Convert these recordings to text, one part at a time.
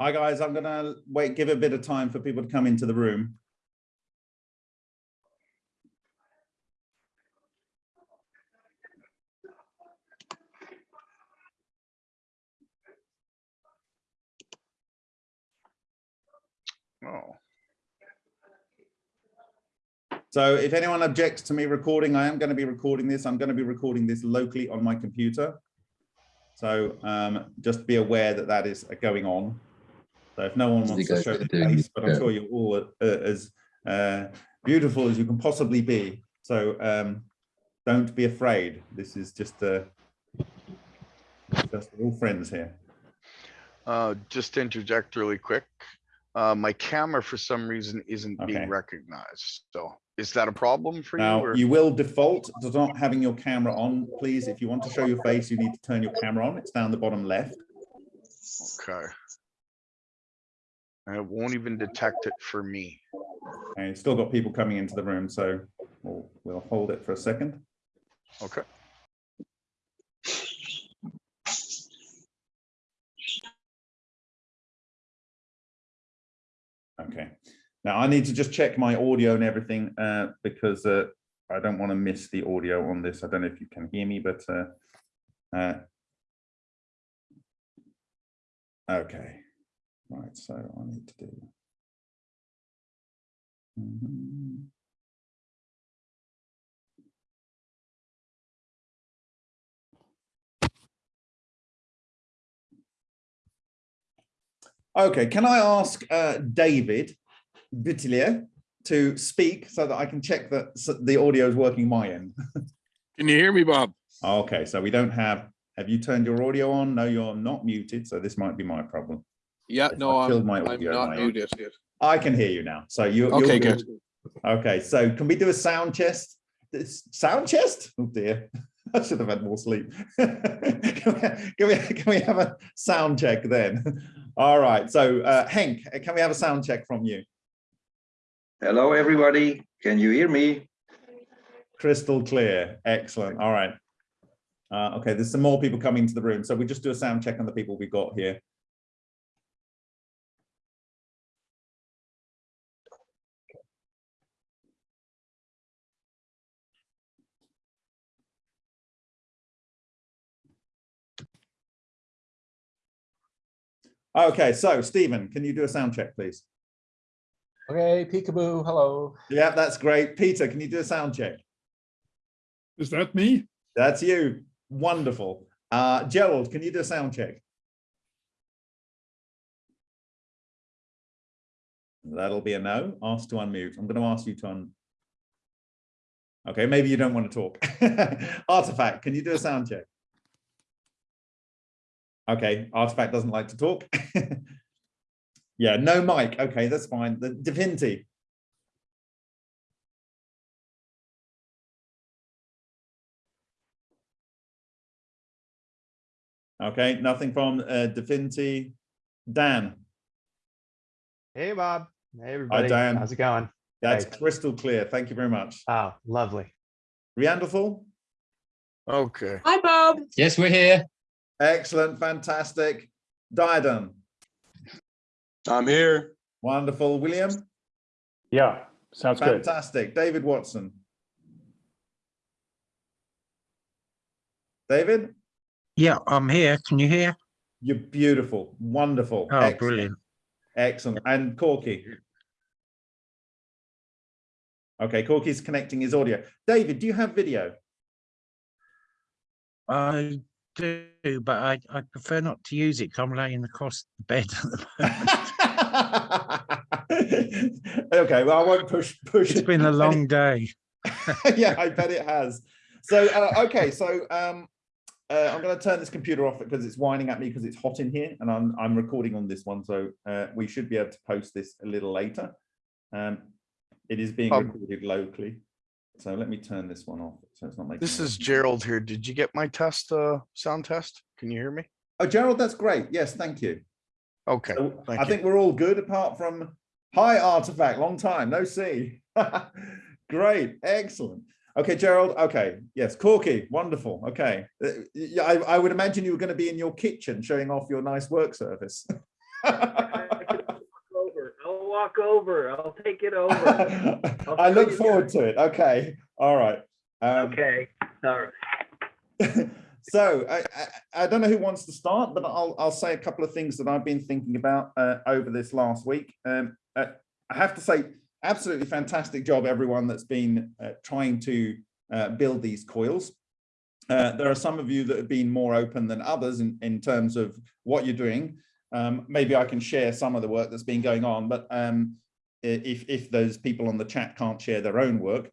Hi, guys. I'm going to wait, give a bit of time for people to come into the room. Oh, So if anyone objects to me recording, I am going to be recording this. I'm going to be recording this locally on my computer. So um, just be aware that that is going on. So if no one wants to show the face, but I'm yeah. sure you're all uh, as uh, beautiful as you can possibly be. So um, don't be afraid. This is just uh, just we're all friends here. uh, just to interject really quick. Uh, my camera for some reason isn't Okay. being recognized. So is that a problem for you? Now, or- you will default to not having your camera on. Please, if you want to show your face, you need to turn your camera on. It's down the bottom left. Okay. And it won't even detect it for me. And still got people coming into the room, so we'll, we'll hold it for a second. Okay. Okay. Now I need to just check my audio and everything uh, because uh, I don't want to miss the audio on this. I don't know if you can hear me, but uh, uh, Right, so I need to do. Mhm. Okay, can I ask uh, David Boutillier to speak so that I can check that the audio is working my end? Can you hear me, Bob? Okay, so we don't have, have you turned your audio on? No, you're not muted, so this might be my problem. Yeah, Yes, no, I killed I'm, my I'm audio not on my muted yet. I can hear you now, so you. you're Okay, good. Okay, so can we do a sound chest? This- Sound chest? Oh dear, I should have had more sleep. Can we, can we, can we have a sound check then? All right, so uh, Henk, can we have a sound check from you? Hello, everybody. Can you hear me? Crystal clear, excellent, all right. Uh, okay, there's some more people coming to the room, so we just do a sound check on the people we got here. Okay, so Stephen, can you do a sound check, please? Okay, peekaboo, hello. Yeah, that's great. Peter, can you do a sound check? Is that me? That's you. Wonderful. Uh, Gerald, can you do a sound check? That'll be a no. Ask to unmute. I'm going to ask you to un. Okay, maybe you don't want to talk. Artifact, can you do a sound check? Okay, Artifact doesn't like to talk. yeah, no mic. Okay, that's fine. The Divinity. Okay, nothing from uh, Divinity. Dan, Hey, Bob. Hey, everybody. Dan. How's it going? that's Hey. crystal clear. Thank you very much. Oh, lovely. Rianderful, Okay. Hi, Bob. Yes, we're here. Excellent, fantastic. Diadem, I'm here. wonderful. William, Yeah, sounds good. fantastic. David Watson. David, Yeah, I'm here. Can you hear? you're beautiful, wonderful. Oh, excellent, brilliant. Excellent. And Corky. Okay, Corky's connecting his audio. David, do you have video? I do, but I, I prefer not to use it 'cause I'm laying across the bed. at the moment. okay, well, I won't push push. it's been a long day. yeah, I bet it has. So, uh, okay, so um, uh, I'm going to turn this computer off because it's whining at me because it's hot in here, and I'm I'm recording on this one, so uh, we should be able to post this a little later. Um, it is being Um, recorded locally, so let me turn this one off so it's not making. This is Gerald here. Did you get my test, uh, sound test? Can you hear me? Oh, Gerald, that's great. Yes, thank you. Okay. So thank I you. think we're all good apart from hi artifact, long time, no see. Great, excellent. Okay, Gerald. Okay, yes, Corky, wonderful. Okay, Uh, yeah, I, I would imagine you were going to be in your kitchen showing off your nice work surface. Over. I'll walk over. I'll take it over. I look forward to it. Okay, all right. Um, Okay, so I, I, I don't know who wants to start, but I'll, I'll say a couple of things that I've been thinking about uh, over this last week. Um, uh, I have to say, absolutely fantastic job, everyone that's been uh, trying to uh, build these coils. Uh, there are some of you that have been more open than others in, in terms of what you're doing. Um, maybe I can share some of the work that's been going on, but um, if, if those people on the chat can't share their own work.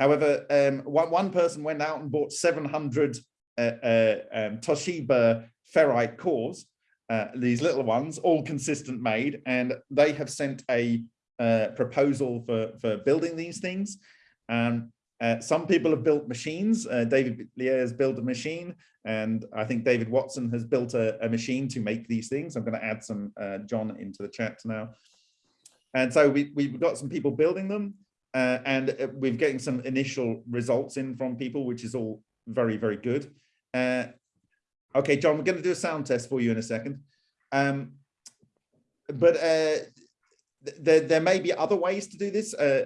However, um, one, one person went out and bought 700 uh, uh, um, Toshiba ferrite cores, uh, these little ones, all consistent made, and they have sent a uh, proposal for, for building these things. Um, some people have built machines. Uh, David Lier has built a machine, and I think David Watson has built a, a machine to make these things. I'm going to add some John into the chat now. And so we, we've got some people building them, uh, and uh, we're getting some initial results in from people, which is all very, very good. Uh, okay, John, we're going to do a sound test for you in a second. Um, but uh, th- there, there may be other ways to do this. Uh,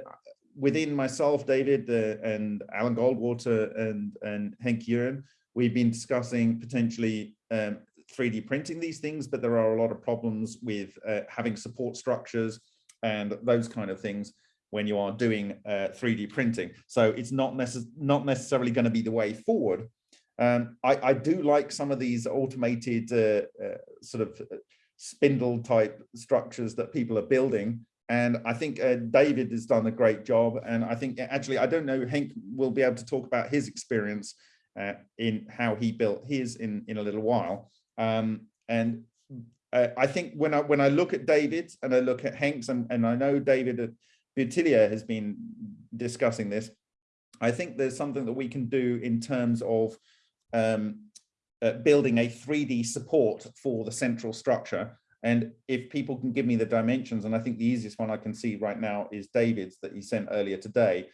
within myself, David, uh, and Alan Goldwater and, and Henk Uren, we've been discussing potentially um, 3D printing these things, but there are a lot of problems with having support structures and those kind of things when you are doing uh, 3D printing. So it's not, necess not necessarily going to be the way forward. Um, I, I do like some of these automated uh, uh, sort of uh, spindle type structures that people are building. And I think uh, David has done a great job. And I think actually, I don't know, Hank will be able to talk about his experience uh, in how he built his in, in a little while. Um, and I think when I when I look at David and I look at Hank's and, and I know David Boutillier has been discussing this, I think there's something that we can do in terms of um, uh, building a 3D support for the central structure. And if people can give me the dimensions, and I think the easiest one I can see right now is David's that he sent earlier today,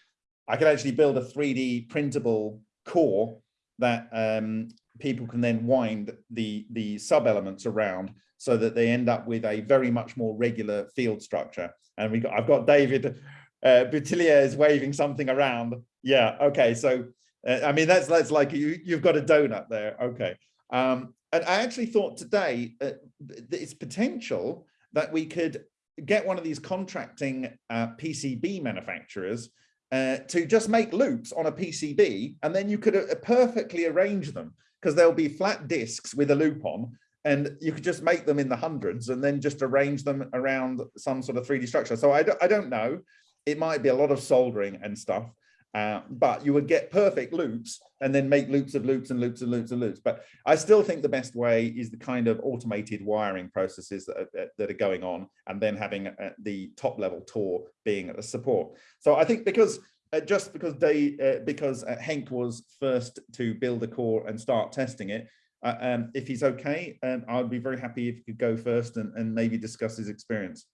I could actually build a 3D printable core that um, people can then wind the, the sub-elements around so that they end up with a very much more regular field structure. And we got, I've got David uh, Boutillier is waving something around. Yeah, okay, so uh, I mean, that's that's like you you've got a donut there. Okay. Um, and I actually thought today uh, it's potential that we could get one of these contracting uh, PCB manufacturers uh, to just make loops on a PCB, and then you could uh, perfectly arrange them because there'll be flat disks with a loop on, and you could just make them in the hundreds and then just arrange them around some sort of 3D structure. So I don't, I don't know. It might be a lot of soldering and stuff, uh, but you would get perfect loops and then make loops of loops and loops and loops and loops. But I still think the best way is the kind of automated wiring processes that are, that are going on and then having uh, the top level Tor being a support. So I think because uh, just because they uh, because uh, Henk was first to build a core and start testing it, uh, um, if he's okay, um, I'd be very happy if he could go first and, and maybe discuss his experience.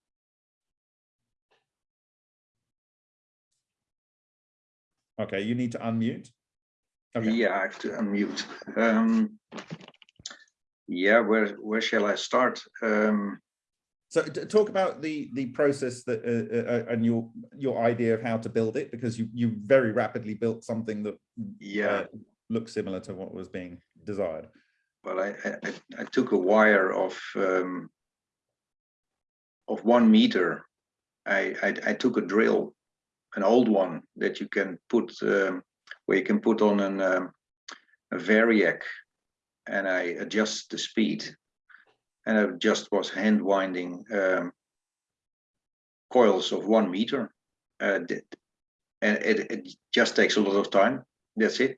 Okay, you need to unmute. Okay. Yeah, I have to unmute. Um, yeah, where where shall I start? Um, So talk about the the process that uh, uh, and your your idea of how to build it because you you very rapidly built something that yeah, uh, looks similar to what was being desired. Well, I, I I- took a wire of um, of one meter. I, I I took a drill, an old one that you can put um, where you can put on an um, a variac, and I adjust the speed, and I just was hand winding um, coils of one meter. Uh, and it, it just takes a lot of time. That's it.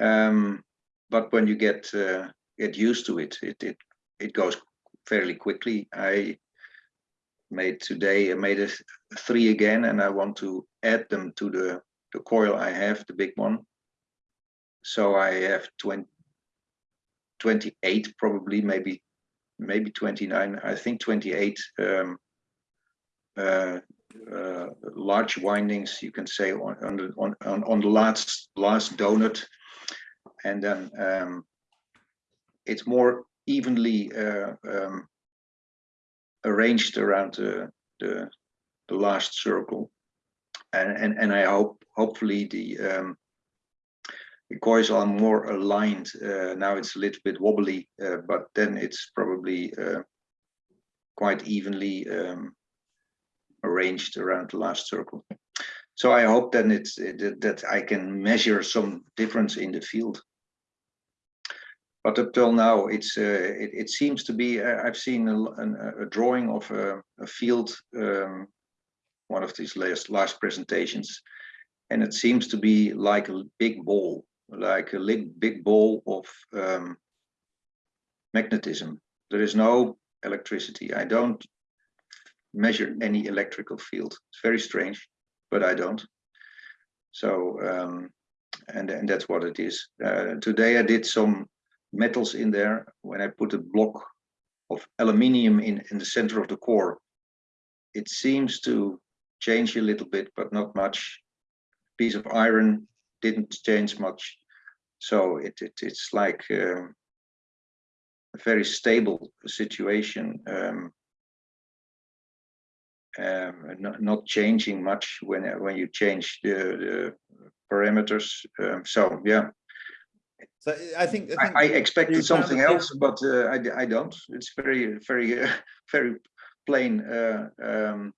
Um, but when you get uh, get used to it, it it it goes fairly quickly. I made today I made a three again, and I want to add them to the the coil I have, the big one. So I have 20, 28 probably, maybe maybe 29. I think 28 um, uh, uh, large windings, you can say on on on on the last last donut, and then um, it's more evenly uh, um, arranged around the, the, the last circle. And, and, and I hope, hopefully the, um, the coils are more aligned. Uh, now it's a little bit wobbly, uh, but then it's probably uh, quite evenly um, arranged around the last circle. So I hope then it's it, that I can measure some difference in the field. But up till now, it's uh, it, it seems to be. Uh, I've seen a, a drawing of a, a field, um, one of these last last presentations, and it seems to be like a big ball, like a big ball of um, magnetism. There is no electricity. I don't measure any electrical field. It's very strange, but I don't. So, um, and, and that's what it is. Uh, today I did some metals in there when I put a block of aluminium in, in the center of the core. It seems to change a little bit, but not much. Piece of iron didn't change much. So it, it it's like um, a very stable situation. Um, um, not, not changing much when when you change the, the parameters. Um, so yeah, So I think, I I, think I you expected something else, but uh, I I don't. It's very very uh, very plain. Uh, um,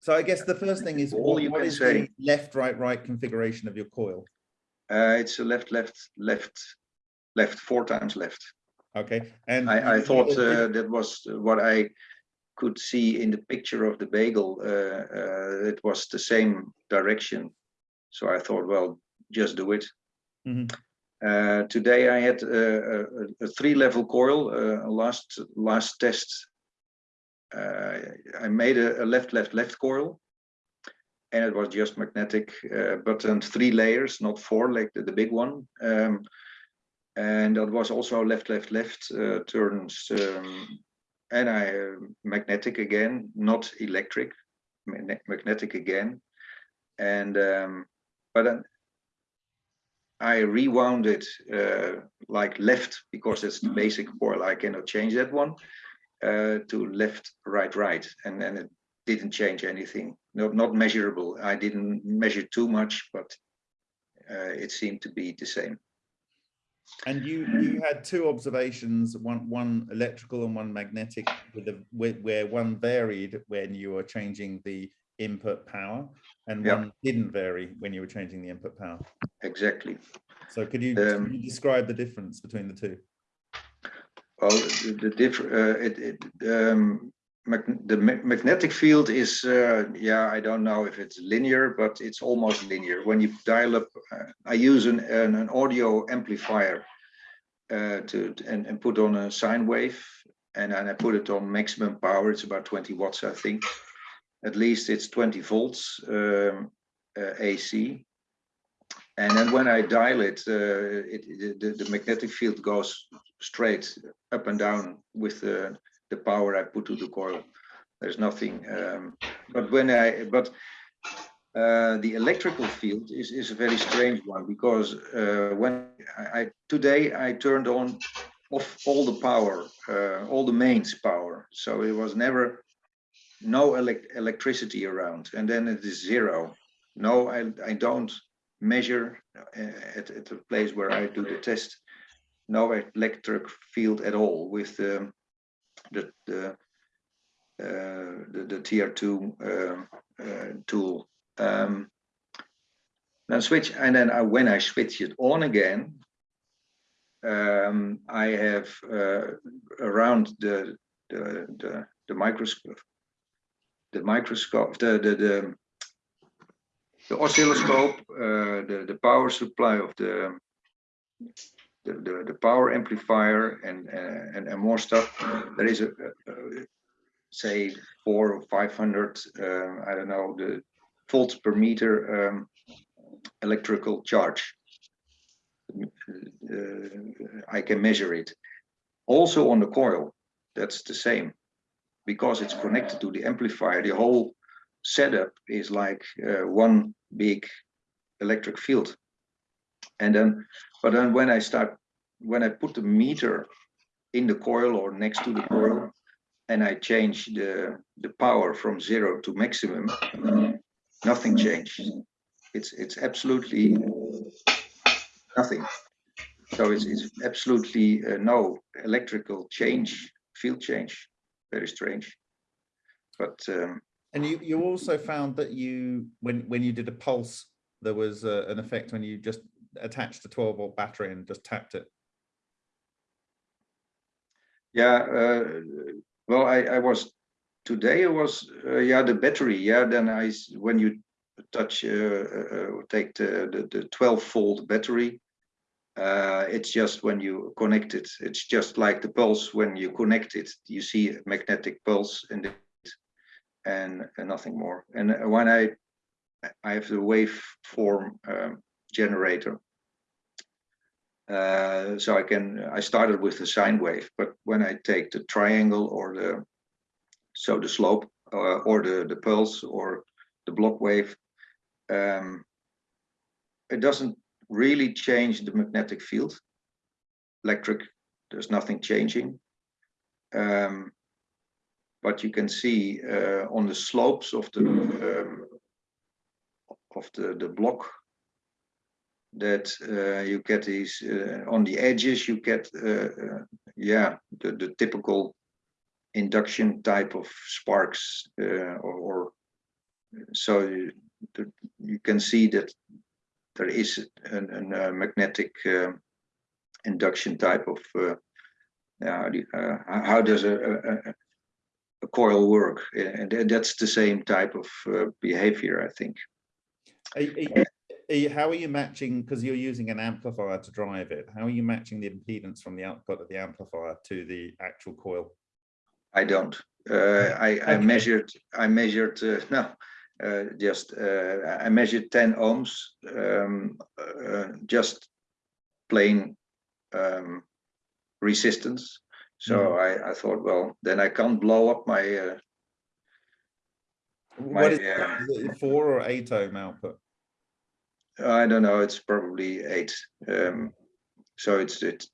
So I guess the first thing is, All what you what is say. the left, right, right configuration of your coil? uh, it's a left left left left four times left. Okay, and. I, I thought uh, that was what I could see in the picture of the bagel. Uh, uh, it was the same direction. So I thought, well, just do it. Mhm. Uh, today I had a, a- a three-level coil. Uh, last last test, uh, I made a, a left, left, left coil, and it was just magnetic, uh, but then three layers, not four, like the, the big one. Um, and that was also left, left, left uh, turns, um, and I uh, magnetic again, not electric, magnetic again, and um, but I rewound it uh, like left because it's the basic coil. I cannot change that one uh, to left, right, right, and then it didn't change anything. Not not measurable. I didn't measure too much, but uh, it seemed to be the same. And you, you had two observations, one, one electrical and one magnetic with a, where, where one varied when you were changing the input power and Yeah. one didn't vary when you were changing the input power. Exactly. So could you, Um, could you describe the difference between the two? Well, the, the different, uh, it, it, um, mag- the ma- magnetic field is, uh, yeah, I don't know if it's linear, but it's almost linear. When you dial up, uh, I use an, an, an audio amplifier uh, to, and, and put on a sine wave and then I put it on maximum power. It's about 20 watts, I think. At least it's 20 volts um, uh, AC. And then when I dial it, uh, it, the, the magnetic field goes straight up and down with the, the power I put to the coil. There's nothing, um, but when I, but uh, the electrical field is, is a very strange one because uh, when I, I, today I turned on off all the power, uh, all the mains power. So it was never no elec electricity around and then it is zero. No, I, I don't measure uh, at, at the place where I do the test no electric field at all with um, the the, uh, the the tier two um, uh, tool. Um, then switch and then I, when I switch it on again, um, I have uh, around the the the, the microscope, the microscope, the the the, the oscilloscope, uh, the the power supply of the the, the, the power amplifier and, uh, and and more stuff. There is a, a, a say four or five hundred uh, I don't know the volts per meter um, electrical charge. Uh, I can measure it. Also on the coil, that's the same because it's connected to the amplifier. The whole setup is like uh, one big electric field. And then but then when I start, when I put the meter in the coil or next to the coil, and I change the, the power from zero to maximum, nothing changed. It's, it's absolutely nothing. So it's, it's absolutely uh, no electrical change, field change, very strange. But um, And you, you also found that you, when, when you did a pulse, there was uh, an effect when you just attached a twelve volt battery and just tapped it. Yeah, uh, well, I, I was, today it was, uh, yeah, the battery, yeah, then I when you touch, uh, uh, uh, take the, the, the twelve volt battery, uh, it's just when you connect it, it's just like the pulse, when you connect it, you see a magnetic pulse and it, and, and nothing more. And uh, when I, I have the waveform um, generator, uh, so I can, I started with the sine wave, but when I take the triangle or the, so the slope uh, or the, the pulse or the block wave, um, it doesn't really change the magnetic field. Electric, there's nothing changing. Um, but you can see uh, on the slopes of the um, of the the block that uh, you get these uh, on the edges you get uh, uh, yeah the, the typical induction type of sparks uh, or, or so you, the, you can see that there is an, an, a magnetic um induction type of uh, how, do uh, how- does a, a, a- coil work and that's the same type of uh, behavior I think Are are how are you matching, because you're using an amplifier to drive it, how are you matching the impedance from the output of the amplifier to the actual coil? I don't. Uh, I, I measured, I measured, uh, no, uh, just, uh, I measured ten ohms, um, uh, just plain, um, resistance. So I, I thought, well, then I can't blow up my, uh, My, What is, uh, is it four or eight ohm output? I don't know, it's probably eight. Um, so it's, it,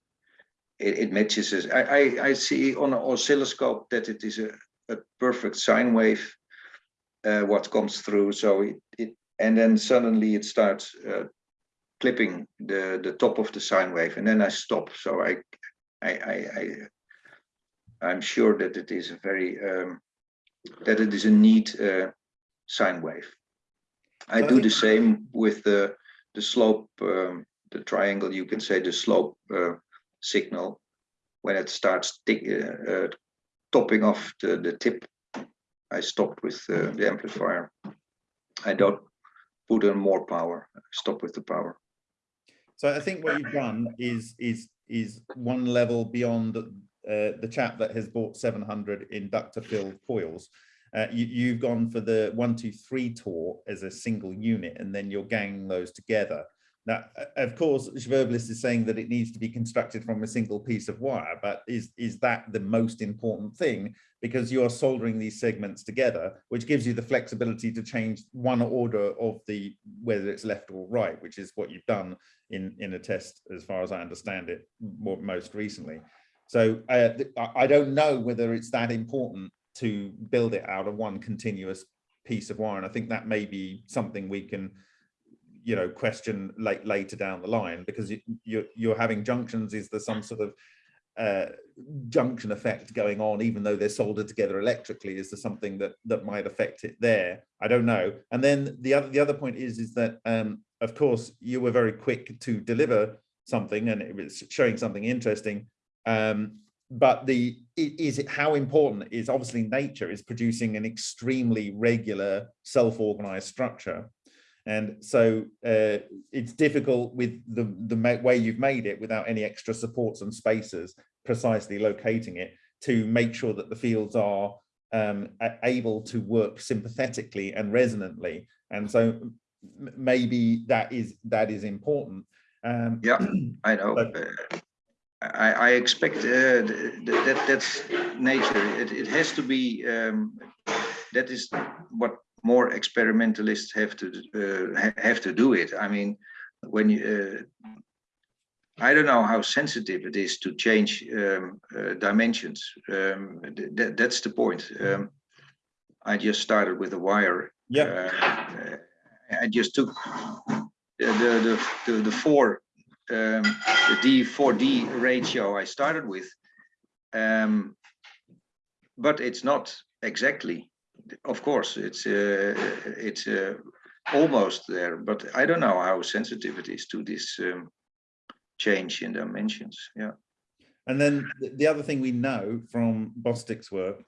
it, it matches. I, I, I see on an oscilloscope that it is a, a perfect sine wave, uh, what comes through. So it, it, and then suddenly it starts, uh, clipping the, the top of the sine wave and then I stop. So I, I, I, I I'm sure that it is a very, um, that it is a neat, uh, sine wave. I do the same with the, the slope, um, the triangle, you can say the slope, uh, signal. When it starts tick, uh, uh, topping off the, the tip, I stopped with uh, the amplifier. I don't put in more power, stop with the power. So I think what you've done is, is, is one level beyond uh, the chap that has bought seven hundred inductor filled coils. Uh, you, you've gone for the one, two, three tour as a single unit, and then you're ganging those together. Now, of course, Schwerblis is saying that it needs to be constructed from a single piece of wire, but is, is that the most important thing? Because you're soldering these segments together, which gives you the flexibility to change one order of the, whether it's left or right, which is what you've done in, in a test, as far as I understand it, more, most recently. So uh, I don't know whether it's that important to build it out of one continuous piece of wire. And I think that may be something we can, you know, question late, later down the line, because you, you're, you're having junctions, is there some sort of uh, junction effect going on, even though they're soldered together electrically? Is there something that that might affect it there? I don't know. And then the other the other point is is that um, of course you were very quick to deliver something, and it was showing something interesting. Um, but the is it how important is obviously nature is producing an extremely regular self-organized structure and so uh, it's difficult with the the way you've made it without any extra supports and spaces precisely locating it to make sure that the fields are um, able to work sympathetically and resonantly and so maybe that is that is important um, Yeah, I know. But- I, I expect uh, th- th- that that's nature. It, it has to be. Um, that is what more experimentalists have to uh, have to do it. I mean, when you uh, I don't know how sensitive it is to change um, uh, dimensions. Um, th- th- that's the point. Um, I just started with a wire. Yeah, Uh, I just took the the the, the, the four um, the D four D ratio I started with. Um, but it's not exactly. Of course, it's uh, it's uh, almost there, but I don't know how sensitive it is to this um, change in dimensions. Yeah. and then the- the other thing we know from Bostick's work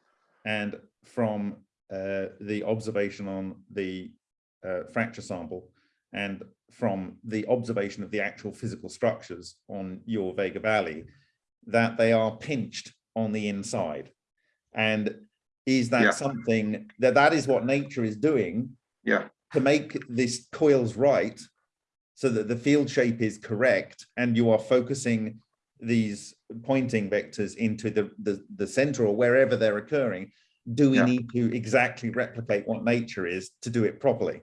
and from uh, the observation on the uh, fracture sample and from the observation of the actual physical structures on your Vega Valley, that they are pinched on the inside. And is that Yeah. something that that is what nature is doing Yeah. to make this coils right so that the field shape is correct and you are focusing these Poynting vectors into the, the, the center or wherever they're occurring, do we Yeah. need to exactly replicate what nature is to do it properly?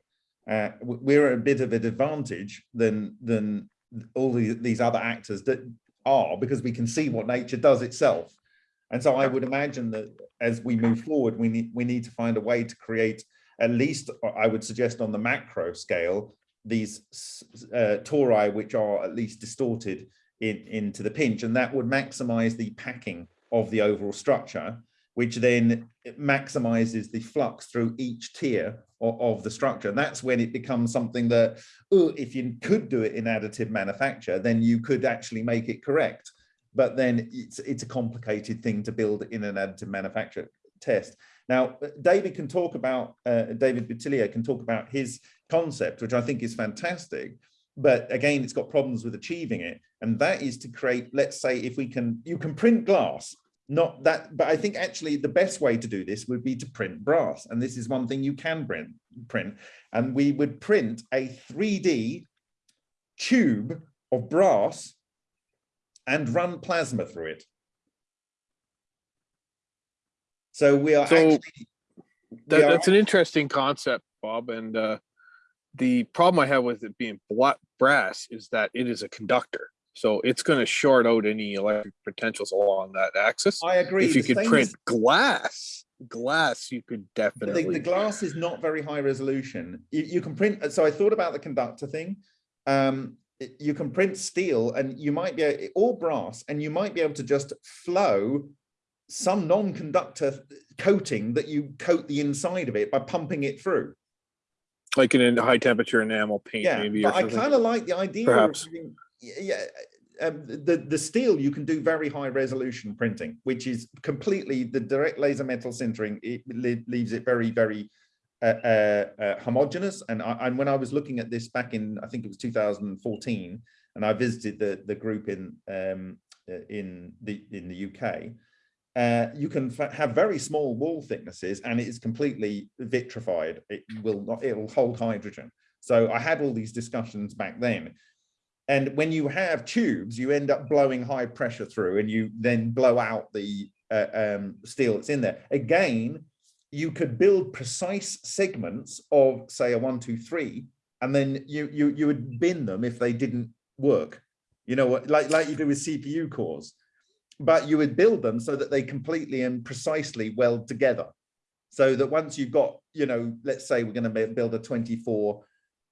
Uh, we're at a bit of an advantage than, than all the, these other actors that are because we can see what nature does itself. And so I would imagine that as we move forward, we need, we need to find a way to create at least, uh, I would suggest on the macro scale, these uh, tori which are at least distorted in, into the pinch, and that would maximize the packing of the overall structure, which then maximizes the flux through each tier of, of the structure. And that's when it becomes something that, oh, if you could do it in additive manufacture, then you could actually make it correct. But then it's it's a complicated thing to build in an additive manufacture test. Now, David can talk about, uh, David Boutillier can talk about his concept, which I think is fantastic. But again, it's got problems with achieving it. And that is to create, let's say, if we can, you can print glass, not that, but I think actually the best way to do this would be to print brass. And this is one thing you can print, print. And we would print a 3D tube of brass and run plasma through it. So we are So, actually. we are that's an interesting concept, Bob, and uh, the problem I have with it being brass is that it is a conductor. So it's going to short out any electric potentials along that axis. I agree. If you the could print as- glass, glass, you could definitely. the, the glass is not very high resolution. You, you can print, so I thought about the conductor thing. Um, you can print steel and you might be, a- or brass, and you might be able to just flow some non-conductor coating that you coat the inside of it by pumping it through. like in a high temperature enamel paint, Yeah, maybe. but I kind of like the idea Perhaps. of having, yeah, um, the, the steel, you can do very high resolution printing, which is completely the direct laser metal sintering. It le- leaves it very, very uh, uh, uh, homogeneous. And I, and when I was looking at this back in, I think it was 2014, and I visited the the group in um, in the in the UK. Uh, you can have very small wall thicknesses and it is completely vitrified. It will not, it'll hold hydrogen. So I had all these discussions back then. And when you have tubes, you end up blowing high pressure through and you then blow out the uh, um, steel that's in there. Again, you could build precise segments of say a one, two, three, and then you you you would bin them if they didn't work. You know what, like like you do with CPU cores but you would build them so that they completely and precisely weld together. So that once you've got, you know, let's say we're going to build a 24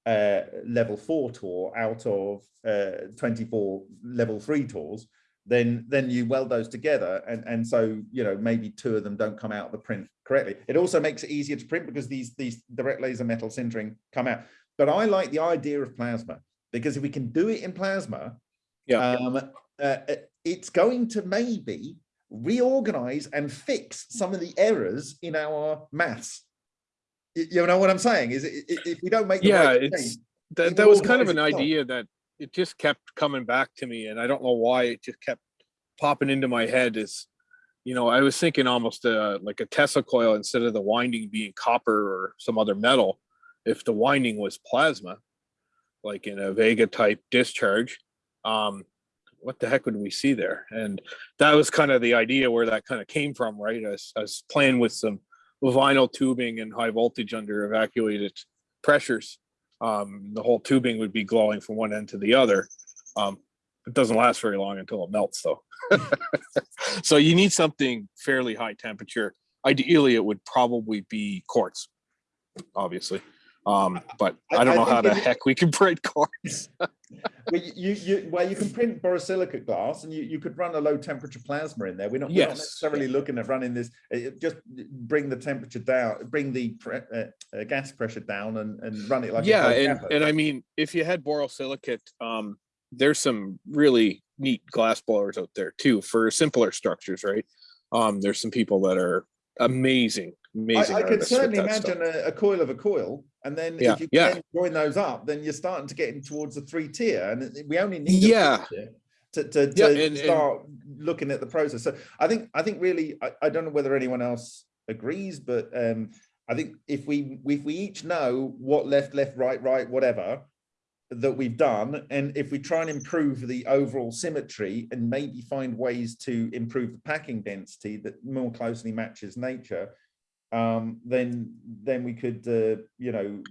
uh, level four tour out of uh, 24 level three tours, then then you weld those together. And, and so, you know, maybe two of them don't come out of the print correctly. It also makes it easier to print because these, these direct laser metal sintering come out. But I like the idea of plasma because if we can do it in plasma, Yeah. um, uh, uh, it's going to maybe reorganize and fix some of the errors in our maths. You know what I'm saying? Is it, if we don't make the Yeah, right it's, change, that, that was kind of an idea that it just kept coming back to me and I don't know why it just kept popping into my head is, you know, I was thinking almost uh, like a Tesla coil instead of the winding being copper or some other metal. If the winding was plasma, like in a Vega type discharge, um, what the heck would we see there? And that was kind of the idea where that kind of came from, right? I was playing with some vinyl tubing and high voltage under evacuated pressures um, the whole tubing would be glowing from one end to the other. Um, It doesn't last very long until it melts though. So you need something fairly high temperature. Ideally, it would probably be quartz, obviously. Um, but I- I don't I know how the heck we can print quartz. Well, you, you, well, you can print borosilicate glass and you, you could run a low temperature plasma in there. We're not, we're not necessarily looking at running this, uh, just bring the temperature down, bring the pre- uh, uh, gas pressure down and, and run it like. Yeah, and, and I mean, if you had borosilicate, um, there's some really neat glass blowers out there too for simpler structures, right? Um, there's some people that are amazing, amazing. I, I could certainly imagine a, a coil of a coil, and then Yeah, if you yeah. join those up, then you're starting to get in towards the three tier, and we only need a Yeah. tier to to, Yeah, to and- and- start looking at the process. So I think I think really I, I don't know whether anyone else agrees, but um, I think if we if we each know what left left right right whatever that we've done and if we try and improve the overall symmetry and maybe find ways to improve the packing density that more closely matches nature um then then we could uh, you know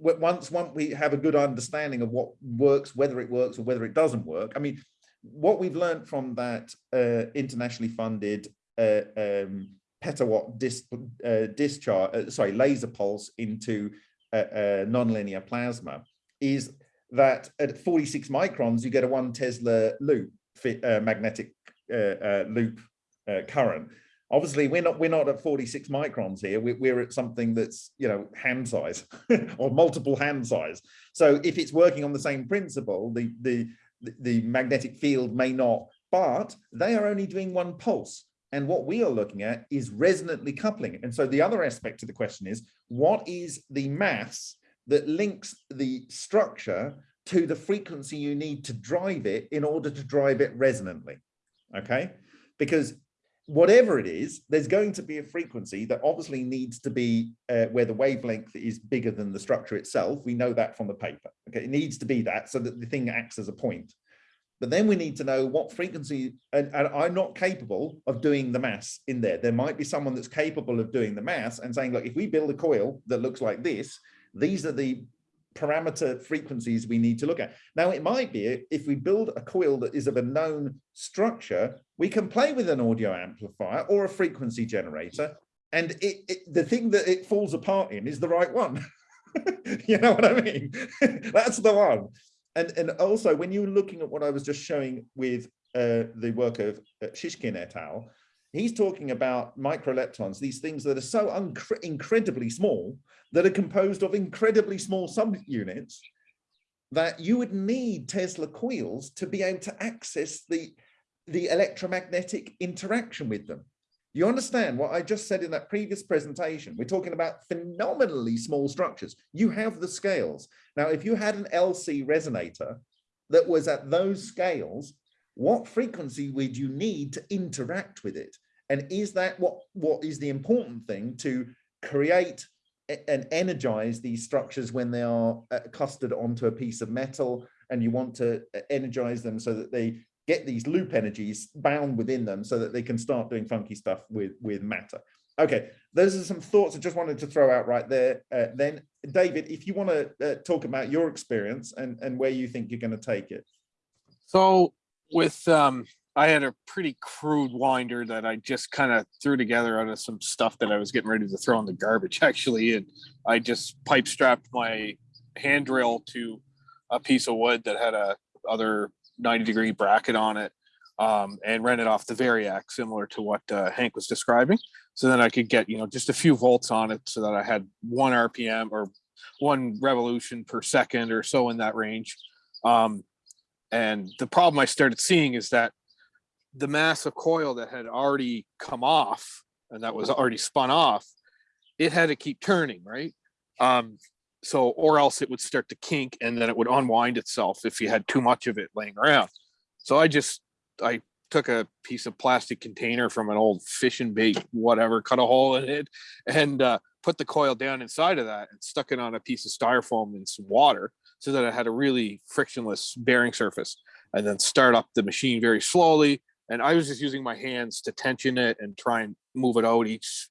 once once we have a good understanding of what works whether it works or whether it doesn't work i mean what we've learned from that uh, internationally funded uh, um, petawatt dis, uh, discharge uh, sorry laser pulse into nonlinear plasma is that at 46 microns you get a one tesla loop uh, magnetic loop current obviously we're not we're not at 46 microns here. We're, we're at something that's you know hand size or multiple hand size. So if it's working on the same principle the the the- magnetic field may not but they are only doing one pulse. And what we are looking at is resonantly coupling and so the other aspect of the question is what is the mass that links the structure to the frequency you need to drive it in order to drive it resonantly? Okay? Because whatever it is, there's going to be a frequency that obviously needs to be uh, where the wavelength is bigger than the structure itself. We know that from the paper. Okay, it needs to be that so that the thing acts as a point. But then we need to know what frequency, and, and I'm not capable of doing the mass in there. There might be someone that's capable of doing the mass and saying, look, if we build a coil that looks like this, these are the parameter frequencies we need to look at. Now, it might be if we build a coil that is of a known structure, we can play with an audio amplifier or a frequency generator. And it, it the thing that it falls apart in is the right one. you know what I mean? That's the one. And, and also, when you're looking at what I was just showing with uh, the work of uh, Shishkin et al., he's talking about microleptons, these things that are so incredibly small that are composed of incredibly small subunits that you would need Tesla coils to be able to access the, the electromagnetic interaction with them. You understand what I just said in that previous presentation? We're talking about phenomenally small structures. You have the scales. Now, if you had an LC resonator that was at those scales, what frequency would you need to interact with it? And is that what, what is the important thing to create and energize these structures when they are uh, clustered onto a piece of metal? And you want to uh, energize them so that they get these loop energies bound within them so that they can start doing funky stuff with with matter. Okay those are some thoughts i just wanted to throw out right there uh, then. David if you want to uh, talk about your experience and and where you think you're going to take it. So with, um, I had a pretty crude winder that I just kind of threw together out of some stuff that I was getting ready to throw in the garbage actually. And I just pipe strapped my hand drill to a piece of wood that had a other 90 degree bracket on it. Um, and ran it off the Variac, similar to what uh, Hank was describing. So then I could get, you know, just a few volts on it so that I had one RPM or one revolution per second or so in that range. Um, and the problem I started seeing is that the mass of coil that had already come off and that was already spun off, it had to keep turning, right? Um, so, or else it would start to kink and then it would unwind itself if you had too much of it laying around. So I just, I took a piece of plastic container from an old fishing bait, whatever, cut a hole in it and uh, put the coil down inside of that and stuck it on a piece of styrofoam in some water so that it had a really frictionless bearing surface and then start up the machine very slowly. And I was just using my hands to tension it and try and move it out each,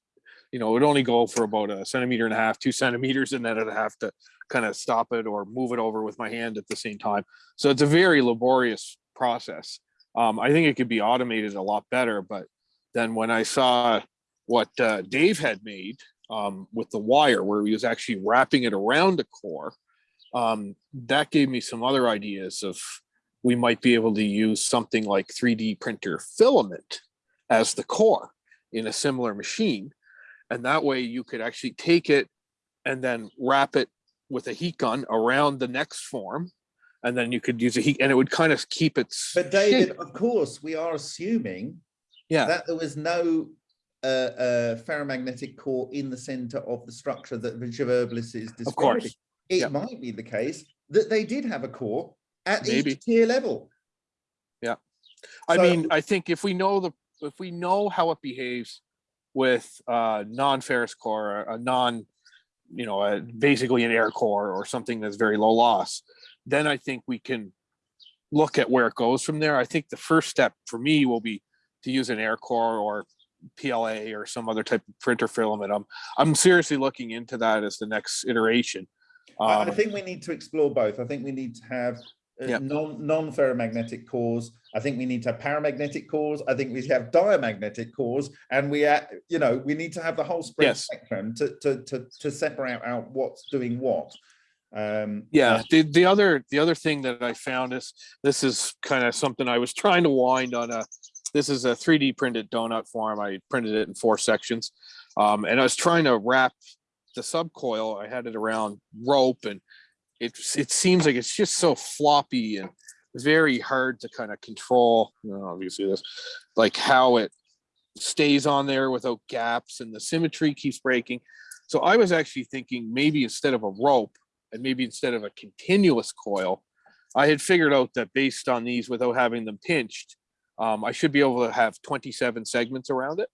you know, it would only go for about a centimeter and a half, two centimeters, and then I'd have to kind of stop it or move it over with my hand at the same time. So it's a very laborious process. Um, I think it could be automated a lot better, but then when I saw what uh, Dave had made um, with the wire, where he was actually wrapping it around a core, um, that gave me some other ideas of we might be able to use something like 3D printer filament as the core in a similar machine. And that way you could actually take it and then wrap it with a heat gun around the next form. And then you could use a heat and it would kind of keep its But David, shape. of course, we are assuming Yeah, that there was no uh, uh, ferromagnetic core in the center of the structure that Herbalist is describing. of course. It yeah. might be the case that they did have a core at Maybe. each tier level. Yeah. I So- mean, I think if we know the, if we know how it behaves with uh non-ferrous core, a non, you know, a basically an air core or something that's very low loss, then I think we can look at where it goes from there. I think the first step for me will be to use an air core or PLA or some other type of printer filament. I'm, I'm seriously looking into that as the next iteration. I, I Um, think we need to explore both. I think we need to have Yep. non non ferromagnetic cores. I think we need to have paramagnetic cores. I think we have diamagnetic cores, and we, uh, you know, we need to have the whole Yes. spectrum to to to to separate out what's doing what. Um, Yeah, the, the other, the other thing that I found is, this is kind of something I was trying to wind on a, this is a 3D printed donut form. I printed it in four sections. Um, and I was trying to wrap the subcoil. I had it around rope and it's, it seems like it's just so floppy and very hard to kind of control, you know, obviously this, like how it stays on there without gaps and the symmetry keeps breaking. So I was actually thinking maybe instead of a rope, and maybe instead of a continuous coil, I had figured out that based on these without having them pinched, um, I should be able to have 27 segments around it.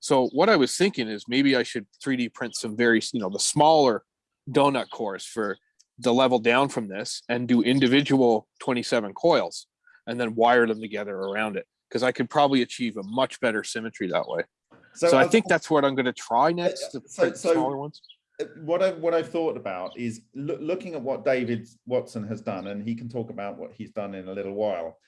So what I was thinking is maybe I should 3D print some very, you know, the smaller donut cores for the level down from this and do individual 27 coils and then wire them together around it. Because I could probably achieve a much better symmetry that way. So, I I've- think that's what I'm going to try next so- so- smaller ones. uh, what I what I've thought about is loo- looking at what David Watson has done, and he can talk about what he's done in a little while.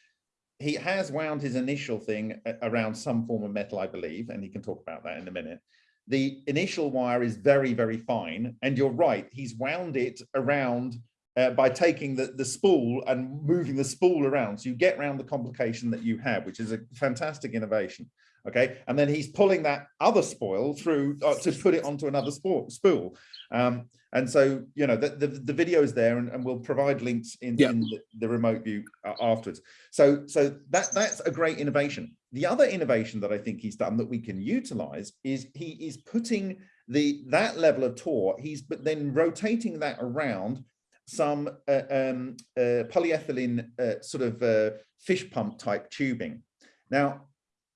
He has wound his initial thing around some form of metal, I believe, and he can talk about that in a minute. The initial wire is very, very fine, and you're right. He's wound it around uh, by taking the the spool and moving the spool around, so you get around the complication that you have, which is a fantastic innovation okay? And then he's pulling that other spoil through uh, to put it onto another spool spool. Um and so you know the the, the video is there and, and we'll provide links in, Yeah. in the, the remote view uh, afterwards. So so that that's a great innovation the other innovation that i think he's done that we can utilize is he is putting the that level of torque he's but then rotating that around some uh, um uh, polyethylene uh, sort of uh, fish pump type tubing now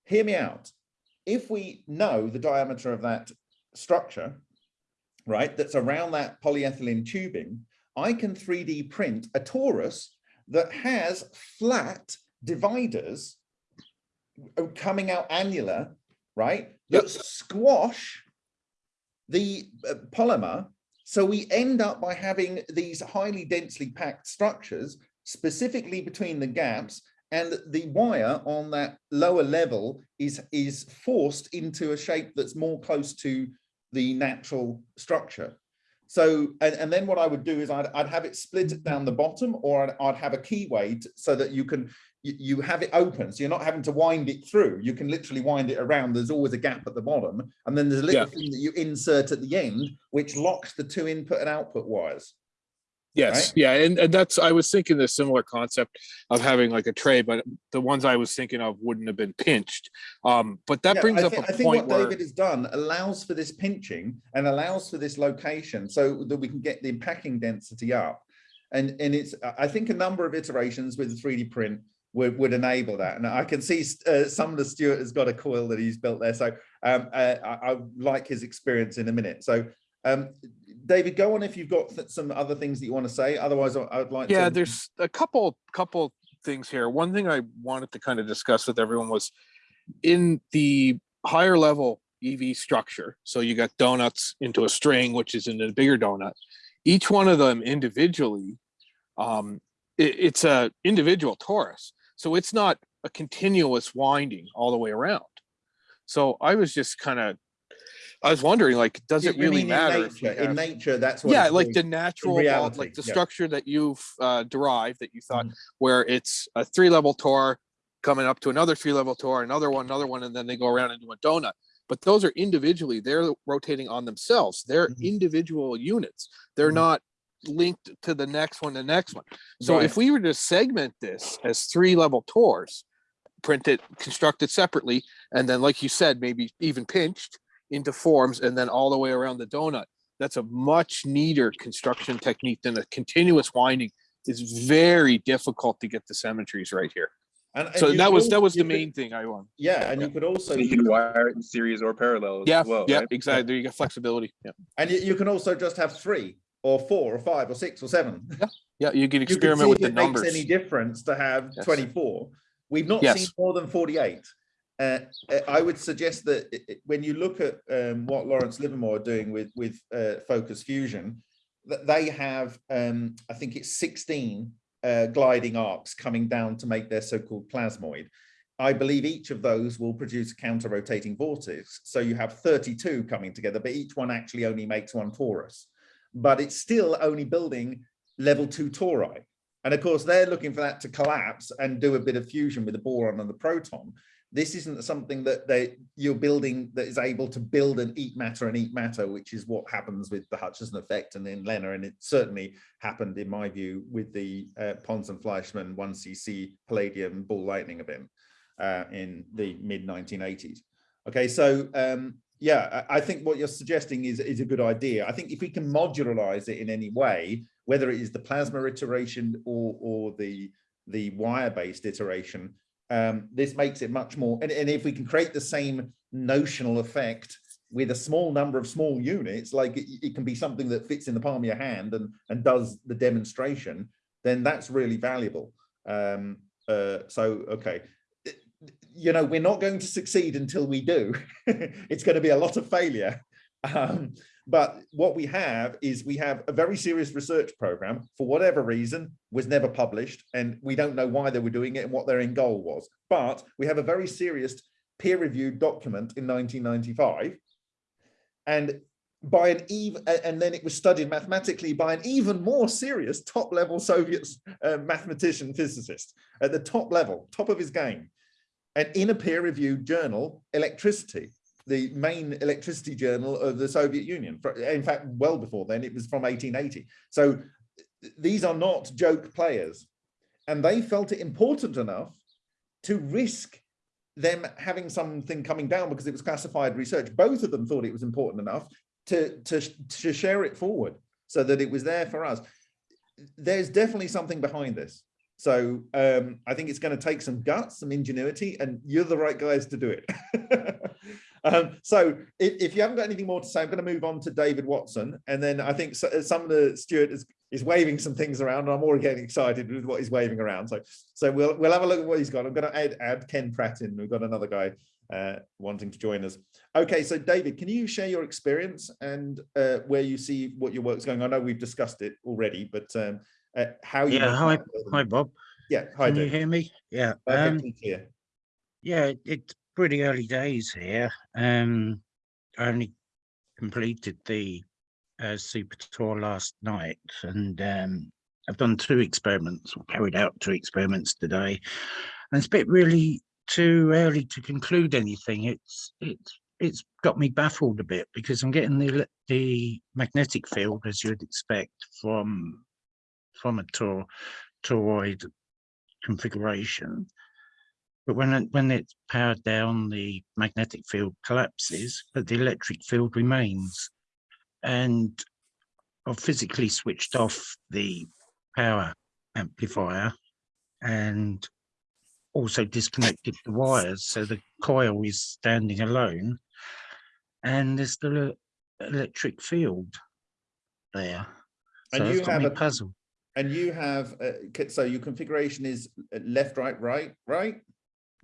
hear me out. If we know the diameter of that structure, right, that's around that polyethylene tubing, I can 3D print a torus that has flat dividers coming out annular, right, that squash the uh, polymer. So we end up by having these highly densely packed structures specifically between the gaps and the wire on that lower level is is forced into a shape that's more close to the natural structure so and, and then what i would do is I'd, I'd have it split down the bottom or I'd, I'd have a keyway t- so that you can you, have it open so you're not having to wind it through you can literally wind it around there's always a gap at the bottom and then there's a little Yeah. thing that you insert at the end which locks the two input and output wires Yes, right? yeah, and, and that's, I was thinking the similar concept of having like a tray, but the ones I was thinking of wouldn't have been pinched. Um, but that Yeah, brings I up think, a I think point what where, David has done allows for this pinching and allows for this location so that we can get the packing density up. And, and it's, I- I think a number of iterations with the 3D print would, would enable that. And I can see uh, some of the Stuart has got a coil that he's built there. So um, uh, I, I like his experience in a minute. So um, David, go on if you've got some other things that you want to say. Otherwise, I would like to. yeah, there's a couple, couple things here. One thing I wanted to kind of discuss with everyone was in the higher level EV structure. So you got donuts into a string, which is in a bigger donut. Each one of them individually, um, it- it's a individual torus. So it's not a continuous winding all the way around. So I was just kind of, I was wondering, like, does You- it really in matter? if nature- In nature, that's what. Yeah, like the natural, reality, like the yeah. structure that you've uh, derived that you thought, Mhm. where it's a three level tour coming up to another three level tour, another one, another one, and then they go around into a donut. But those are individually, they're rotating on themselves. They're Mhm. individual units. They're Mhm. not linked to the next one, the next one. So if we were to segment this as three level tours, print it, construct it separately, and then like you said, maybe even pinched into forms and then all the way around the donut. That's a much neater construction technique than a continuous winding. It's very difficult to get the symmetries right here. And- and So that was, al- that was you the could- main thing I want. Yeah, and you could also. You can wire it in series or parallel Yeah, as well, yeah, right? exactly. There you got flexibility. Yeah, And you, you can also just have three or four or five or six or seven. yeah, you can You can experiment see with if the it makes numbers. any difference to have Yes. 24. We've not seen more than 48. Uh, uh, I would suggest that i- i- when you look at um, what Lawrence Livermore are doing with with uh, Focus Fusion, that they have, um, I think it's 16 uh, gliding arcs coming down to make their so-called plasmoid. I believe each of those will produce a counter-rotating vortex. So you have 32 coming together, but each one actually only makes one torus. But it's still only building level two tori. And of course, they're looking for that to collapse and do a bit of fusion with the boron and the proton. This isn't something that they you're building that is able to build and eat matter and eat matter, which is what happens with the Hutchison effect and in LENR. And it certainly happened, in my view, with the uh, Pons and Fleischmann 1cc palladium ball lightning event uh, in the mid 1980s. Okay, so um, yeah, I think what you're suggesting is, is a good idea. I think if we can modularize it in any way, whether it is the plasma iteration or, or the, the wire-based iteration, um, this makes it much more, and, and if we can create the same notional effect with a small number of small units, like it, it can be something that fits in the palm of your hand and, and does the demonstration, then that's really valuable. Um, uh, so, okay. You know, we're not going to succeed until we do. it's going to be a lot of failure. Um, but what we have is we have a very serious research program, for whatever reason, was never published, and we don't know why they were doing it and what their end goal was. But we have a very serious peer-reviewed document in 1995, and by an even, and then it was studied mathematically by an even more serious top-level Soviet uh, mathematician physicist at the top level, top of his game, and in a peer-reviewed journal, Electricity the main electricity journal of the Soviet Union. In fact, well before then, it was from 1880. So these are not joke players. And they felt it important enough to risk them having something coming down because it was classified research. Both of them thought it was important enough to, to, to share it forward so that it was there for us. There's definitely something behind this. So um, I think it's going to take some guts, some ingenuity, and you're the right guys to do it. um, so if, if, you haven't got anything more to say, I'm going to move on to David Watson. And then I think so, some of the Stuart is, is waving some things around. And I'm already getting excited with what he's waving around. So so we'll, we'll have a look at what he's got. I'm going to add, add Ken Pratt in. We've got another guy uh, wanting to join us. Okay, so David, can you share your experience and uh, where you see what your work's going? I know we've discussed it already, but um, uh, how you Yeah, hi, hi, Bob. yeah hi Can you hear me? Yeah. Um, yeah, it's pretty early days here. Um, I only completed the uh, super tour last night and um, I've done two experiments or carried out two experiments today. And it's a bit really too early to conclude anything. It's, it's, it's got me baffled a bit because I'm getting the, the magnetic field as you'd expect from, from a tor toroid configuration. But when it, when it's powered down, the magnetic field collapses, but the electric field remains. And I've physically switched off the power amplifier and also disconnected the wires, so the coil is standing alone. And there's still an electric field there. And you have a- puzzled. And you have, uh, so your configuration is uh, left, right, right, right?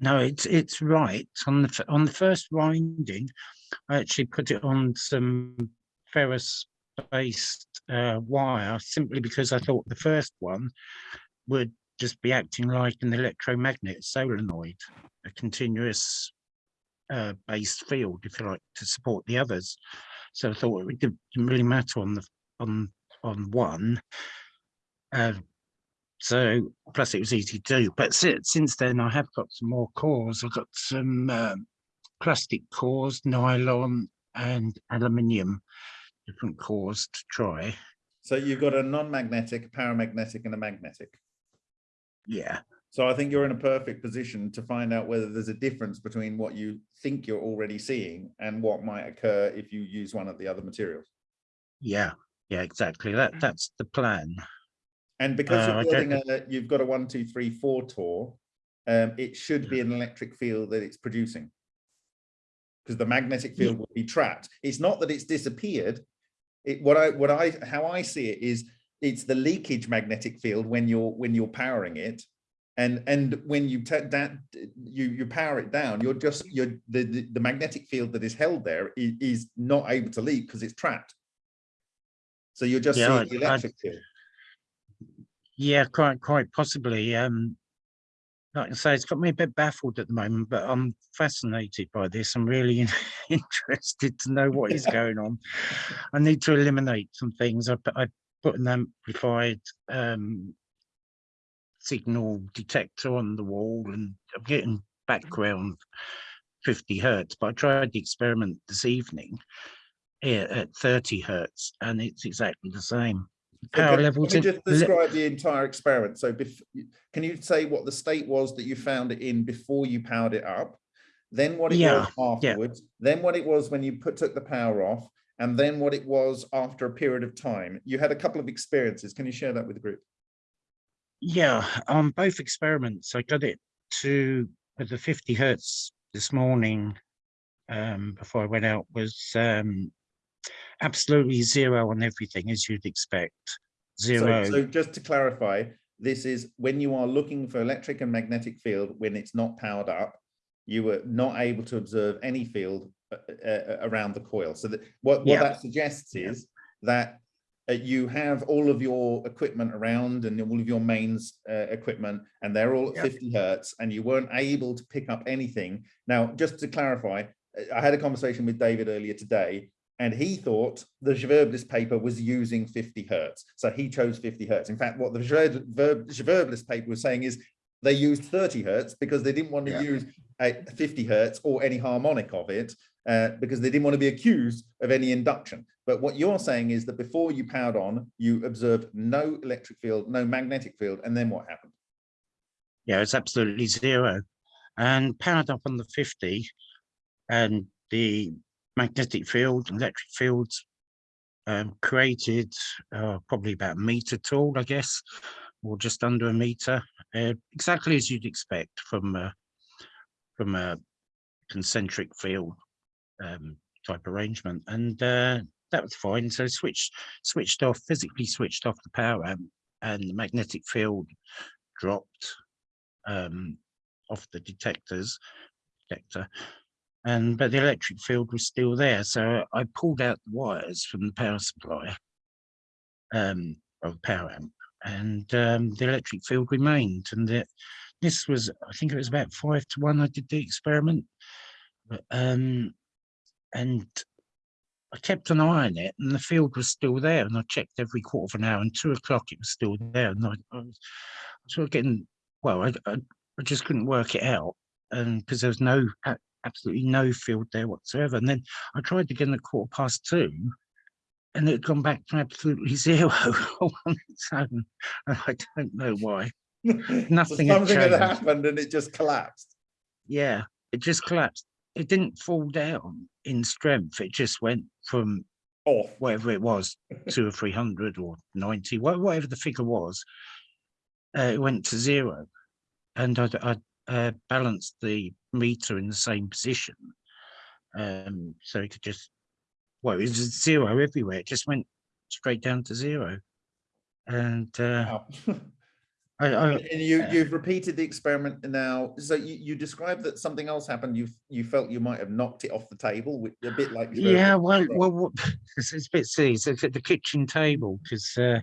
No, it's it's right on the on the first winding. I actually put it on some ferrous based uh, wire simply because I thought the first one would just be acting like an electromagnet solenoid, a continuous uh, based field, if you like, to support the others. So I thought it didn't really matter on the on on one. Uh, so plus it was easy to do. But since since then I have got some more cores. I've got some um, plastic cores, nylon and aluminium, different cores to try. So you've got a non-magnetic, paramagnetic and a magnetic. Yeah, So I think you're in a perfect position to find out whether there's a difference between what you think you're already seeing and what might occur if you use one of the other materials. yeah, yeah, exactly. That that's the plan. And because Uh, you're don't building a, you've got a one, two, three, four tour, um, it should be an electric field that it's producing. Because the magnetic field will be trapped. It's not that it's disappeared. It, what I, what I, how I see it is, it's the leakage magnetic field when you're, when you're powering it. And, and when you that, you, you power it down, you're just, you're, the, the, the magnetic field that is held there is, is not able to leak because it's trapped. So you're just Yeah, seeing the I- I- electric field. Yeah, quite quite possibly. Um, like I say, it's got me a bit baffled at the moment, but I'm fascinated by this. I'm really interested to know what is going on. I need to eliminate some things. I put I put an amplified um, signal detector on the wall, and I'm getting background 50 hertz. But I tried the experiment this evening here at 30 hertz, and it's exactly the same. Power can- levels. Can you just describe the entire experiment? So can you say what the state was that you found it in before you powered it up? Then what it Yeah, was yeah. afterwards, then what it was when you put, took the power off, and then what it was after a period of time. You had a couple of experiences. Can you share that with the group? Yeah, on both experiments, I got it to the 50 hertz this morning um, before I went out was um, absolutely zero on everything, as you'd expect. Zero. so just to clarify, this is when you are looking for electric and magnetic field when it's not powered up, you were not able to observe any field uh, uh, around the coil. So that what, what Yeah. that suggests is that uh, you have all of your equipment around and all of your mains uh, equipment and they're all at Yeah. 50 hertz and you weren't able to pick up anything. Now, just to clarify, uh, I had a conversation with David earlier today and he thought the Verblist paper was using 50 hertz. So he chose 50 hertz. In fact, what the Verblist paper was saying is they used 30 hertz because they didn't want to Yeah. use a 50 hertz or any harmonic of it uh, because they didn't want to be accused of any induction. But what you're saying is that before you powered on, you observed no electric field, no magnetic field, and then what happened? Yeah, it's absolutely zero. And powered up on the 50 and the magnetic field, electric fields um, created uh, probably about a meter tall, I guess, or just under a meter, uh, exactly as you'd expect from a, from a concentric field um, type arrangement. And uh, that was fine. So switched switched off, physically switched off the power amp and the magnetic field dropped um, off the detectors detector and but the electric field was still there so i pulled out the wires from the power supply um of the power amp and um, the electric field remained and this was i think it was about five to one i did the experiment um and I kept an eye on it and the field was still there and I checked every quarter of an hour and two o'clock it was still there and I, I was sort of getting well I, I, I just couldn't work it out and because there was no absolutely no field there whatsoever and then I tried again at quarter past two and it had gone back to absolutely zero on its own and I don't know why Nothing had something had happened and it just collapsed. yeah it just collapsed it didn't fall down in strength it just went from Off. whatever it was, two or three hundred or ninety, whatever the figure was, uh, it went to zero. And I, I uh, balanced the meter in the same position. Um, so it could just, well, it was zero everywhere. It just went straight down to zero. And uh, Wow. I, I, And you, you've repeated the experiment now. So you, you described that something else happened. You, you felt you might have knocked it off the table, which- a bit like. yeah, well, well, what, it's, it's a bit silly. So it's at the kitchen table because uh,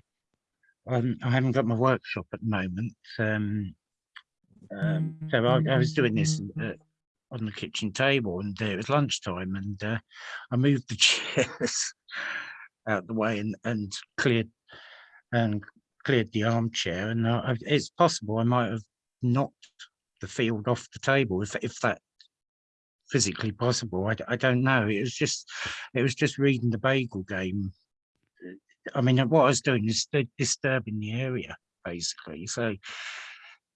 I haven't got my workshop at the moment. Um, um, so I, I was doing this uh, on the kitchen table and uh, it was lunchtime and uh, I moved the chairs out the way and, and cleared and cleared the armchair and uh, I- it's possible I might have knocked the field off the table if, if that physically possible. I don't know. It was just, it was just reading the bagel game. I mean, what I was doing is disturbing the area basically. So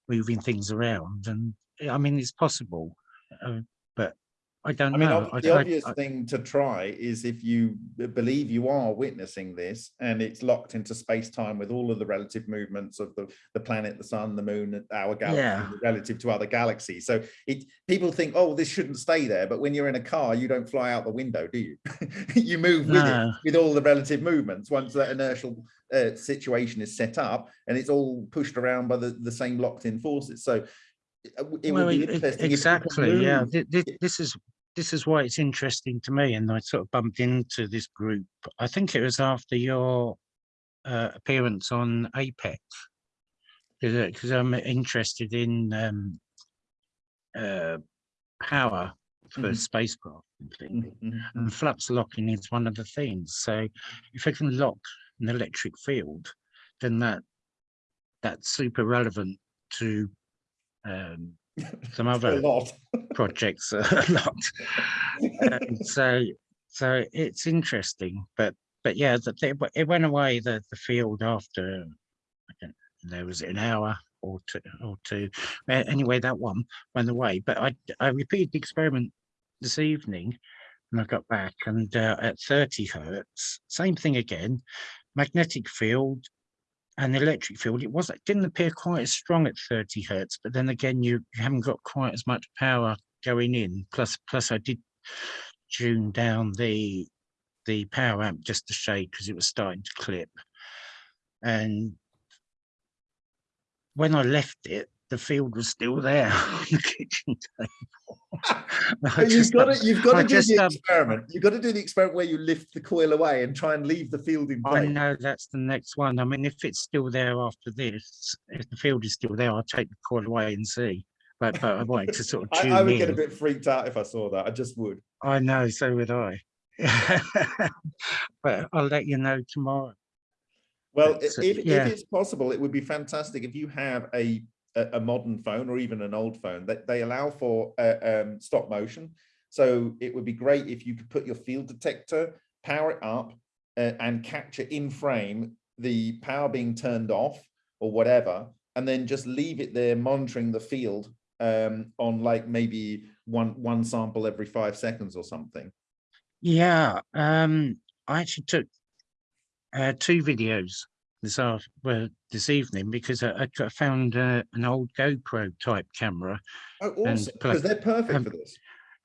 moving things around and I mean, it's possible, uh, but I don't I mean, know. the I- obvious I- thing to try is if you believe you are witnessing this and it's locked into space time with all of the relative movements of the, the planet, the sun, the moon, and our galaxy Yeah. relative to other galaxies. So it people think, oh, this shouldn't stay there. But when you're in a car, you don't fly out the window, do you? you move with No. it with all the relative movements once that inertial uh, situation is set up and it's all pushed around by the, the same locked in forces. So it Well, would be interesting. Exactly, yeah. moved. Thi- thi- This is, this is why it's interesting to me and I sort of bumped into this group. I think it was after your uh, appearance on Apex. Because I'm interested in um, uh, power for Mhm. spacecraft. and things. Mhm, mhm. And flux locking is one of the things. So if I can lock an electric field, then that that's super relevant to um, some other projects a lot. And so so it's interesting, but but yeah, the, it, it went away the the field after I don't, there was an hour or two or two. Anyway, that one went away. But I I repeated the experiment this evening and I got back, and uh, at 30 hertz, same thing again, magnetic field and the electric field. It was it didn't appear quite as strong at 30 hertz, but then again, you, you haven't got quite as much power going in. Plus, plus I did tune down the the power amp just a shade because it was starting to clip. And when I left it, the field was still there on the kitchen table. You've just, got um, to, you've got I to do just, the um, experiment. You've got to do the experiment where you lift the coil away and try and leave the field in I know that's the next one. I mean, if it's still there after this, if the field is still there, I'll take the coil away and see. But but I wanted to sort of I, I would in. get a bit freaked out if I saw that. I just would. I know, so would I. but I'll let you know tomorrow. Well, so, if, if it's possible, it would be fantastic if you have a a, modern phone or even an old phone that they allow for uh, um, stop motion. So it would be great if you could put your field detector, power it up, uh, and capture in frame the power being turned off or whatever, and then just leave it there monitoring the field um, on like maybe one one sample every five seconds or something. Yeah, um, I actually took uh, two videos this well, this evening because I, I found uh, an old GoPro type camera Oh, And awesome! Because they're perfect um, for this.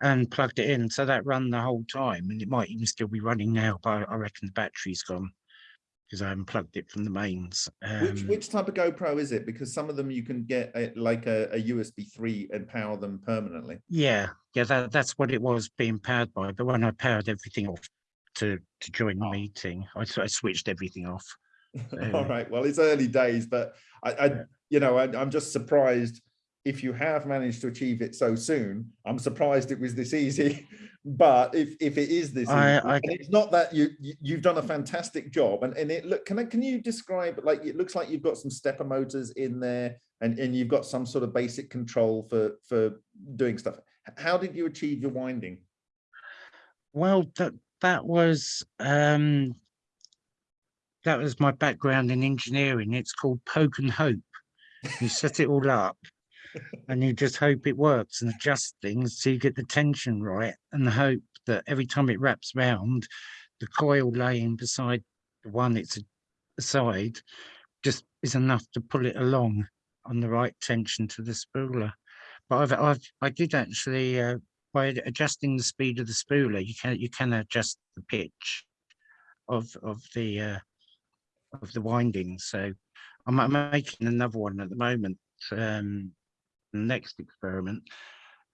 and plugged it in, so that run the whole time, and it might even still be running now, but I reckon the battery's gone because I haven't plugged it from the mains. Which Um, which type of GoPro is it? Because some of them you can get a, like a, a USB three and power them permanently. Yeah, yeah, that, that's what it was being powered by. But when I powered everything off to to join the meeting, I switched everything off. All Um. Well, it's early days, but I, I Yeah. you know, I, I'm just surprised if you have managed to achieve it so soon. I'm surprised it was this easy. But if if it is this, I- easy, I- it's not that you, you you've done a fantastic job, and and it look can I, can you describe like it looks like you've got some stepper motors in there, and and you've got some sort of basic control for for doing stuff. How did you achieve your winding? Well, that that was um, that was my background in engineering. It's called poke and hope. You set it all up, and you just hope it works and adjust things so you get the tension right, and the hope that every time it wraps round, the coil laying beside the one it's aside just is enough to pull it along on the right tension to the spooler. But I've I've I did actually uh, by adjusting the speed of the spooler, you can you can adjust the pitch of of the uh, of the winding. So I'm, I'm making another one at the moment. Um, the next experiment,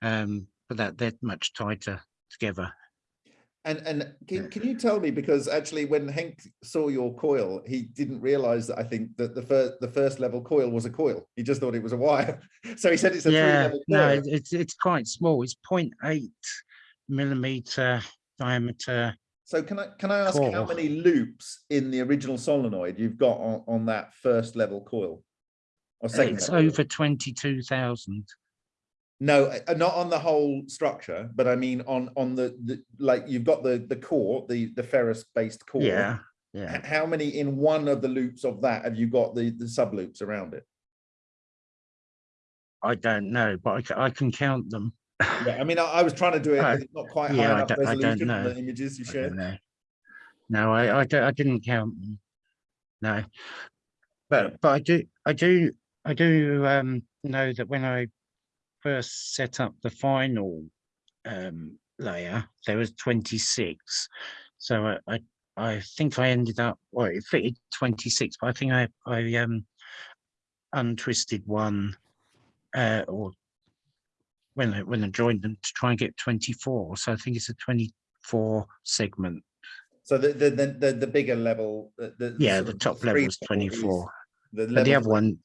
um, but that they're much tighter together. And and can, can you tell me because actually when Henk saw your coil, he didn't realize that I think that the first the first level coil was a coil. He just thought it was a wire. So he said it's a three Yeah, level no, it's, it's quite small. It's 0.8 millimeter diameter. So can I can I ask how many loops in the original solenoid you've got on, on that first level coil? Or second It's level? over 22,000. No, uh, not on the whole structure, but I mean on on the, the like you've got the the core, the the ferrous based core. Yeah, yeah. How many in one of the loops of that have you got the the sub loops around it? I don't know, but I, I can count them. Yeah, I mean, I, I was trying to do it, Uh, but it's not quite yeah, high I enough I resolution on the images you I shared. know. No, I, I, don't- I didn't count them. No. Yeah. But, but I do, I do, I do, um, know that when I first set up the final, um, layer, there was twenty-six. So I, I, I think I ended up, well, it fitted twenty-six, but I think I, I, um, untwisted one, uh, or when I, when I joined them to try and get twenty-four. So I think it's a twenty-four segment. So the the the the, the bigger level, the, the Yeah, the top level is is twenty-four. The, But the level other one,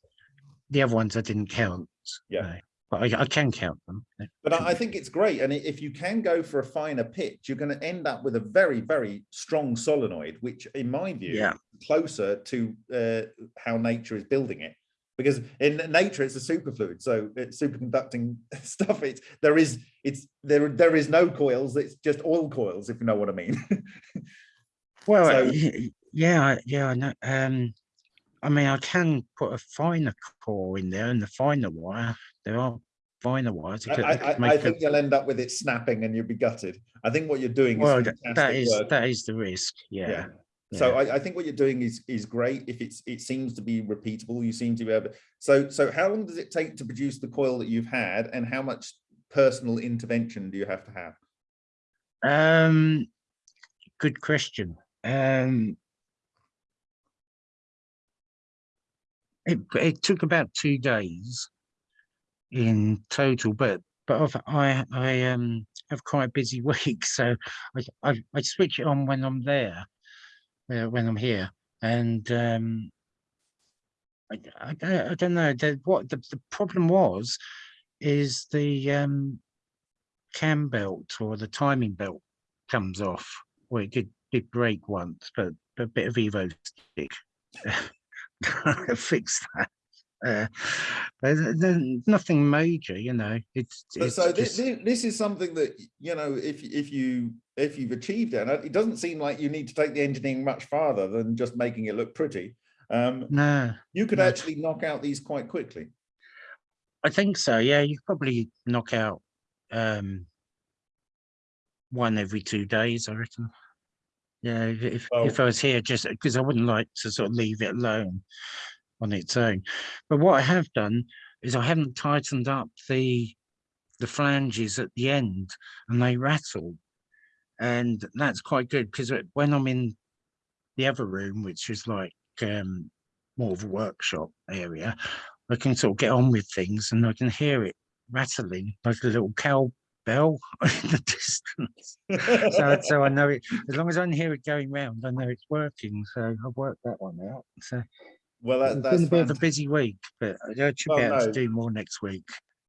the other ones I didn't count. Yeah. no. But I, I can count them. But I, I think it's great, and if you can go for a finer pitch, you're going to end up with a very, very strong solenoid, which, in my view, Yeah. is closer to uh, how nature is building it. Because in nature, it's a superfluid, so it's superconducting stuff. It's there is it's there there is no coils. It's just oil coils, if you know what I mean. Well, so- yeah, yeah, I know. Um, I mean, I can put a finer core in there and the finer wire. There are finer wires. I, I I I, could I- I make a- think you'll end up with it snapping, and you'll be gutted. I think what you're doing Well, is that is, work. that is the risk. yeah. Yeah. So yeah. I, I think what you're doing is is great. If it's it seems to be repeatable, you seem to be able. So so how long does it take to produce the coil that you've had, and how much personal intervention do you have to have? Um, good question. Um, it it took about two days in total, but but I've, I I um have quite a busy week, so I I, I switch it on when I'm there, uh, when I'm here, and um. I, I, don't- I don't know the, what the, the problem was is the um cam belt or the timing belt comes off. Well, it did, did break once, but a bit of Evo stick fixed that. Uh, nothing major, you know. It's, So, it's so this, just, this is something that you know if if you if you've achieved it, it doesn't seem like you need to take the engineering much farther than just making it look pretty. Um, no, you could no. actually knock out these quite quickly. I think so. Yeah, you probably knock out um one every two days. I reckon. Yeah, if if, Well- if I was here, just because I wouldn't like to sort of leave it alone on its own. But what I have done is I haven't tightened up the the flanges at the end, and they rattle, and that's quite good because when I'm in the other room, which is like um more of a workshop area, I can sort of get on with things and I can hear it rattling like a little cow bell in the distance. So, so I know it, as long as I can hear it going round, I know it's working. So I've worked that one out. So well, that, it's that's been a bit of a busy week, but I should Well, be able no. to do more next week.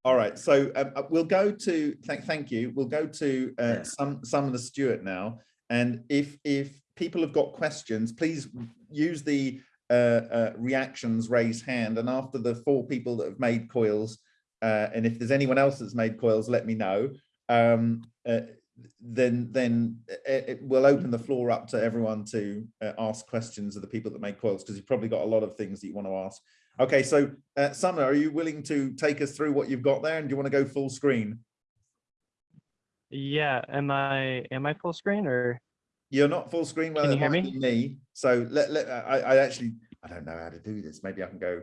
All right, so um, uh, we'll go to thank thank you. We'll go to uh, Yeah. some some of the Stuart now, and if if people have got questions, please use the uh, uh, reactions raise hand. And after the four people that have made coils, uh, and if there's anyone else that's made coils, let me know. Um, uh, then then uh, it, we'll open the floor up to everyone to uh, ask questions of the people that make coils because you've probably got a lot of things that you want to ask. Okay, so uh, Summer, are you willing to take us through what you've got there, and do you want to go full screen? Yeah, am I am I full screen or You're not full screen. Well, Can you hear me? me. So let let I, I actually I don't know how to do this. Maybe I can go.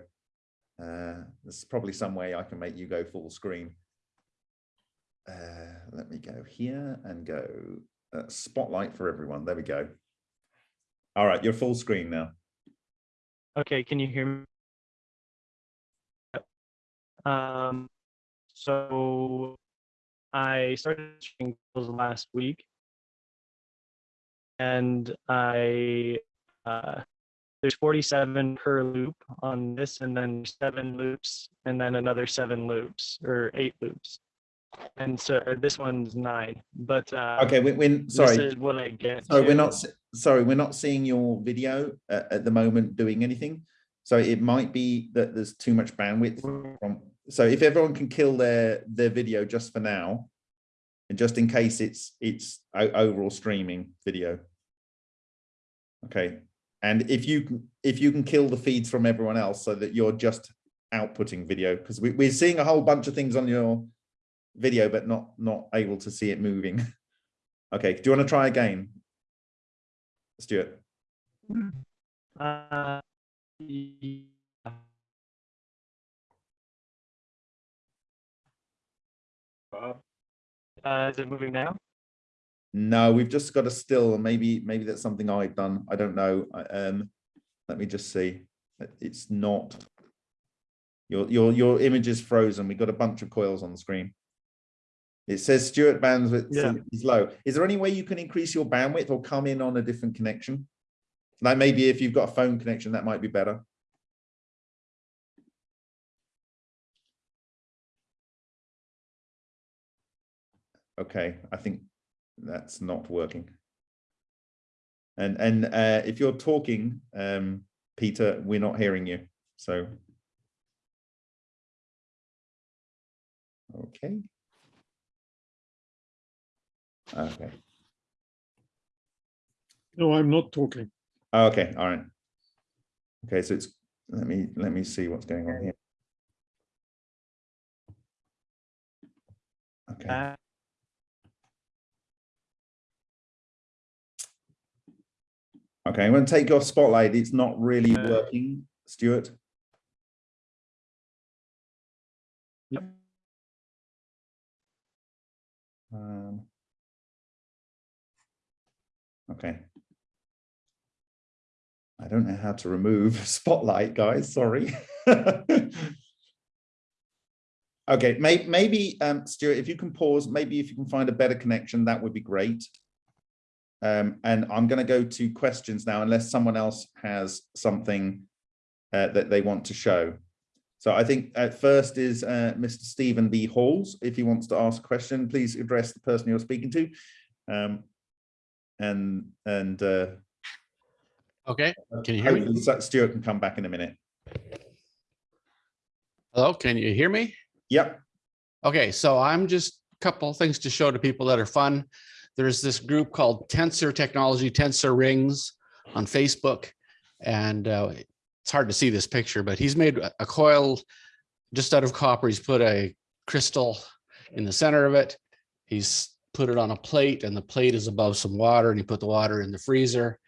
Uh, there's probably some way I can make you go full screen. Uh, let me go here and go uh, spotlight for everyone. There we go. All right, you're full screen now. okay, can you hear me? Um so I started streaming last week and I uh, there's 47 per loop on this, and then seven loops, and then another seven loops or eight loops. And so this one's nine, but uh, Okay, we, we, this sorry. is what I get. So we're not, sorry, we're not seeing your video at, at the moment doing anything. So it might be that there's too much bandwidth from, so if everyone can kill their, their video just for now, and just in case it's, it's overall streaming video. Okay, and if you, if you can kill the feeds from everyone else so that you're just outputting video, because we, we're seeing a whole bunch of things on your video, but not, not able to see it moving. Okay, do you want to try again? Stuart. Uh, yeah. Uh, is it moving now? No, we've just got a still, maybe maybe that's something I've done. I don't know. Um, let me just see. It's not. Your your your image is frozen. We've got a bunch of coils on the screen. It says Stuart bandwidth Yeah. is low. Is there any way you can increase your bandwidth or come in on a different connection? Like maybe if you've got a phone connection, that might be better. Okay, I think that's not working. And and uh, if you're talking, um, Peter, we're not hearing you. So. Okay. Okay. No, I'm not talking. Okay. All right. Okay. So it's let me let me see what's going on here. Okay. Uh, Okay. I'm going to take your spotlight. It's not really working, Stuart. Yep. Um, okay. I don't know how to remove spotlight, guys. Sorry. okay, may, maybe, um, Stuart, if you can pause, maybe if you can find a better connection, that would be great. Um, and I'm going to go to questions now, unless someone else has something uh, that they want to show. So I think at first is uh, Mr. Stephen B. Halls. If he wants to ask a question, please address the person you're speaking to. Um, and and uh, Okay, Can you hear me? hopefully Stuart can come back in a minute. hello, can you hear me? Yep. Okay, so I'm just a couple things to show to people that are fun. There's this group called Tensor Technology, Tensor Rings on Facebook. And uh, it's hard to see this picture, but he's made a a coil just out of copper. He's put a crystal in the center of it. He's put it on a plate and the plate is above some water and you put the water in the freezer,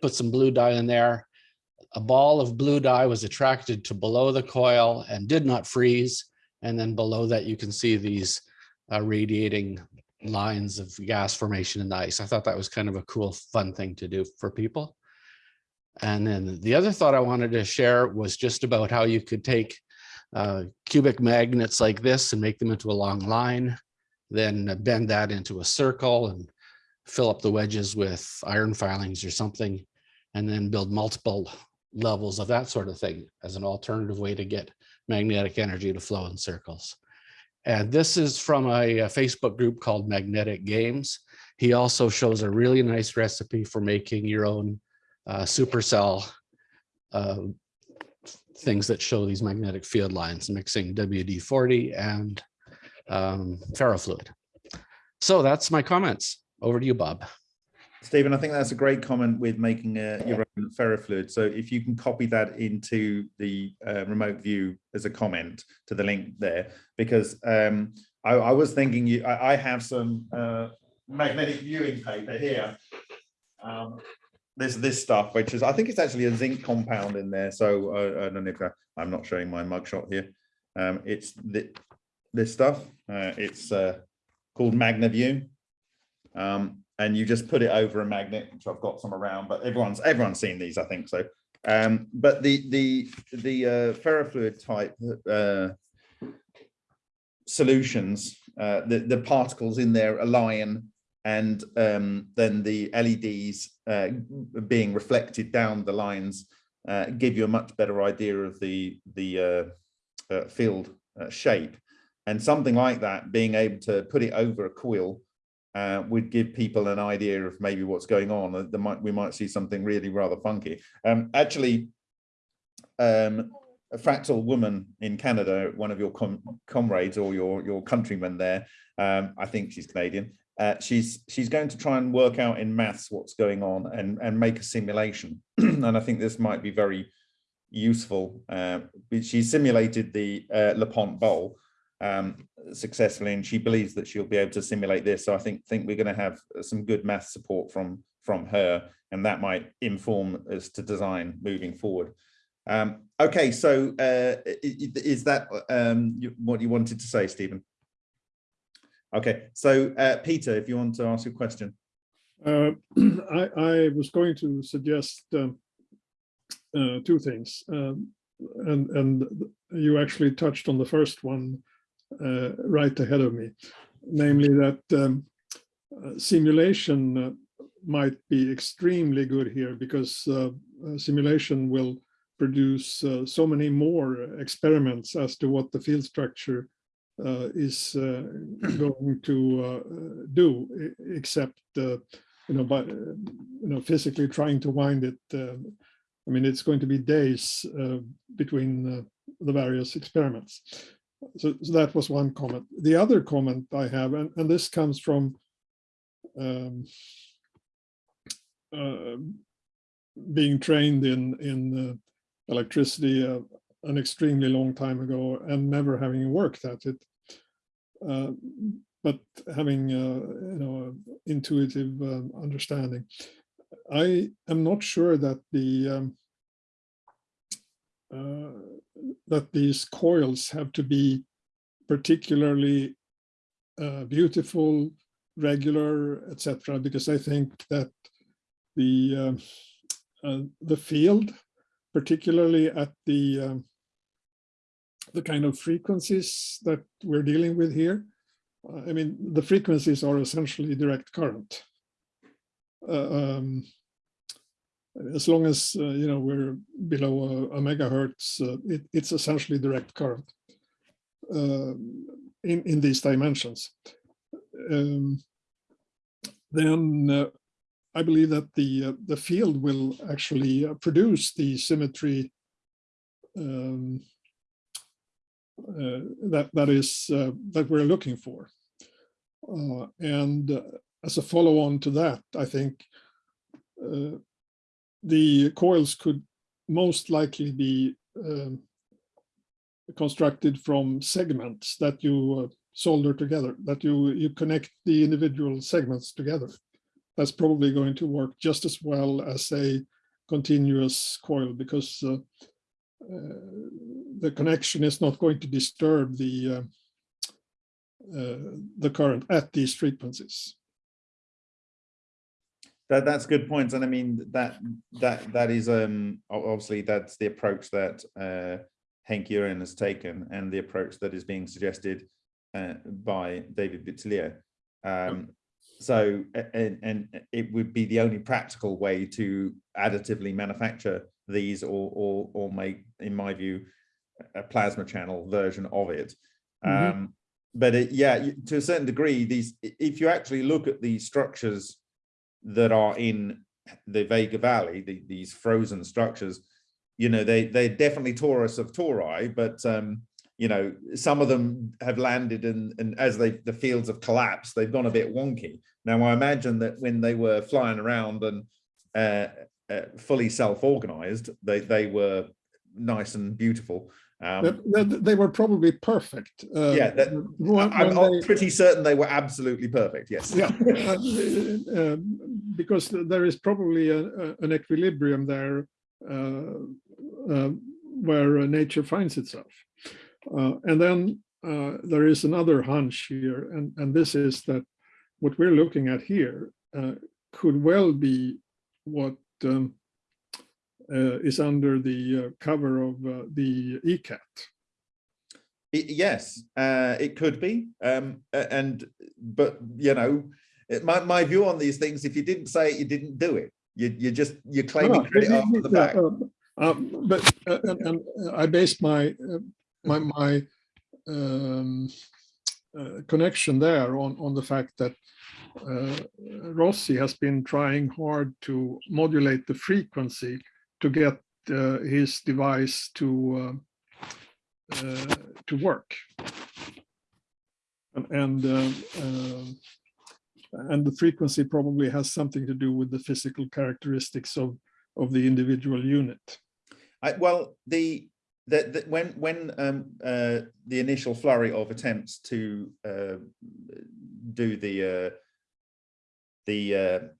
put some blue dye in there. A ball of blue dye was attracted to below the coil and did not freeze. And then below that, you can see these uh, radiating lines of gas formation in the ice. I thought that was kind of a cool, fun thing to do for people. And then the other thought I wanted to share was just about how you could take uh, cubic magnets like this and make them into a long line, then bend that into a circle and fill up the wedges with iron filings or something, and then build multiple levels of that sort of thing as an alternative way to get magnetic energy to flow in circles. And this is from a, a Facebook group called Magnetic Games. He also shows a really nice recipe for making your own uh, supercell uh, things that show these magnetic field lines, mixing WD-40 and um, ferrofluid. So that's my comments. Over to you, Bob. Stephen, I think that's a great comment with making uh, your own ferrofluid. So if you can copy that into the uh, remote view as a comment to the link there, because um, I, I was thinking you, I, I have some uh, magnetic viewing paper here. Um, there's this stuff, which is, I think it's actually a zinc compound in there. So uh, I don't know if I, I'm not showing my mugshot here. Um, it's the, this stuff. Uh, it's uh, called MagnaView. Um, and you just put it over a magnet, which I've got some around, but everyone's everyone's seen these, I think so. Um, but the the the uh, ferrofluid type uh, solutions, uh, the the particles in there align and um, then the LEDs uh, being reflected down the lines give you a much better idea of the the field shape. And something like that, being able to put it over a coil uh, would give people an idea of maybe what's going on. Might we might see something really rather funky. Um, actually, um, a fractal woman in Canada, one of your com comrades or your your countrymen there, um, I think she's Canadian. Uh, she's she's going to try and work out in maths what's going on and and make a simulation. and I think this might be very useful. Uh, she simulated the uh, Bowl um, successfully, and she believes that she'll be able to simulate this. So I think think we're going to have some good math support from from her, and that might inform us to design moving forward. Um, okay, so uh, is that um, what you wanted to say, Stephen? Okay, so uh, Peter, if you want to ask a question. Uh, I, I was going to suggest um, uh, two things. um, And, and you actually touched on the first one uh, right ahead of me, namely that um, uh, simulation uh, might be extremely good here because uh, simulation will produce uh, so many more experiments as to what the field structure uh, is uh, going to uh, do, except uh, you know, by you know, physically trying to wind it. uh, I mean, it's going to be days uh, between uh, the various experiments. So, so that was one comment. The other comment I have, and, and this comes from um, uh, being trained in in uh, electricity uh, an extremely long time ago and never having worked at it. Uh, but having uh, you know intuitive um, understanding. I am not sure that the um, uh, that these coils have to be particularly uh, beautiful, regular, etc. Because I think that the um, uh, the field, particularly at the um, the kind of frequencies that we're dealing with here, uh, I mean, the frequencies are essentially direct current. Uh, um, as long as uh, you know we're below a, a megahertz, uh, it, it's essentially direct current uh, in in these dimensions. Um, then uh, I believe that the uh, the field will actually uh, produce the symmetry um, that that is that we're looking for. And as a follow-on to that, I think uh, the coils could most likely be um, constructed from segments that you uh, solder together, that you you connect the individual segments together. That's probably going to work just as well as a continuous coil because uh, uh, the connection is not going to disturb the uh, uh, the current at these frequencies. That that's good points, and I mean that that that is um obviously that's the approach that uh Henk Uren has taken, and the approach that is being suggested uh, by David Boutillier. Um, so and and it would be the only practical way to additively manufacture these, or or or make, in my view, a plasma channel version of it. Mhm. Um, but it, yeah, to a certain degree, these if you actually look at the structures that are in the Vega Valley, the, these frozen structures, you know, they they're definitely torus of tori, but um, you know, some of them have landed and and as they the fields have collapsed, they've gone a bit wonky. Now I imagine that when they were flying around and uh, uh, fully self-organized, they they were nice and beautiful. Um, that- They were probably perfect. uh, yeah, that, when- I'm, when they- pretty certain they were absolutely perfect. Yes. Yeah, uh, uh, because there is probably a, a- an equilibrium there uh, uh, where uh, nature finds itself. Uh, and then uh, there is another hunch here, and, and this is that what we're looking at here uh, could well be what um, is under the uh, cover of uh, the E-Cat. I- yes, uh, it could be. Um, and but you know, it- my, my view on these things, if you didn't say it, you didn't do it. You, you just, you're claiming no, credit after the fact. um, But, uh, and, and I based my, uh, my, my um, uh, connection there on, on the fact that uh, Rossi has been trying hard to modulate the frequency to get uh, his device to uh, uh, to work. And and, and the frequency probably has something to do with the physical characteristics of of the individual unit. I, well, the, the when when um, uh, the initial flurry of attempts to uh, do the uh, the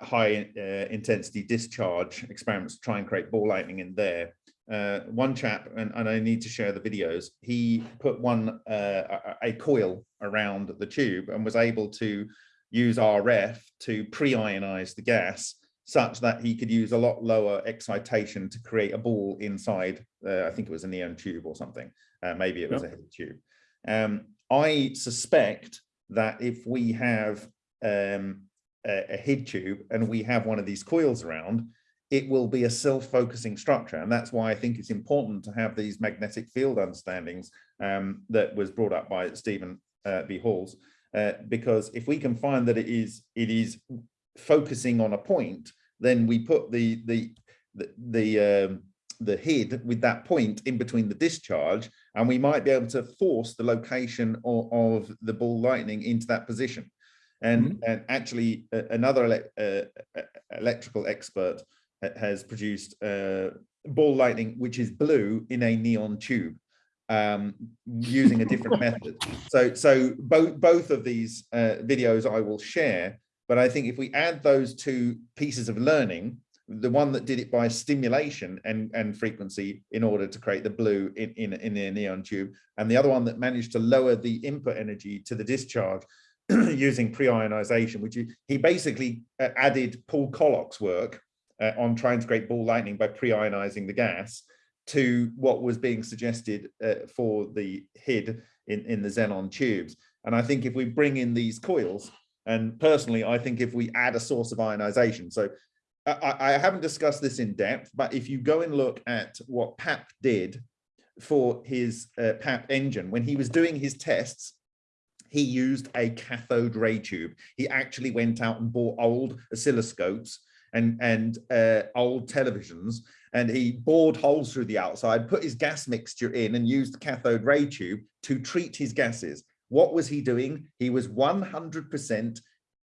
high uh, intensity discharge experiments to try and create ball lightning in there. Uh, one chap, and, and I need to share the videos, he put one uh, a, a coil around the tube and was able to use RF to pre-ionize the gas such that he could use a lot lower excitation to create a ball inside, uh, I think it was a neon tube or something, uh, maybe it was a head tube. Um, I suspect that if we have um, a, a head tube and we have one of these coils around, it will be a self-focusing structure. And that's why I think it's important to have these magnetic field understandings um, that was brought up by Stephen uh, B. Halls, uh, because if we can find that it is it is focusing on a point, then we put the the the the, um, the head with that point in between the discharge, and we might be able to force the location of, of the ball lightning into that position. And, and actually, uh, another ele uh, electrical expert ha- has produced uh, ball lightning, which is blue in a neon tube um, using a different method. So, so both both of these uh, videos I will share. But I think if we add those two pieces of learning, the one that did it by stimulation and, and frequency in order to create the blue in, in, in a neon tube, and the other one that managed to lower the input energy to the discharge using pre-ionization, which he, basically uh, added Paul Koloc's work uh, on trying to create ball lightning by pre-ionizing the gas to what was being suggested uh, for the HID in, in the xenon tubes. And I think if we bring in these coils, and personally, I think if we add a source of ionization, so I, I haven't discussed this in depth, but if you go and look at what Papp did for his uh, Papp engine, when he was doing his tests, he used a cathode ray tube. He actually went out and bought old oscilloscopes and, and uh, old televisions, and he bored holes through the outside, put his gas mixture in and used the cathode ray tube to treat his gases. What was he doing? He was 100%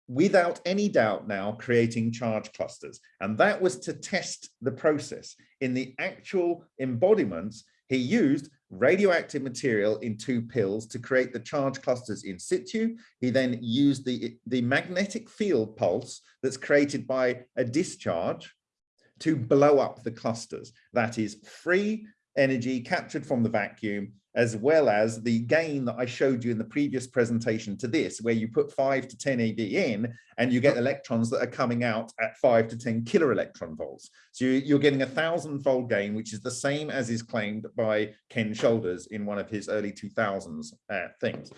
without any doubt now creating charge clusters. And that was to test the process. In the actual embodiments, he used radioactive material in two pills to create the charge clusters in situ. He then used the, the magnetic field pulse that's created by a discharge to blow up the clusters. That is free energy captured from the vacuum, as well as the gain that I showed you in the previous presentation to this, where you put five to 10 eV in and you get electrons that are coming out at five to 10 kilo electron volts. So you're getting a thousand fold gain, which is the same as is claimed by Ken Shoulders in one of his early 2000s uh, things.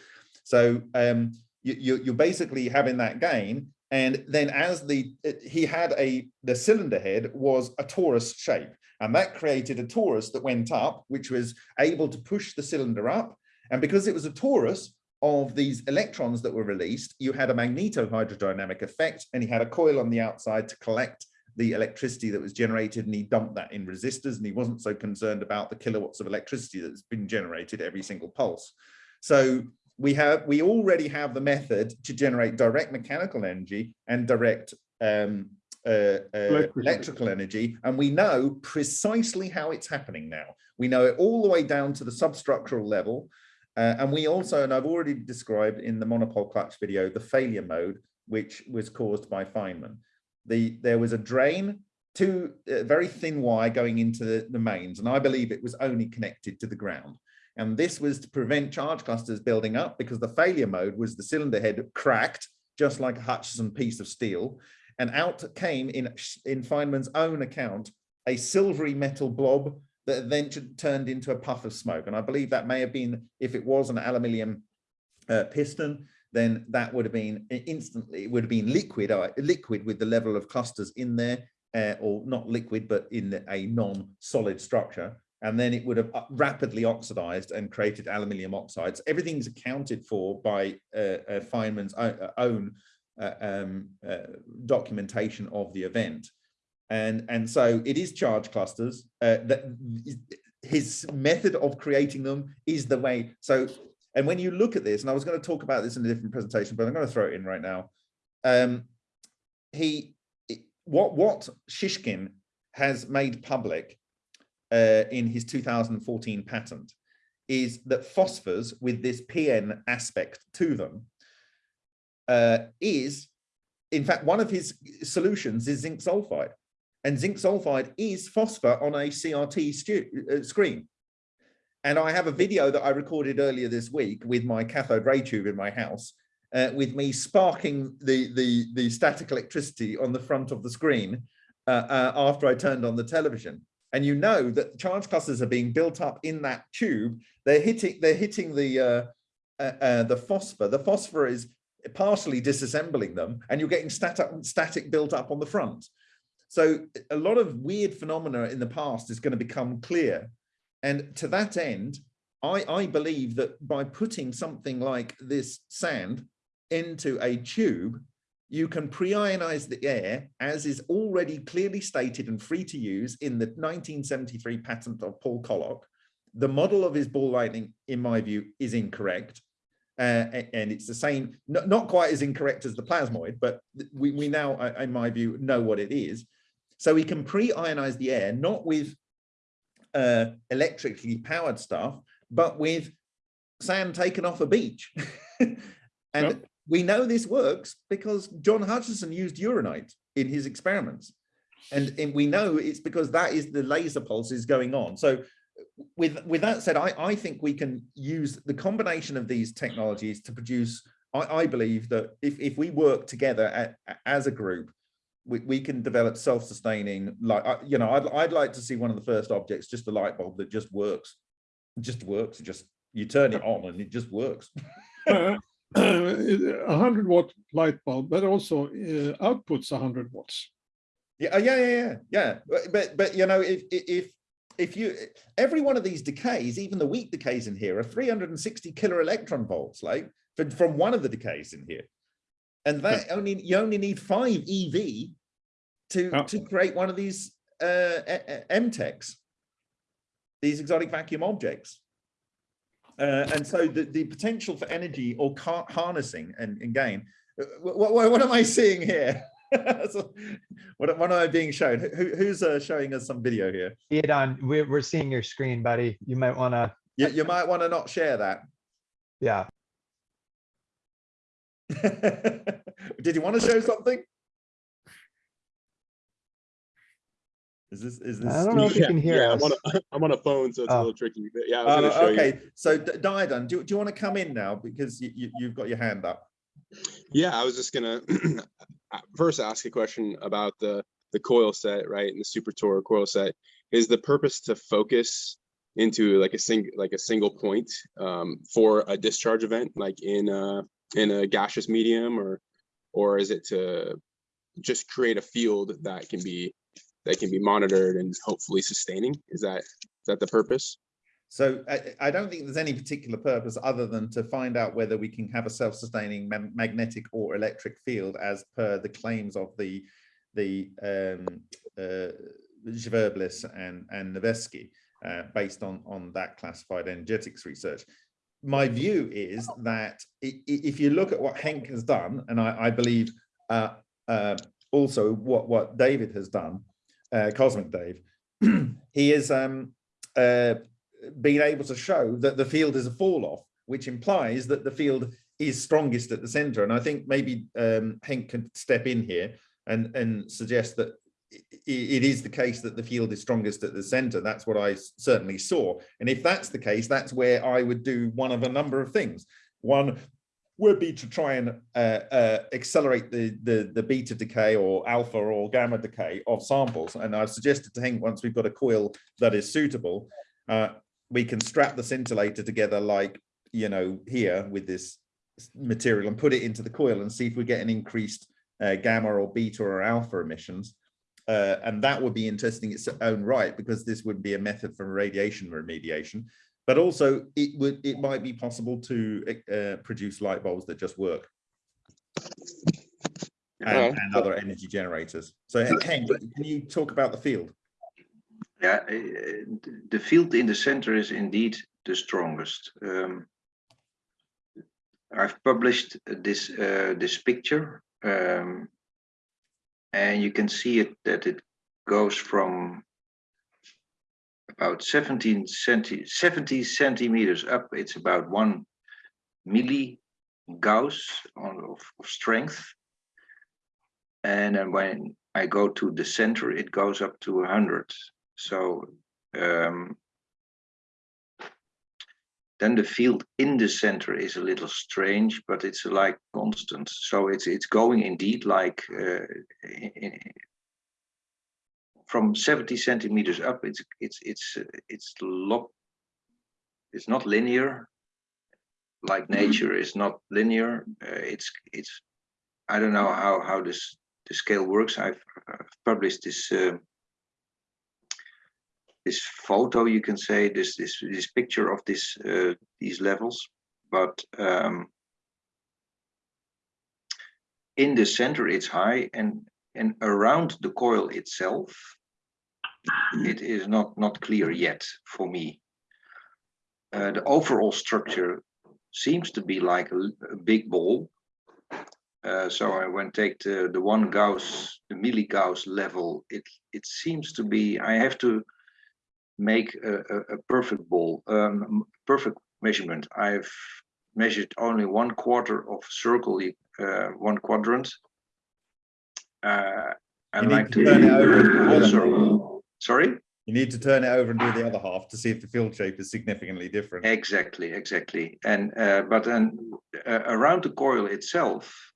So um, you, you're basically having that gain. And then as the, he had a, the cylinder head was a torus shape. And that created a torus that went up, which was able to push the cylinder up. And because it was a torus of these electrons that were released, you had a magnetohydrodynamic effect, and he had a coil on the outside to collect the electricity that was generated, and he dumped that in resistors, and he wasn't so concerned about the kilowatts of electricity that's been generated every single pulse. So we have we already have the method to generate direct mechanical energy and direct um, uh, uh, electrical energy, and we know precisely how it's happening now. We know it all the way down to the substructural level, uh, and we also, and I've already described in the monopole clutch video, the failure mode, which was caused by Feynman. The there was a drain, two uh, very thin wire going into the, the mains, and I believe it was only connected to the ground. And this was to prevent charge clusters building up because the failure mode was the cylinder head cracked, just like a Hutchison piece of steel, and out came in, in Feynman's own account, a silvery metal blob that then turned into a puff of smoke. And I believe that may have been, if it was an aluminium uh, piston, then that would have been instantly, it would have been liquid, uh, liquid with the level of clusters in there, uh, or not liquid, but in a non-solid structure. And then it would have uh, rapidly oxidized and created aluminium oxides. Everything's accounted for by uh, uh, Feynman's own um, uh, documentation of the event. And, and so it is charge clusters. Uh, that his method of creating them is the way. So, and when you look at this, and I was going to talk about this in a different presentation, but I'm going to throw it in right now. Um, he, what what Shishkin has made public uh, in his 2014 patent is that phosphors with this PN aspect to them uh, is, in fact, one of his solutions is zinc sulfide. And zinc sulfide is phosphor on a CRT uh, screen. And I have a video that I recorded earlier this week with my cathode ray tube in my house, uh, with me sparking the, the, the static electricity on the front of the screen uh, uh, after I turned on the television. And you know that charge clusters are being built up in that tube. They're hitting, they're hitting the, uh, uh, uh, the phosphor. The phosphor is partially disassembling them and you're getting static, static built up on the front. So a lot of weird phenomena in the past is going to become clear. And to that end, I, I believe that by putting something like this sand into a tube, you can pre-ionize the air as is already clearly stated and free to use in the 1973 patent of Paul Koloc. The model of his ball lightning, in my view, is incorrect. Uh, and it's the same, not, quite as incorrect as the plasmoid, but we, we now, in my view, know what it is. So we can pre-ionize the air, not with uh, electrically powered stuff, but with sand taken off a beach. and Yep. we know this works because John Hutchison used uranite in his experiments. And, and we know it's because that is the laser pulses going on. So with, with that said, I, I think we can use the combination of these technologies to produce, I, I believe that if, if we work together a- as a group, we, we can develop self-sustaining, like, you know, I'd, I'd like to see one of the first objects, just a light bulb that just works. Just works, just, you turn it on and it just works. Uh, A hundred watt light bulb, but also uh, outputs a hundred watts. Yeah, uh, yeah, yeah, yeah, but, but you know, if, if, if you, every one of these decays, even the weak decays in here are 360 kilo electron volts, like from, from one of the decays in here. And that only, you only need five EV to, Yeah. to create one of these uh, MTECs, these exotic vacuum objects. Uh, and so the, the potential for energy or car harnessing and, and gain, what, what, what am I seeing here? So, what, what am I being shown? Who, who's uh, showing us some video here? See we're, we're seeing your screen, buddy. You might wanna, You, you might want to not share that. yeah. Did you want to show something? Is this, is this? I don't know if you Yeah, can hear yeah, us. I'm on a, I'm on a phone, so it's a Oh. little tricky. But yeah, I was Oh, gonna show you. okay, so D- Diadon, do, do you want to come in now? Because you, you, you've got your hand up. Yeah, I was just gonna uh, first ask a question about the the coil set, right? And the Super Tour coil set. Is the purpose to focus into like a sing like a single point um, for a discharge event, like in a in a gaseous medium, or or is it to just create a field that can be that can be monitored and hopefully sustaining? Is that is that the purpose? So I, I don't think there's any particular purpose other than to find out whether we can have a self-sustaining ma- magnetic or electric field as per the claims of the the um, uh, Zverblis and and Nevesky, uh, based on on that classified energetics research. My view is that if you look at what Henk has done, and I, I believe uh, uh, also what what David has done, uh, Cosmic Dave, he is um, being able to show that the field is a fall off, which implies that the field is strongest at the center. And I think maybe um, Henk can step in here and, and suggest that it is the case that the field is strongest at the center. That's what I certainly saw. And if that's the case, that's where I would do one of a number of things. One would be to try and uh, uh, accelerate the, the the beta decay or alpha or gamma decay of samples. And I've suggested to Henk once we've got a coil that is suitable, uh, we can strap the scintillator together like you know here with this material and put it into the coil and see if we get an increased uh, gamma or beta or alpha emissions. Uh, and that would be interesting in its own right because this would be a method for radiation remediation. But also, it would it might be possible to uh, produce light bulbs that just work and, and other energy generators. So, Henk, can you talk about the field? Yeah, the field in the center is indeed the strongest. Um, I've published this uh, this picture, um, and you can see it that it goes from about 17 centi 70 centimeters up. It's about one milli Gauss on, of, of strength, and then when I go to the center, it goes up to 100. So um, then the field in the center is a little strange, but it's like constant. So it's it's going indeed like uh, i- i- from 70 centimeters up. It's it's it's it's lo It's not linear. Like nature is not linear. Uh, it's it's I don't know how how this the scale works. I've, uh published this. Uh, this photo you can say this this this picture of this uh, these levels. But um in the center it's high and and around the coil itself it is not not clear yet for me. Uh, the overall structure seems to be like a, a big ball. Uh, so I when take the the one Gauss the milli Gauss level. It it seems to be I have to make a, a, a perfect ball, um, perfect measurement. I've measured only one quarter of circle, uh, one quadrant. Uh, I'd need like to to turn it over do the whole circle. Sorry? You need to turn it over and do the other half to see if the field shape is significantly different. Exactly, exactly. And uh, but then uh, around the coil itself,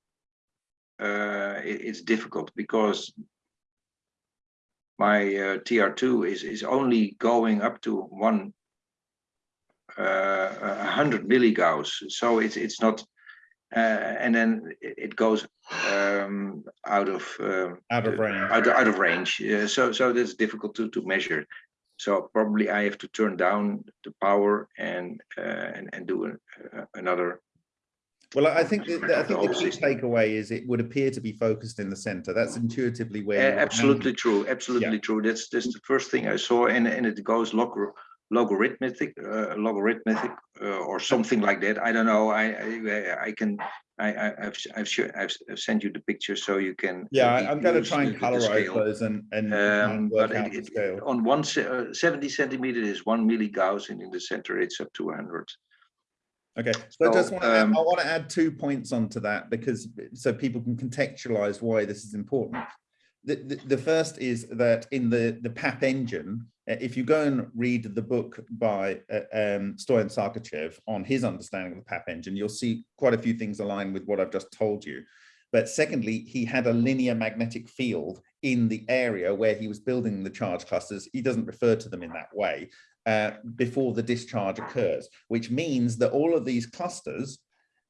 uh, it- it's difficult because my uh, TR2 is is only going up to one uh, a hundred milligauss, so it's it's not. Uh, and then it goes um, out of um, Out of range. Out, out of range. Uh, so so that's difficult to to measure. So probably I have to turn down the power and uh, and and do an, uh, another. Well, I think that, I think the key takeaway is it would appear to be focused in the center. That's intuitively where. Uh, absolutely true. Absolutely true. That's that's the first thing I saw, and and it goes log logarithmic, uh, logarithmic, uh, or something like that. I don't know. I I, I can. I, I I've I've, sure, I've I've sent you the picture so you can. Yeah, uh, I'm going to try and the- the colorize those and, and Um, and work out it, the it, on one uh, 70 centimeter is one milligauss, and in the center it's up to 100. Okay, so I just want to, add, um, I want to add two points onto that because so people can contextualize why this is important. The, the, the first is that in the, the Papp engine, uh, if you go and read the book by uh, um, Stoyan Sargoytchev on his understanding of the Papp engine, you'll see quite a few things align with what I've just told you. But secondly, he had a linear magnetic field in the area where he was building the charge clusters. He doesn't refer to them in that way uh, before the discharge occurs, which means that all of these clusters,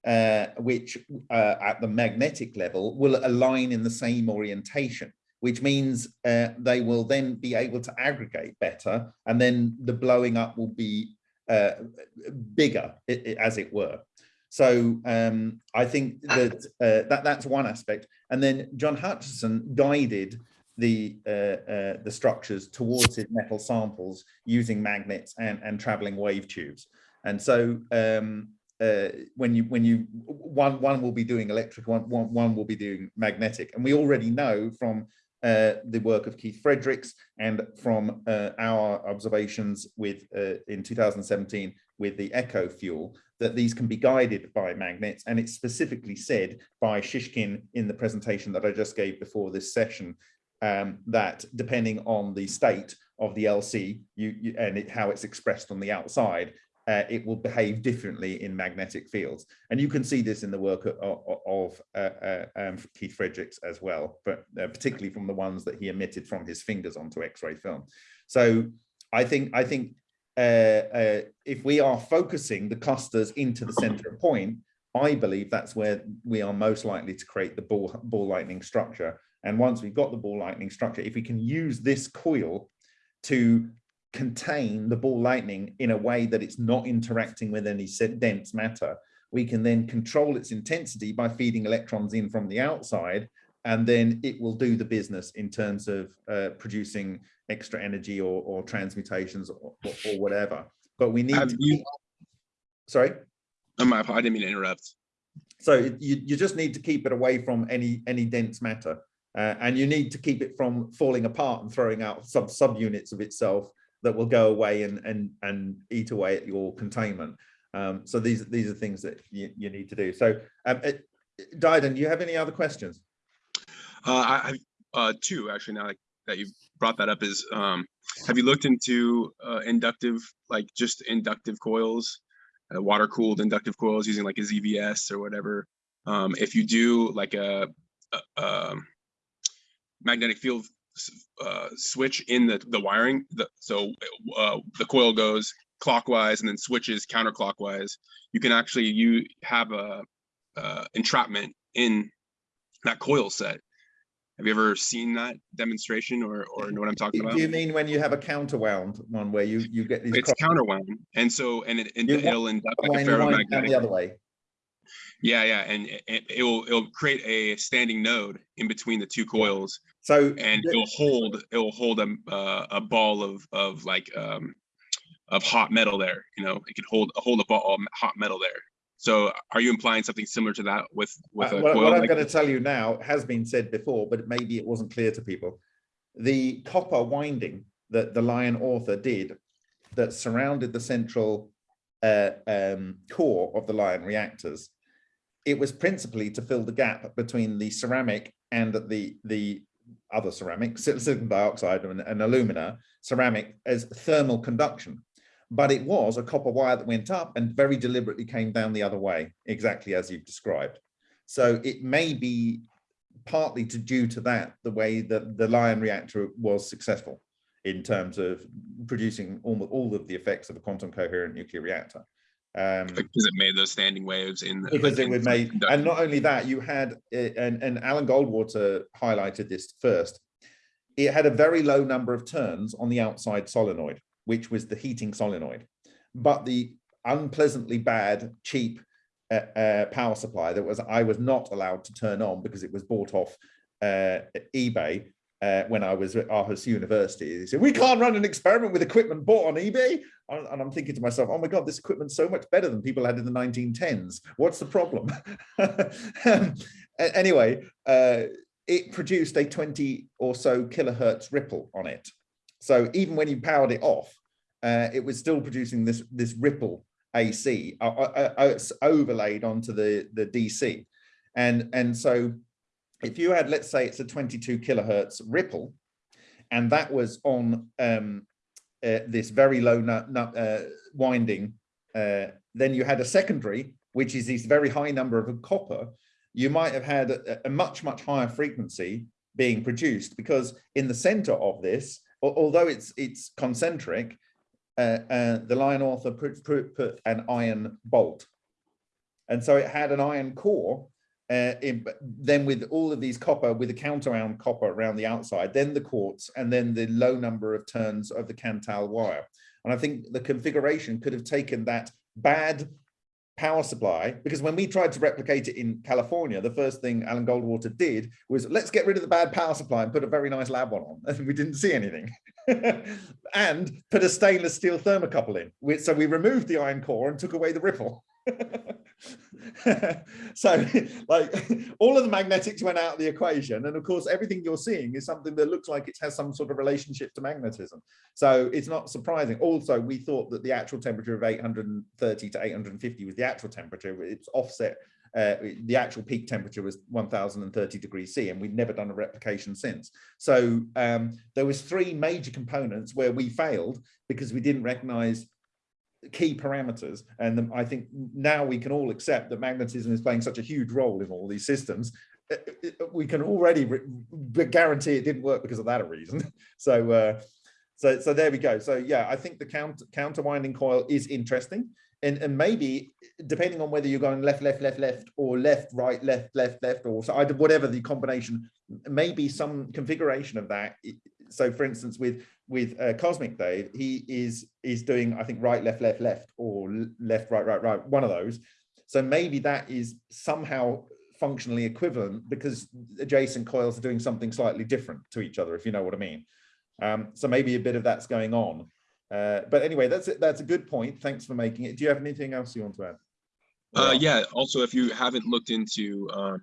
uh, which uh, at the magnetic level will align in the same orientation, which means uh, they will then be able to aggregate better, and then the blowing up will be uh, bigger, as it were. So um, I think that, that that's one aspect. And then John Hutchison guided the uh, uh, the structures towards his metal samples using magnets and and traveling wave tubes. And so um, uh, when you when you one one will be doing electric, one one one will be doing magnetic, and we already know from uh, the work of Keith Fredericks and from uh, our observations with uh, in 2017 with the Echo fuel that these can be guided by magnets, and it's specifically said by Shishkin in the presentation that I just gave before this session um, that depending on the state of the LC you, you and it, how it's expressed on the outside, uh, it will behave differently in magnetic fields. And you can see this in the work of, of, uh, uh, um, Keith Fredericks as well, but uh, particularly from the ones that he emitted from his fingers onto X-ray film. So I think I think uh, uh, if we are focusing the clusters into the center point I believe that's where we are most likely to create the ball, ball lightning structure. And once we've got the ball lightning structure, if we can use this coil to contain the ball lightning in a way that it's not interacting with any dense matter, we can then control its intensity by feeding electrons in from the outside, and then it will do the business in terms of uh, producing extra energy or, or transmutations or, or, or whatever. But we need to you- sorry. Oh, my, I didn't mean to interrupt. So you, you just need to keep it away from any any dense matter. Uh, and you need to keep it from falling apart and throwing out sub subunits of itself that will go away and and and eat away at your containment. Um, so these these are things that you, you need to do. So um, uh, Dyden, do you have any other questions? Uh, I, I, uh, two actually now that- you brought that up is, um, have you looked into, uh, inductive, like just inductive coils? Uh, water cooled inductive coils using like a ZVS or whatever? Um, if you do like a, a, um, magnetic field, uh, switch in the, the wiring, the, so, uh, the coil goes clockwise and then switches counterclockwise, you can actually, you have a, uh, entrapment in that coil set. Have you ever seen that demonstration or, or know what I'm talking about? Do you mean when you have a counterwound one where you you get these It's counterwound. And so, and it, and it'll induct like a wind- wind down ferromagnetic. the other way? Yeah, yeah, and it, it it will, it'll create a standing node in between the two coils So and it'll hold, it'll hold a, uh, a ball of, of like, um, of hot metal there, you know, it could hold, hold a ball of hot metal there. So are you implying something similar to that with, with Uh, a what, coil? what I'm like going to tell you now has been said before, but maybe it wasn't clear to people. The copper winding that the Lion author did that surrounded the central uh, um, core of the Lion reactors, it was principally to fill the gap between the ceramic and the the other ceramic, silicon dioxide and, and alumina ceramic as thermal conduction but it was a copper wire that went up and very deliberately came down the other way, exactly as you've described. So it may be partly to due to that, the way that the Lion reactor was successful in terms of producing all, all of the effects of a quantum coherent nuclear reactor. Um, Because it made those standing waves in. the- because like, it would make, and not only that, you had, and, and Alan Goldwater highlighted this first, it had a very low number of turns on the outside solenoid, which was the heating solenoid. But the unpleasantly bad, cheap uh, uh, power supply that was, I was not allowed to turn on because it was bought off uh, eBay uh, when I was at Aarhus University. They said, we can't run an experiment with equipment bought on eBay. And I'm thinking to myself, oh my God, this equipment's so much better than people had in the 1910s. What's the problem? Um, anyway, uh, it produced a 20 or so kilohertz ripple on it. So even when you powered it off, uh, it was still producing this, this ripple AC uh, uh, uh, overlaid onto the, the DC. And, and so if you had, let's say it's a 22 kilohertz ripple, and that was on um, uh, this very low nut, nut, uh, winding, uh, then you had a secondary, which is this very high number of copper, you might have had a, a much, much higher frequency being produced because in the center of this, although it's it's concentric, uh, uh, the Lion author put, put, put an iron bolt. And so it had an iron core, uh, in, then with all of these copper, with the counter-wound copper around the outside, then the quartz, and then the low number of turns of the Kanthal wire. And I think the configuration could have taken that bad power supply, because when we tried to replicate it in California, the first thing Alan Goldwater did was let's get rid of the bad power supply and put a very nice lab one on. And we didn't see anything. and put a stainless steel thermocouple in. So we removed the iron core and took away the ripple. so like all of the magnetics went out of the equation and of course everything you're seeing is something that looks like it has some sort of relationship to magnetism. So it's not surprising. Also we thought that the actual temperature of 830 to 850 was the actual temperature. It's offset uh, the actual peak temperature was 1030 degrees C and we've never done a replication since. So um, there was three major components where we failed because we didn't recognize key parameters. And um, I think now we can all accept that magnetism is playing such a huge role in all these systems. Uh, uh, We can already re- guarantee it didn't work because of that reason. So, uh, so, so there we go. So yeah, I think the counter, counter winding coil is interesting. and, and maybe depending on whether you're going left, left, left, left, or left, right, left, left, left, or so either whatever the combination, maybe some configuration of that. So for instance, with with uh, Cosmic Dave, he is is doing I think right, left, left, left, or left, right, right, right, one of those. So maybe that is somehow functionally equivalent because adjacent coils are doing something slightly different to each other, if you know what I mean. Um, so maybe a bit of that's going on. Uh, but anyway, that's it. That's a good point. Thanks for making it. Do you have anything else you want to add? Uh, yeah, also, if you haven't looked into, um,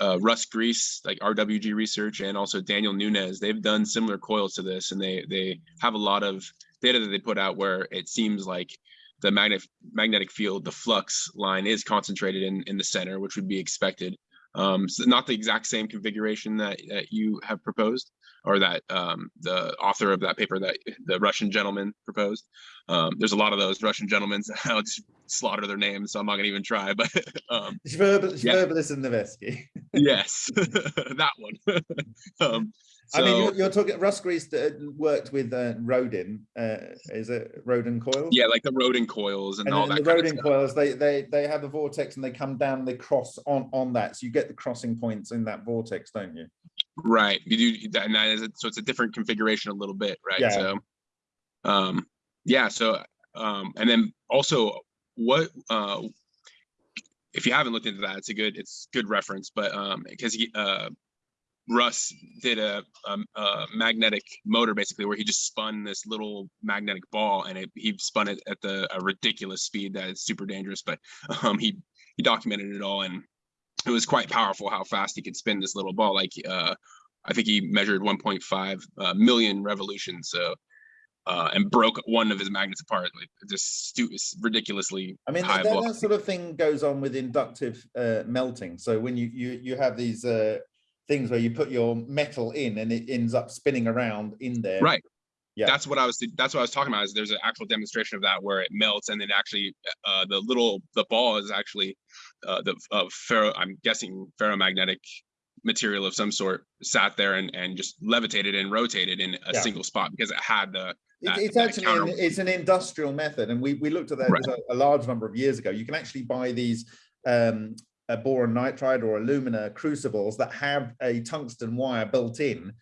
uh, Russ Gries, like RWG Research and also Daniel Nunez, they've done similar coils to this and they, they have a lot of data that they put out where it seems like the magnetic, magnetic field, the flux line is concentrated in, in the center, which would be expected. Um, so not the exact same configuration that, that you have proposed or that, um, the author of that paper that the Russian gentleman proposed. Um, there's a lot of those Russian gentlemen. I'll just slaughter their names, so I'm not gonna even try, but, um, Yeah. Nevesky. yes, that one. Um, I mean, you're, you're talking, Russ Gries uh, worked with uh, Rodin, uh, is it Rodin coils? yeah, like the Rodin coils and And all then that the Rodin coils, they, they, they have a vortex and they come down, they cross on, on that. So you get the crossing points in that vortex, don't you? Right, you do, that- and that is, so it's a different configuration a little bit, right? Yeah. So, um, yeah, so, um, and then also what, uh, if you haven't looked into that, it's a good, it's good reference, but, um, because he, uh, Russ did a, um, a magnetic motor basically where he just spun this little magnetic ball and it, he spun it at the, a ridiculous speed that is super dangerous, but, um, he, he documented it all and it was quite powerful how fast he could spin this little ball. Like, uh, I think he measured 1.5 uh, million revolutions. So, uh, and broke one of his magnets apart, like just ridiculously I mean, that, that sort of thing goes on with inductive uh, melting. So when you, you, you have these uh, things where you put your metal in and it ends up spinning around in there. Right. Yeah. That's what I was. That's what I was talking about. Is there's an actual demonstration of that where it melts and then actually uh, the little the ball is actually uh, the uh, ferro. I'm guessing ferromagnetic material of some sort sat there and and just levitated and rotated in a Yeah. single spot because it had the. That- It's that actually, counter- an- it's an industrial method and we, we looked at that Right. a, a large number of years ago. You can actually buy these um, uh, boron nitride or alumina crucibles that have a tungsten wire built in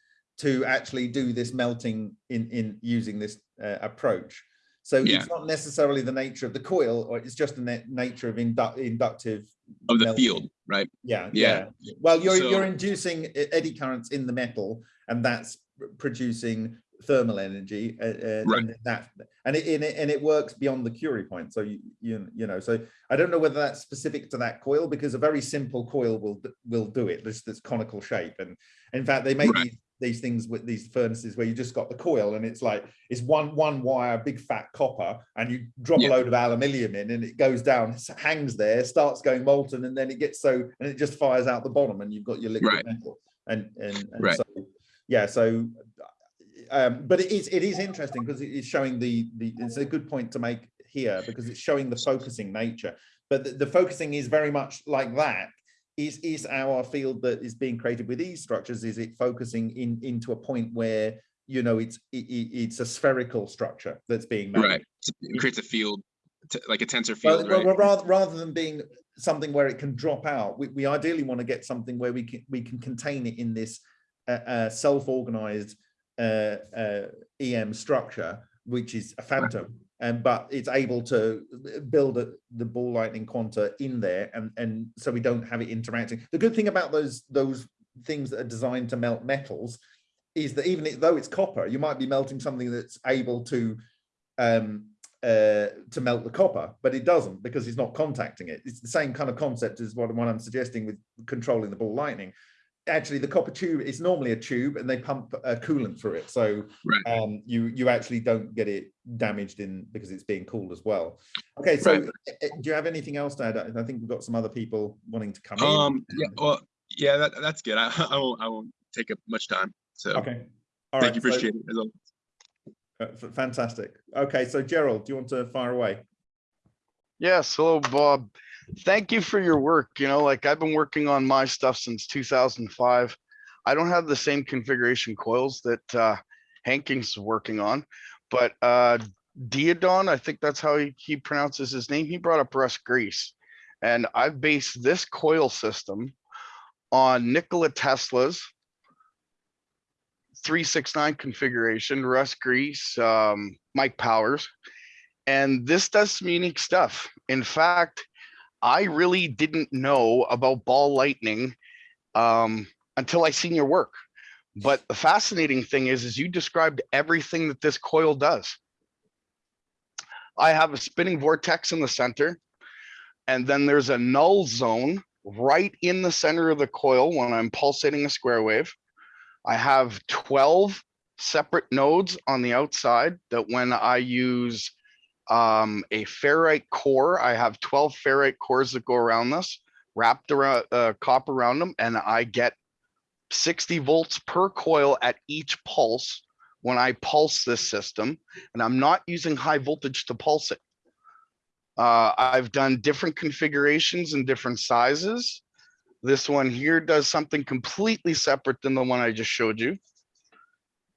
to actually do this melting in, in using this uh, approach. So Yeah. it's not necessarily the nature of the coil or it's just the nature of indu- inductive. of the melting. field, right? Yeah, Yeah. yeah. Well, you're you're inducing e- eddy currents in the metal, and that's producing thermal energy. Uh, uh, Right. and that and it, and it and it works beyond the Curie point. So you you you know. So I don't know whether that's specific to that coil because a very simple coil will will do it. This this conical shape, and in fact they make Right. these these things with these furnaces where you just got the coil and it's like it's one one wire big fat copper and you drop Yeah. a load of aluminium in and it goes down hangs there starts going molten and then it gets so and it just fires out the bottom and you've got your liquid Right. metal and and, and Right. so yeah so um but it is it is interesting because it is showing the the it's a good point to make here because it's showing the focusing nature but the, the focusing is very much like that is is our field that is being created with these structures is it focusing in into a point where you know it's it, it- it's a spherical structure that's being made Right. It creates a field, like a tensor field, well, right? well, rather rather than being something where it can drop out we, we ideally want to get something where we can we can contain it in this uh, uh, self-organized uh, uh, em structure which is a phantom and but it's able to build a, the ball lightning quanta in there and and so we don't have it interacting. The good thing about those those things that are designed to melt metals is that even though it's copper you might be melting something that's able to um uh to melt the copper but it doesn't because it's not contacting it. It's the same kind of concept as what, what i'm suggesting with controlling the ball lightning actually the copper tube is normally a tube and they pump uh, coolant through it so Right. um you you actually don't get it damaged in because it's being cooled as well okay so Right. uh, uh, do you have anything else to add i I think we've got some other people wanting to come in Um, yeah, well, yeah, that, that's good. I, I won't, I won't take up much time. So okay all thank right you, so- appreciate it. as always. uh, fantastic okay so gerald do you want to fire away Yes, hello, Bob. Thank you for your work. You know, like I've been working on my stuff since two thousand five. I don't have the same configuration coils that uh Hanking's working on, but uh Diodon, I think that's how he, he pronounces his name. He brought up Russ Gries. And I've based this coil system on Nikola Tesla's 369 configuration, Russ Gries, um, Mike Powers. And this does some unique stuff. In fact, I really didn't know about ball lightning um, until I seen your work. But the fascinating thing is, is you described everything that this coil does. I have a spinning vortex in the center, and then there's a null zone right in the center of the coil when I'm pulsating a square wave. I have 12 separate nodes on the outside that when I use um, a ferrite core, I have 12 ferrite cores that go around this, wrapped around uh, copper around them, and I get 60 volts per coil at each pulse when I pulse this system, and I'm not using high voltage to pulse it. Uh, I've done different configurations and different sizes. This one here does something completely separate than the one I just showed you.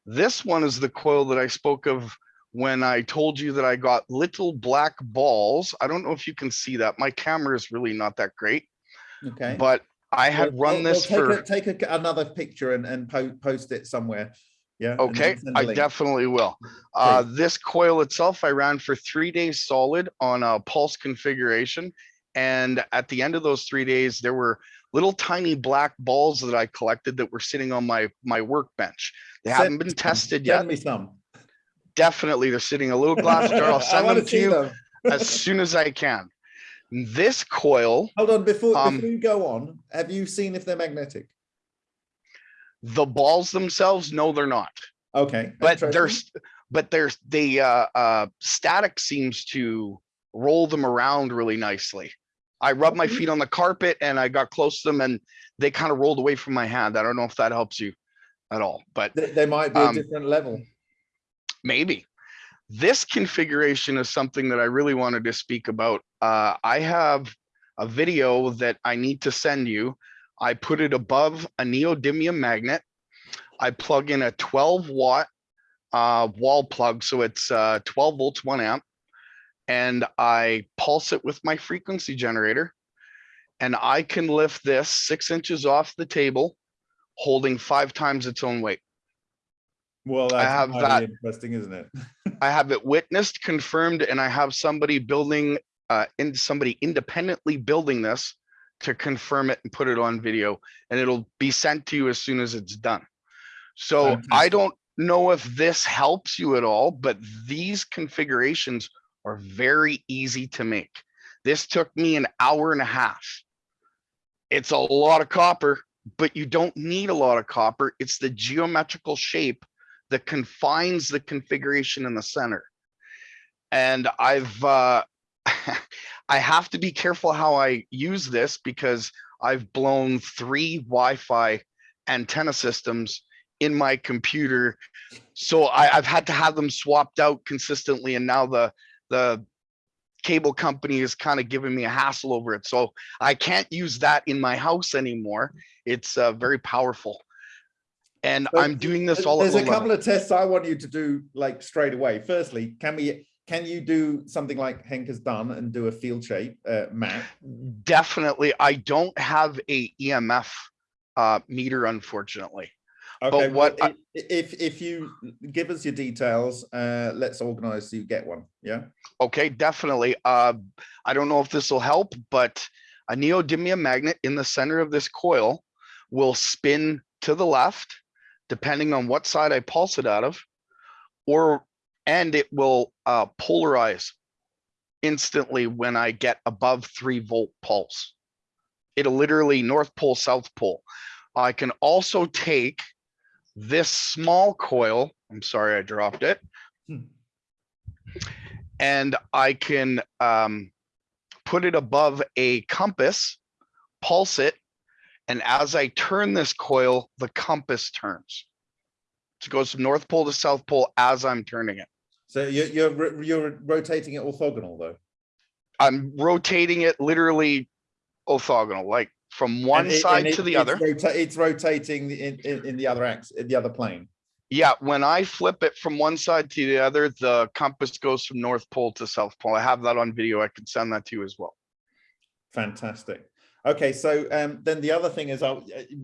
This one is the coil that I spoke of when I told you that I got little black balls. I don't know if you can see that. My camera is really not that great, Okay. but I had Well, run well, this well, for. take a, take a, another picture and, and po- post it somewhere. Yeah. Okay, send I definitely will. Uh, this coil itself, I ran for three days solid on a pulse configuration. And at the end of those three days, there were little tiny black balls that I collected that were sitting on my, my workbench. They Send- haven't been tested yet. Send me some. Definitely, they're sitting a little glass jar. I'll send them to you them. as soon as I can. This coil, Hold on, before, Um, before you go on, have you seen if they're magnetic? the balls themselves, no, they're not. Okay. but there's but there's the uh uh static seems to roll them around really nicely i rubbed my feet on the carpet and i got close to them and they kind of rolled away from my hand i don't know if that helps you at all but They, they might be a um, different level. Maybe. This configuration is something that i really wanted to speak about. Uh i have a video that i need to send you. I put it above a neodymium magnet. I plug in a 12 watt uh wall plug so it's uh 12 volts 1 amp and i pulse it with my frequency generator and i can lift this six inches off the table holding five times its own weight Well, I have that. interesting, isn't it? I have it witnessed, confirmed, and I have somebody building, uh, in somebody independently building this to confirm it and put it on video, and it'll be sent to you as soon as it's done. So I don't know if this helps you at all, but these configurations are very easy to make. This took me an hour and a half. It's a lot of copper, but you don't need a lot of copper. It's the geometrical shape that confines the configuration in the center. And I've, uh, I have to be careful how I use this because I've blown three Wi-Fi antenna systems in my computer. So I, I've had to have them swapped out consistently and now the, the cable company is kind of giving me a hassle over it. So I can't use that in my house anymore. It's uh, very powerful. And I'm doing this all There's a couple of tests I want you to do like straight away. Firstly, can we, can you do something like Henk has done and do a field shape uh, map? Definitely, I don't have a EMF uh, meter, unfortunately. Okay, well, what I- i- if, if you give us your details, uh, let's organize so you get one, yeah? Okay, definitely. Uh, I don't know if this will help, but a neodymium magnet in the center of this coil will spin to the left, depending on what side I pulse it out of, or and it will uh, polarize instantly when I get above three volt pulse. It'll literally North Pole, South Pole. I can also take this small coil. I'm sorry, I dropped it. Hmm. And I can um, put it above a compass, pulse it, and as I turn this coil, the compass turns. It goes from North Pole to South Pole as I'm turning it. So you're, you're, you're rotating it orthogonal though? I'm rotating it literally orthogonal, like from one it- side it- to the it's other. rota- It's rotating in, in, in the other axis, in the other plane. Yeah, when I flip it from one side to the other, the compass goes from North Pole to South Pole. I have that on video. I can send that to you as well. Fantastic. Okay, so um, then the other thing is, I,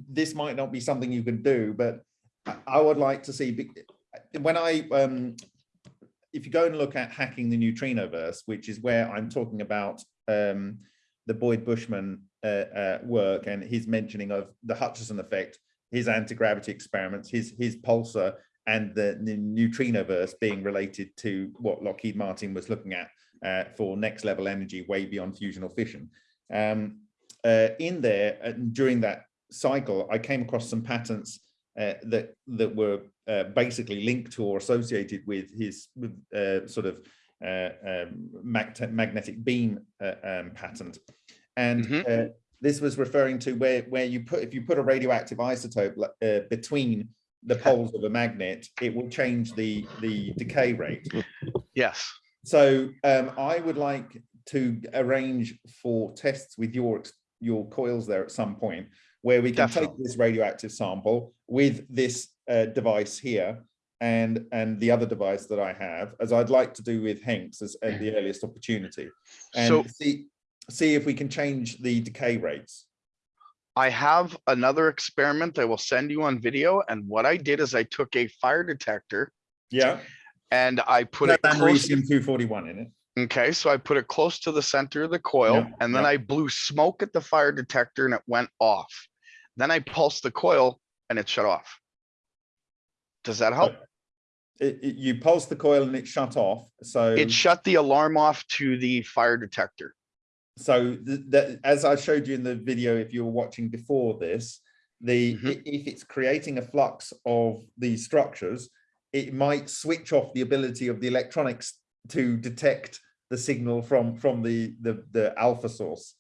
this might not be something you can do, but I- I would like to see, when I, um, if you go and look at hacking the neutrino verse, which is where I'm talking about um, the Boyd Bushman uh, uh, work and his mentioning of the Hutchison effect, his anti-gravity experiments, his his pulsar, and the, the neutrino verse being related to what Lockheed Martin was looking at uh, for next level energy way beyond fusion or fission. Um, uh, in there uh, during that cycle, I came across some patents uh, that that were uh, basically linked to or associated with his with, uh, sort of uh, um, mag- magnetic beam uh, um, patent, and Mhm. uh, this was referring to where where you put if you put a radioactive isotope uh, between the poles of a magnet, it will change the the decay rate. Yes. So um, I would like to arrange for tests with your your coils there at some point where we can take this radioactive sample with this uh, device here and and the other device that I have, as I'd like to do with Hanks as at the earliest opportunity, and So- see see if we can change the decay rates. I have another experiment I will send you on video. And what I did is I took a fire detector Yeah, and I put it close. americium two forty one in it. Okay, so I put it close to the center of the coil Yeah, and then yeah. I blew smoke at the fire detector and it went off. Then I pulsed the coil and it shut off. Does that help? It, it- you pulse the coil and it shut off. So It shut the alarm off to the fire detector. so th- that as I showed you in the video, if you were watching before this, the Mhm. i- if it's creating a flux of these structures, it might switch off the ability of the electronics to detect the signal from from the the, the alpha source,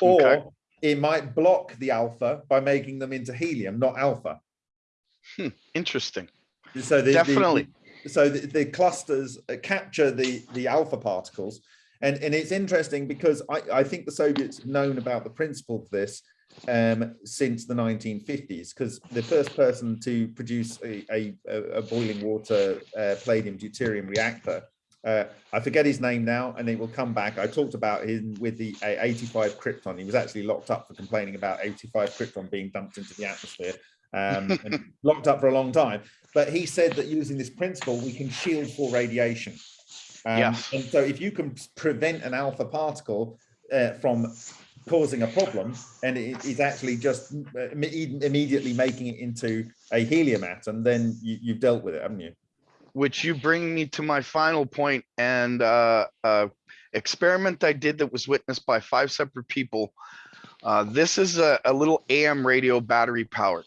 or Okay. it might block the alpha by making them into helium, not alpha. Interesting. So the, the- Definitely. so the, the clusters uh, capture the the alpha particles, and and it's interesting because I I think the Soviets have known about the principle of this um, since the 1950s because the first person to produce a a, a- a boiling water uh, palladium deuterium reactor. Uh, I forget his name now, and it will come back. I talked about him with the uh, 85 krypton. He was actually locked up for complaining about 85 krypton being dumped into the atmosphere, um, and locked up for a long time but he said that using this principle, we can shield for radiation. Um, Yes. And so if you can prevent an alpha particle uh, from causing a problem, and it is actually just uh, immediately making it into a helium atom, then you, you've dealt with it, haven't you? Which you bring me to my final point and uh, uh, experiment I did that was witnessed by five separate people. Uh, this is a, a little AM radio battery powered.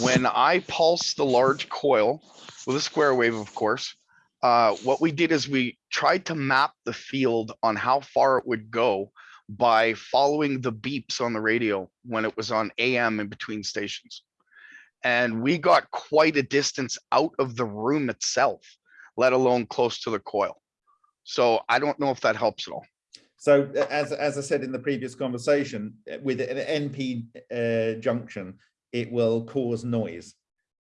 When I pulse the large coil with a square wave, of course, uh, what we did is we tried to map the field on how far it would go by following the beeps on the radio when it was on AM in between stations. And we got quite a distance out of the room itself, let alone close to the coil. So I don't know if that helps at all. So as, as I said in the previous conversation, uh, with an NP uh, junction, it will cause noise.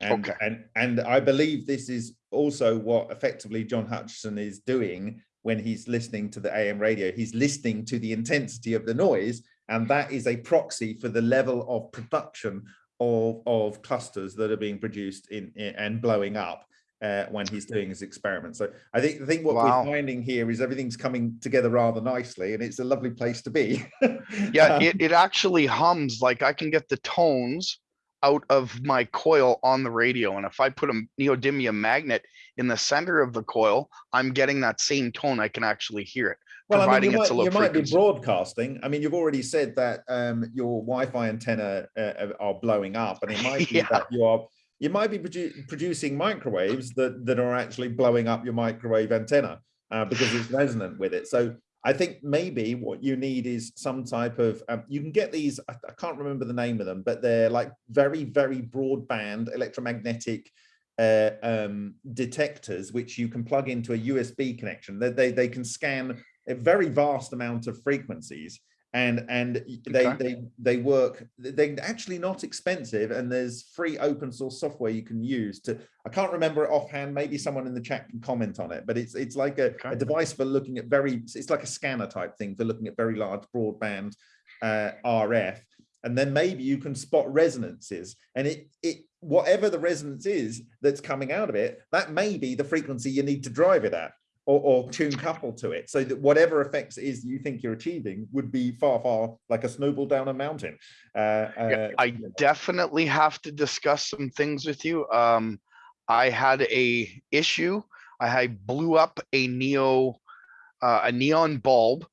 And, Okay. and, and I believe this is also what effectively John Hutchison is doing when he's listening to the AM radio. He's listening to the intensity of the noise, and that is a proxy for the level of production of, of clusters that are being produced in, in and blowing up uh, when he's doing his experiment. So I think I think what Wow. we're finding here is everything's coming together rather nicely, and it's a lovely place to be. Yeah, Um, it, it actually hums like I can get the tones out of my coil on the radio. And if I put a neodymium magnet in the center of the coil, I'm getting that same tone. I can actually hear it. Well, I mean, you might, you might be broadcasting. I mean, you've already said that um, your Wi-Fi antenna uh, uh, are blowing up, and it might be Yeah. that you are you might be produ- producing microwaves that that are actually blowing up your microwave antenna uh, because it's resonant with it. So I think maybe what you need is some type of um, you can get these. I, I can't remember the name of them, but they're like very very broadband electromagnetic uh, um, detectors, which you can plug into a USB connection. They, they, they can scan a very vast amount of frequencies and and they Okay. they they work they're actually not expensive and there's free open source software you can use to i can't remember it offhand maybe someone in the chat can comment on it but it's it's like a, a device for looking at very it's like a scanner type thing for looking at very large broadband uh, rf and then maybe you can spot resonances and it it whatever the resonance is that's coming out of it that may be the frequency you need to drive it at or, or tune couple to it so that whatever effects it is you think you're achieving would be far far like a snowball down a mountain uh, Yeah, uh, I definitely have to discuss some things with you. Um, I had a issue. I blew up a neo, uh, a neon bulb.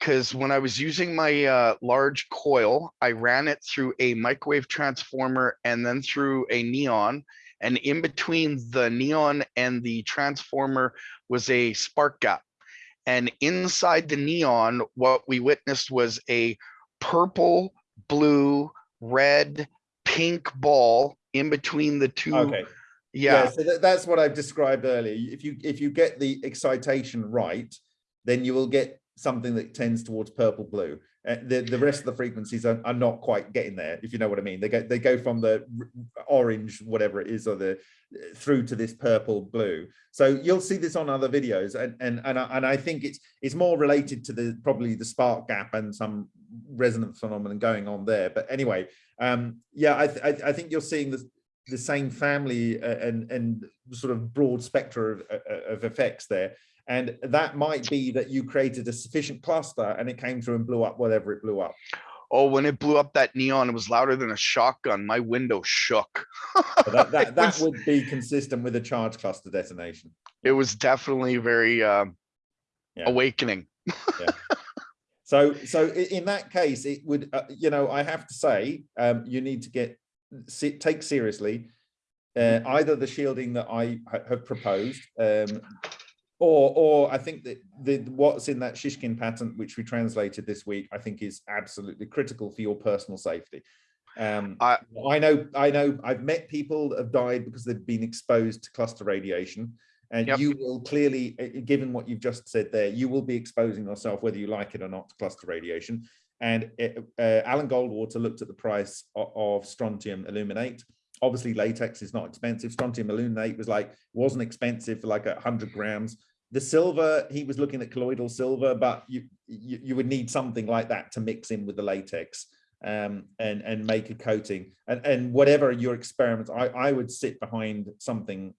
Cause when I was using my, uh, large coil, I ran it through a microwave transformer and then through a neon. And in between the neon and the transformer was a spark gap. And inside the neon, what we witnessed was a purple, blue, red, pink ball in between the two. okay Yeah, so that, that's what i've described earlier if you if you get the excitation right then you will get something that tends towards purple blue uh, the the rest of the frequencies are, are not quite getting there if you know what i mean they go they go from the orange whatever it is or the through to this purple blue. So you'll see this on other videos and and and I, and I think it's it's more related to the probably the spark gap and some resonance phenomenon going on there. But anyway um yeah i th- I, think you're seeing the the same family uh, and and sort of broad spectrum of, uh, of effects there. And that might be that you created a sufficient cluster and it came through and blew up whatever it blew up oh, when it blew up that neon, it was louder than a shotgun. My window shook. That that, that was- would be consistent with a charge cluster detonation It was definitely very, um, Yeah. awakening. So, so in that case, it would, uh, you know, I have to say, um, you need to get, take seriously uh, either the shielding that I have proposed, um, or, or I think that the what's in that Shishkin patent, which we translated this week, I think is absolutely critical for your personal safety. Um, I- I know, I know, I've met people that have died because they've been exposed to cluster radiation. And Yep. you will clearly, uh, given what you've just said there, you will be exposing yourself, whether you like it or not, to cluster radiation. And uh, uh, Alan Goldwater looked at the price of, of strontium aluminate. Obviously, latex is not expensive. Strontium aluminate was like wasn't expensive for like a hundred grams. The silver, he was looking at colloidal silver, but you, you you would need something like that to mix in with the latex um, and and make a coating. And and whatever your experiments, I I would sit behind something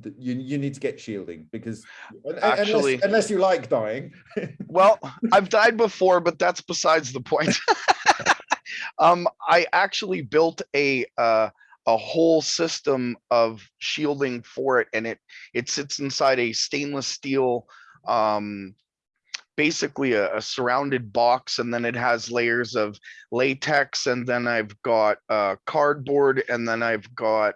that you you need to get shielding because un- unless- Actually- unless you like dying Well, I've died before, but that's besides the point. um, I actually built a uh, a whole system of shielding for it, and it it sits inside a stainless steel, um, basically a, a surrounded box, and then it has layers of latex, and then I've got uh, cardboard, and then I've got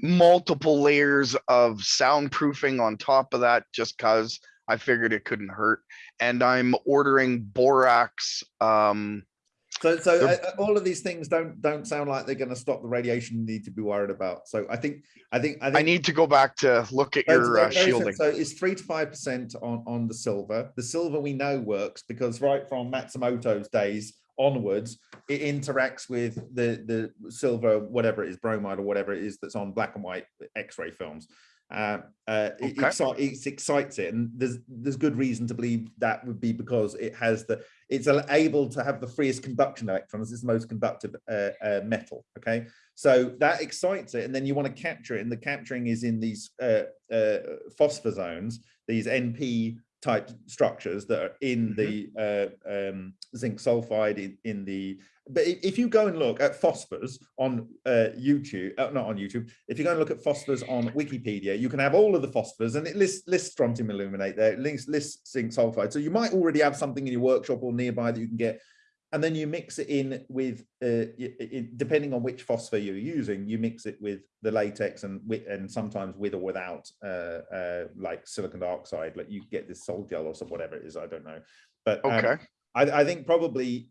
multiple layers of soundproofing on top of that, just cause I figured it couldn't hurt and I'm ordering borax. Um, So, so uh, uh, all of these things don't don't sound like they're going to stop the radiation you need to be worried about. So I think I think I think I need to go back to look at your uh, shielding. So it's three to five percent on on the silver. The silver we know works because right from Matsumoto's days onwards, it interacts with the the silver, whatever it is, bromide or whatever it is that's on black and white X-ray films. Uh, uh, it, Okay. exci- it excites it, and there's there's good reason to believe that would be because it has the it's able to have the freest conduction electrons. It's the most conductive uh, uh, metal. Okay, so that excites it, and then you want to capture it, and the capturing is in these uh, uh, phosphor zones, these NP type structures that are in the uh, um, zinc sulfide in, in the. But if you go and look at phosphors on uh, YouTube, uh, not on YouTube, if you go and look at phosphors on Wikipedia, you can have all of the phosphors, and it lists lists strontium aluminate there, it lists lists zinc sulfide. So you might already have something in your workshop or nearby that you can get and then you mix it in with uh, y- i- depending on which phosphor you're using you mix it with the latex and with and sometimes with or without uh, uh, like silicon dioxide like you get this sol gel or some whatever it is i don't know. But um, Okay, I, I think probably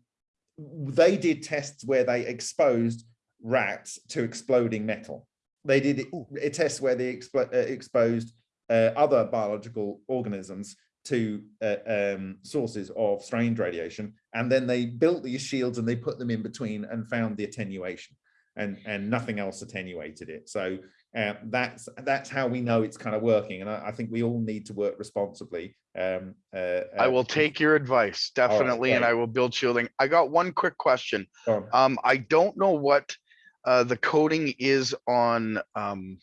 they did tests where they exposed rats to exploding metal. They did it- a test where they expo- uh, exposed uh, other biological organisms two uh, um, sources of strange radiation, and then they built these shields and they put them in between and found the attenuation, and and nothing else attenuated it. So uh, that's that's how we know it's kind of working, and I, I think we all need to work responsibly. Um, uh, I uh, will take your advice, definitely, and. I will build shielding. I got one quick question. go. Um, I don't know what uh, the coating is on um,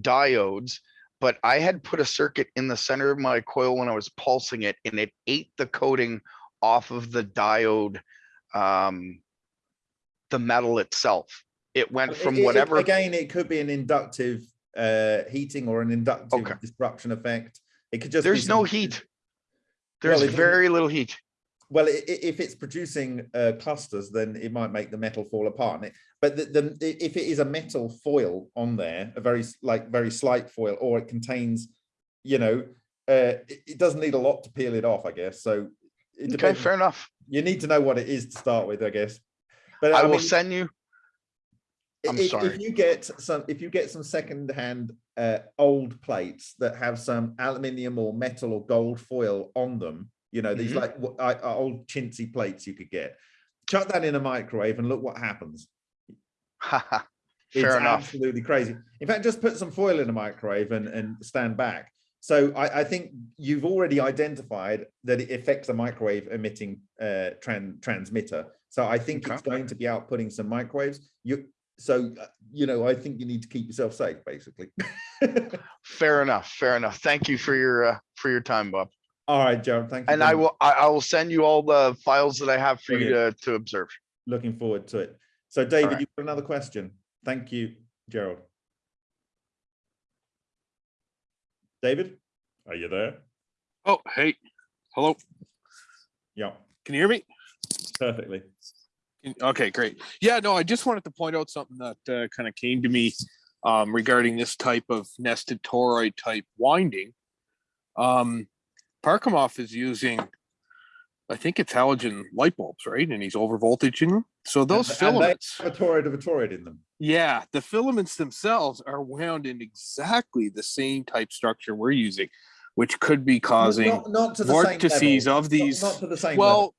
diodes, but I had put a circuit in the center of my coil when I was pulsing it, and it ate the coating off of the diode, um, the metal itself. It went from it- it- whatever. Again, it could be an inductive uh, heating or an inductive Okay. disruption effect. It could just. be There's no heat. There's doesn't- very little heat. Well, i- i- if it's producing uh, clusters, then it might make the metal fall apart. And it- But the, the, if it is a metal foil on there, a very like very slight foil, or it contains, you know, uh, it, it doesn't need a lot to peel it off, I guess. So it Okay, depends. fair enough. You need to know what it is to start with, I guess. But I will mean, send you. I'm if, sorry. if you get some if you get some second-hand uh, old plates that have some aluminium or metal or gold foil on them you know these Mhm. like w- uh, old chintzy plates you could get chuck that in a microwave and look what happens Haha, it's enough. absolutely crazy in fact just put some foil in a microwave and, and stand back so I, I think you've already identified that it affects a microwave emitting uh, tran- transmitter so i think Okay. it's going to be outputting some microwaves you so uh, you know i think you need to keep yourself safe basically Fair enough, fair enough. Thank you for your, uh, for your time, Bob. All right Gerald, thank you And I much. will, I, I will send you all the files that I have for you to, to observe. looking forward to it so david right. you've got another question thank you gerald david are you there Oh, hey, hello. yeah Can you hear me? perfectly Okay, great. Yeah, no, I just wanted to point out something that uh, kind of came to me um, regarding this type of nested toroid type winding. Um, Parkhomov is using, I think it's halogen light bulbs, right? And he's over voltaging them. So those And- and filaments, have a toroid of a toroid in them yeah, the filaments themselves are wound in exactly the same type structure we're using, which could be causing not, not to the vortices of Not- these. not, to the same well, level.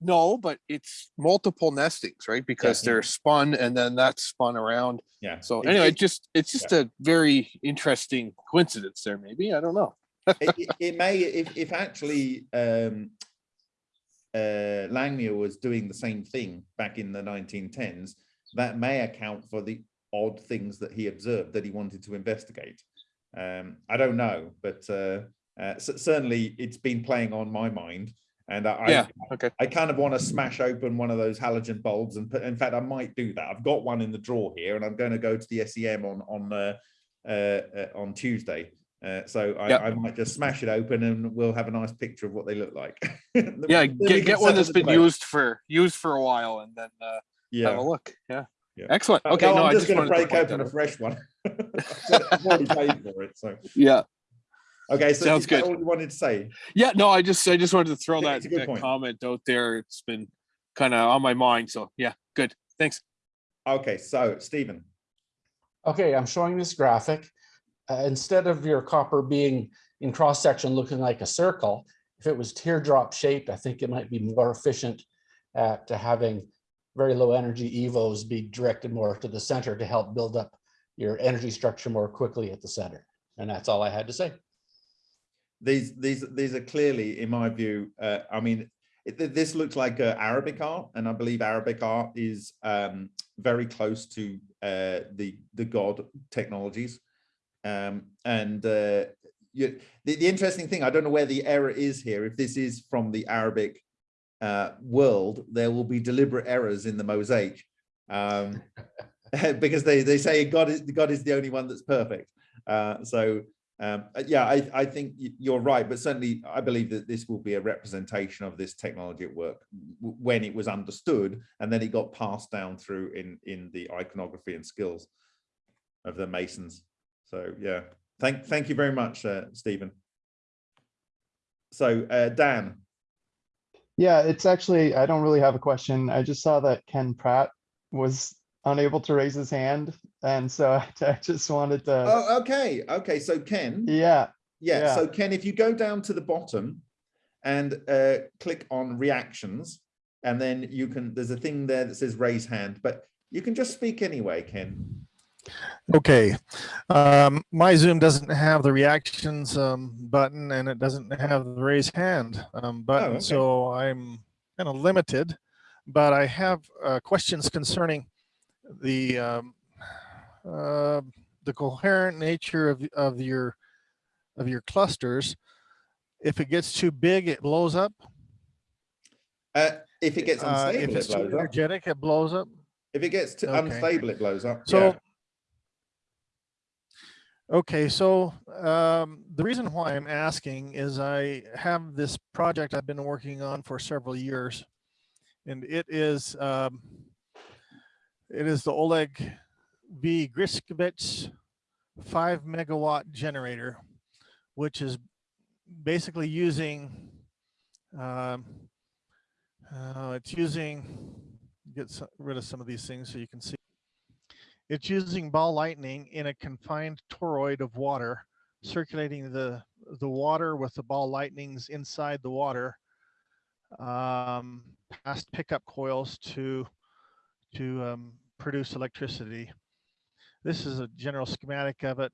no, but it's multiple nestings, right? Because yeah. they're spun and then that's spun around. yeah So anyway, it- just it's just a very interesting coincidence there. Maybe I don't know. It, it- may if, if actually um uh langmuir was doing the same thing back in the 1910s that may account for the odd things that he observed that he wanted to investigate um i don't know but uh, uh certainly it's been playing on my mind and i Yeah. Okay. I kind of want to smash open one of those halogen bulbs and put, in fact, I might do that. I've got one in the drawer here and I'm going to go to the SEM on, on, uh, uh, uh, on Tuesday. Uh, so I, Yep. I might just smash it open and we'll have a nice picture of what they look like. Yeah, get, get one that's been debate. used for used for a while and then uh, have Yeah. a look. Yeah. Yeah. Excellent. Uh, Okay. no, No, I'm just just going to break open a fresh one. I've already paid for it. So, Yeah. okay. So Sounds good. all you wanted to say? Yeah. No, I just I just wanted to throw Yeah, that, it's a good that comment out there. It's been kind of on my mind. So yeah, good. Thanks. Okay. So Stephen, Okay, I'm showing this graphic. Uh, instead of your copper being in cross section looking like a circle, if it was teardrop shaped, I think it might be more efficient at having very low energy evos be directed more to the center to help build up your energy structure more quickly at the center. And that's all I had to say. these these these are clearly in my view uh, i mean it, this looks like uh, arabic art and i believe arabic art is um very close to uh the the god technologies um and uh you, the, the interesting thing i don't know where the error is here if this is from the arabic uh world there will be deliberate errors in the mosaic um because they they say god is god is the only one that's perfect uh so um, yeah, I, I think you're right, but certainly I believe that this will be a representation of this technology at work when it was understood and then it got passed down through in in the iconography and skills of the Masons. So yeah, thank thank you very much, uh, Stephen. So uh, Dan, Yeah, it's actually, I don't really have a question. I just saw that Ken Pratt was unable to raise his hand. And so I just wanted to, oh okay, okay. So Ken, yeah, Yeah, Yeah. so Ken, if you go down to the bottom and uh, click on reactions, and then you can, there's a thing there that says raise hand, but you can just speak anyway, Ken. Okay, um, my Zoom doesn't have the reactions um, button and it doesn't have the raise hand um, button, okay. so I'm kind of limited. But I have uh, questions concerning the um, uh, the coherent nature of of your of your clusters. If it gets too big, it blows up. Uh, if it gets Uh, unstable, if it it's too blows up. energetic, it blows up. If it gets too Okay. unstable, it blows up. So, yeah. Okay, so um, the reason why I'm asking is I have this project I've been working on for several years, and it is um, it is the Oleg V. Gritskevich five megawatt generator, which is basically using um, uh, it's using get rid of some of these things so you can see. It's using ball lightning in a confined toroid of water, circulating the the water with the ball lightnings inside the water, um, past pickup coils to to um, produce electricity. This is a general schematic of it.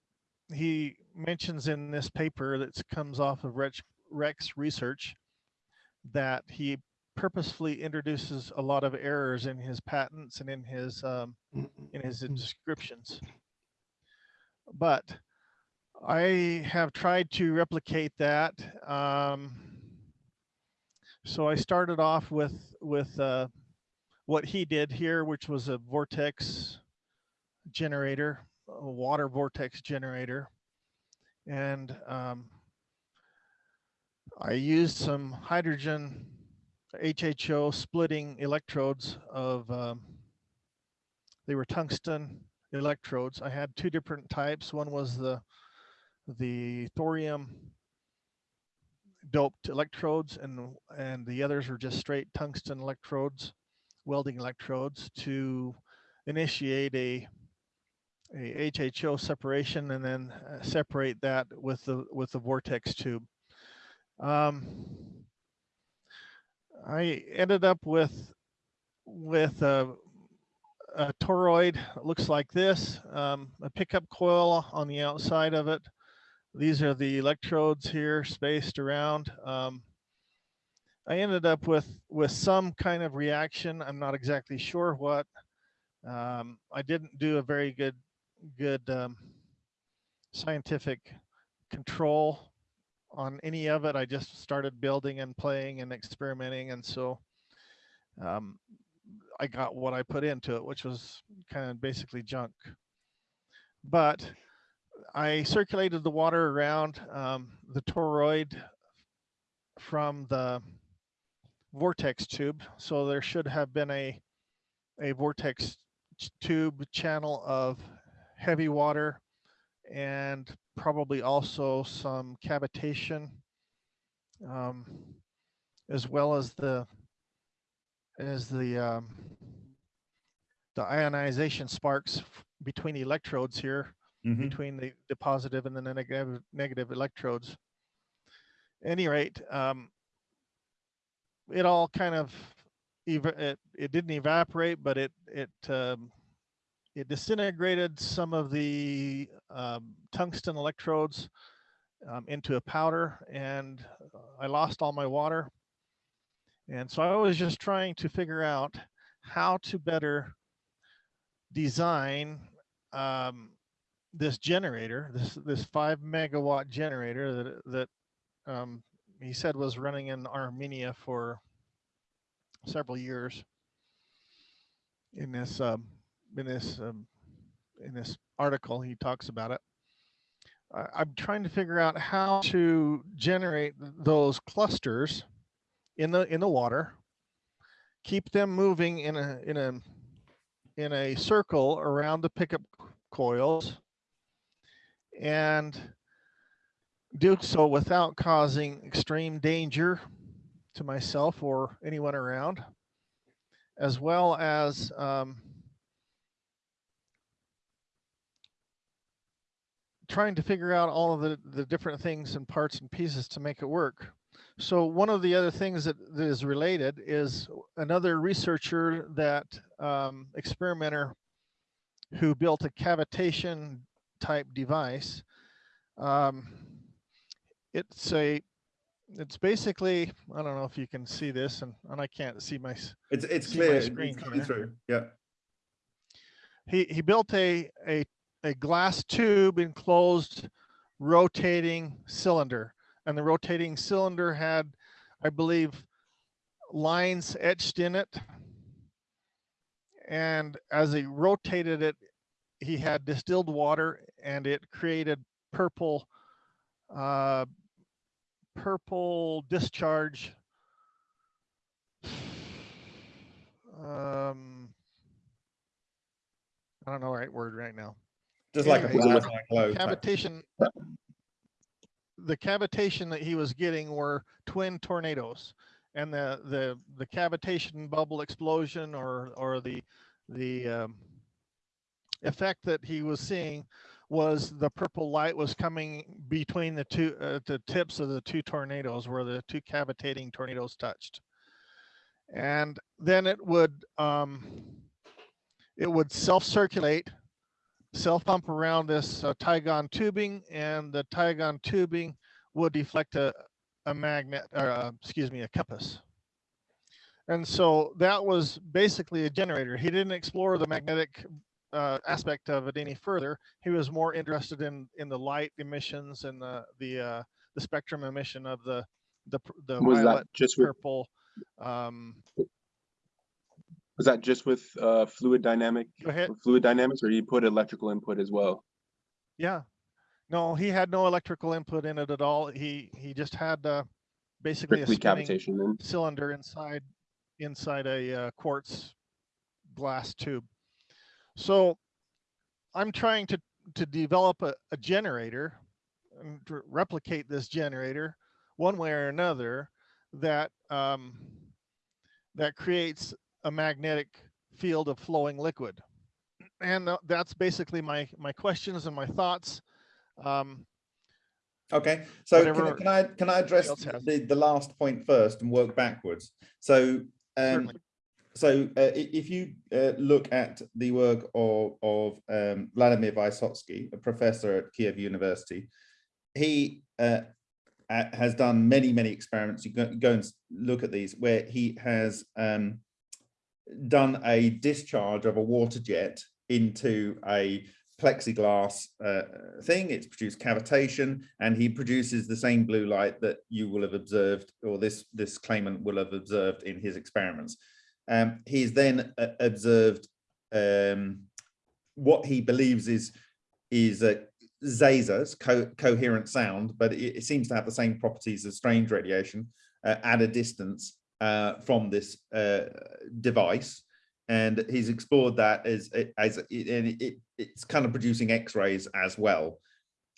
He mentions in this paper that comes off of Rex, Rex research that he purposefully introduces a lot of errors in his patents and in his um, in his descriptions. But I have tried to replicate that. Um, so I started off with with uh, what he did here, which was a vortex generator, a water vortex generator, and um, I used some hydrogen HHO splitting electrodes of, um, they were tungsten electrodes. I had two different types. One was the, the thorium doped electrodes and, and the others were just straight tungsten electrodes, welding electrodes to initiate a, a HHO separation and then uh, separate that with the, with the vortex tube. Um, I ended up with with a, a toroid looks like this, um, a pickup coil on the outside of it. These are the electrodes here spaced around. Um, I ended up with with some kind of reaction. I'm not exactly sure what. Um, I didn't do a very good good um, scientific control on any of it. I just started building and playing and experimenting. And so um, I got what I put into it, which was kind of basically junk. But I circulated the water around um, the toroid from the vortex tube. So there should have been a, a vortex tube channel of heavy water and probably also some cavitation, um, as well as the as the um, the ionization sparks between the electrodes here, Mhm. between the, the positive and the negative negative electrodes. Any rate, um, it all kind of it, it didn't evaporate, but it it um, it disintegrated some of the um, tungsten electrodes um, into a powder and I lost all my water. And so I was just trying to figure out how to better design um, this generator, this this five megawatt generator that that um, he said was running in Armenia for several years in this um, in this um, in this article he talks about it. I'm trying to figure out how to generate those clusters in the in the water keep them moving in a in a in a circle around the pickup coils and do so without causing extreme danger to myself or anyone around as well as um, trying to figure out all of the, the different things and parts and pieces to make it work. So one of the other things that, that is related is another researcher that um, experimenter who built a cavitation type device. Um, it's a, it's basically, I don't know if you can see this and, and I can't see my, It's, it's See my clear, screen it's coming here. through, yeah. he, he built a, a, a glass tube enclosed rotating cylinder. And the rotating cylinder had, I believe, lines etched in it. And as he rotated it, he had distilled water and it created purple, uh, purple discharge. Um, I don't know the right word right now. Just like a glow. type. Cavitation. The cavitation that he was getting were twin tornadoes. And the, the, the cavitation bubble explosion or, or the, the, um, effect that he was seeing was the purple light was coming between the two, uh, the tips of the two tornadoes where the two cavitating tornadoes touched. And then it would, um, it would self-circulate, self-pump around this uh, Tygon tubing and the Tygon tubing would deflect a, a magnet, or, uh, excuse me, a compass. And so that was basically a generator. He didn't explore the magnetic uh, aspect of it any further. He was more interested in in the light emissions and the the uh, the spectrum emission of the the the Was violet, just purple. Um, Was that just with uh, fluid dynamic, fluid dynamics, or you put electrical input as well? Yeah. No, he had no electrical input in it at all. He he just had uh, basically a Strictly spinning then? cylinder inside inside a uh, quartz glass tube. So I'm trying to to develop a, a generator and to replicate this generator one way or another that um, that creates a magnetic field of flowing liquid. And uh, that's basically my my questions and my thoughts. Um, Okay, so can, I- can I, can I address the, the last point first and work backwards? So, um, so uh, if you uh, look at the work of, of um, Vladimir Vysotsky, a professor at Kiev University, he uh, has done many, many experiments. You go, go and look at these where he has um, done a discharge of a water jet into a plexiglass uh, thing. It's produced cavitation, and he produces the same blue light that you will have observed, or this this claimant will have observed in his experiments. Um, he's then uh, observed um, what he believes is is a Zazas, co coherent sound, but it, it seems to have the same properties as strange radiation uh, at a distance uh, from this uh, device and he's explored that as as it, and it, it's kind of producing x-rays as well.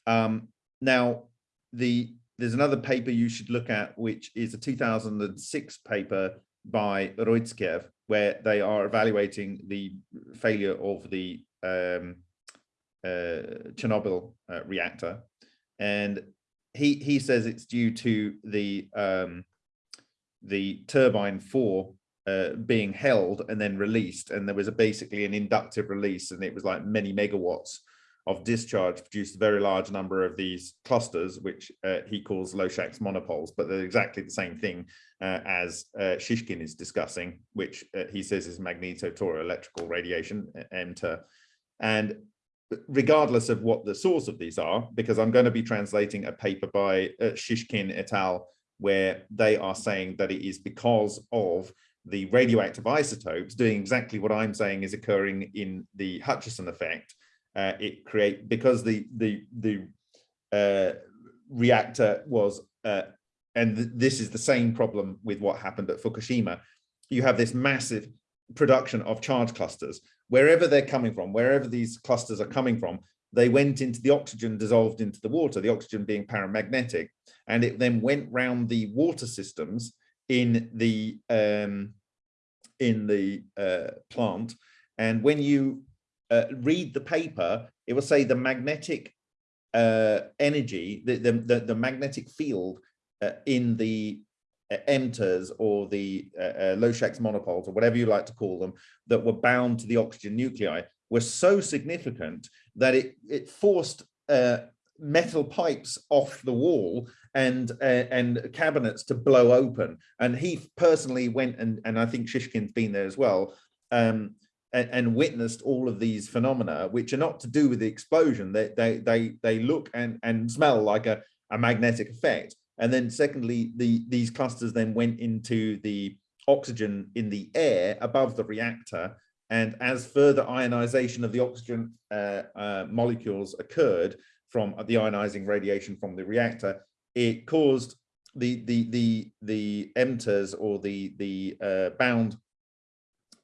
Um now the there's another paper you should look at which is a 2006 paper by Roitskev where they are evaluating the failure of the um uh chernobyl uh, reactor. And he he says it's due to the um the turbine four uh, being held and then released. And there was a basically an inductive release and it was like many megawatts of discharge produced a very large number of these clusters, which uh, he calls Lochak's monopoles, but they're exactly the same thing uh, as uh, Shishkin is discussing, which uh, he says is magnetotoroelectrical radiation, MTER. And regardless of what the source of these are, because I'm going to be translating a paper by uh, Shishkin et al., where they are saying that it is because of the radioactive isotopes doing exactly what I'm saying is occurring in the Hutchison effect. Uh, it create because the the the uh, reactor was uh, and th this is the same problem with what happened at Fukushima. You have this massive production of charge clusters wherever they're coming from, wherever these clusters are coming from. They went into the oxygen dissolved into the water, the oxygen being paramagnetic, and it then went round the water systems in the um, in the uh, plant. And when you uh, read the paper, it will say the magnetic uh, energy, the, the, the, magnetic field uh, in the uh, emitters or the uh, uh, Lochak's monopoles or whatever you like to call them that were bound to the oxygen nuclei were so significant that it, it forced uh, metal pipes off the wall and uh, and cabinets to blow open. And he personally went and and I think Shishkin's been there as well. Um, and, and witnessed all of these phenomena, which are not to do with the explosion. They they they they look and and smell like a, a magnetic effect. And then secondly, the these clusters then went into the oxygen in the air above the reactor. And as further ionization of the oxygen uh, uh, molecules occurred from the ionizing radiation from the reactor, it caused the the the the emitters or the the uh, bound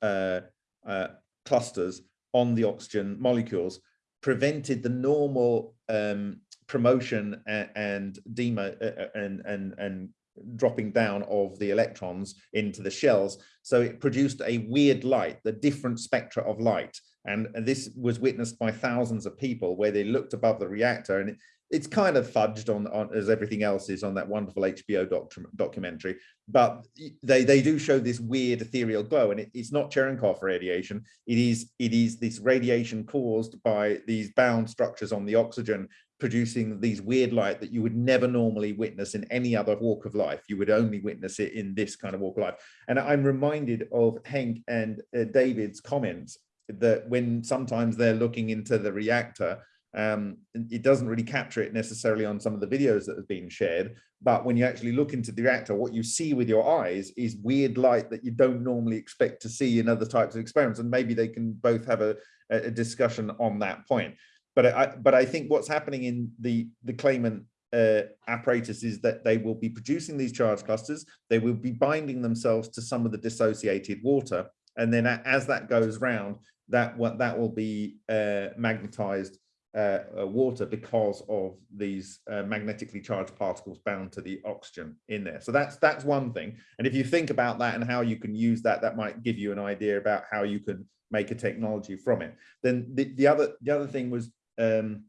uh, uh, clusters on the oxygen molecules prevented the normal um, promotion and, and demo uh, and and and dropping down of the electrons into the shells. So it produced a weird light, the different spectra of light. And, this was witnessed by thousands of people where they looked above the reactor and it, it's kind of fudged on, on as everything else is on that wonderful HBO doc, documentary, but they they do show this weird ethereal glow, and it, it's not Cherenkov radiation. It is it is this radiation caused by these bound structures on the oxygen producing these weird light that you would never normally witness in any other walk of life. You would only witness it in this kind of walk of life. And I'm reminded of Hank and uh, David's comments that when sometimes they're looking into the reactor um, it doesn't really capture it necessarily on some of the videos that have been shared, but when you actually look into the reactor, what you see with your eyes is weird light that you don't normally expect to see in other types of experiments. And maybe they can both have a, a discussion on that point. But I, but I think what's happening in the, the claimant uh, apparatus is that they will be producing these charge clusters. They will be binding themselves to some of the dissociated water. And then as that goes round, that, what that will be uh, magnetized uh, uh, water because of these uh, magnetically charged particles bound to the oxygen in there. So that's that's one thing. And if you think about that and how you can use that, that might give you an idea about how you can make a technology from it. Then the, the other the other thing was um,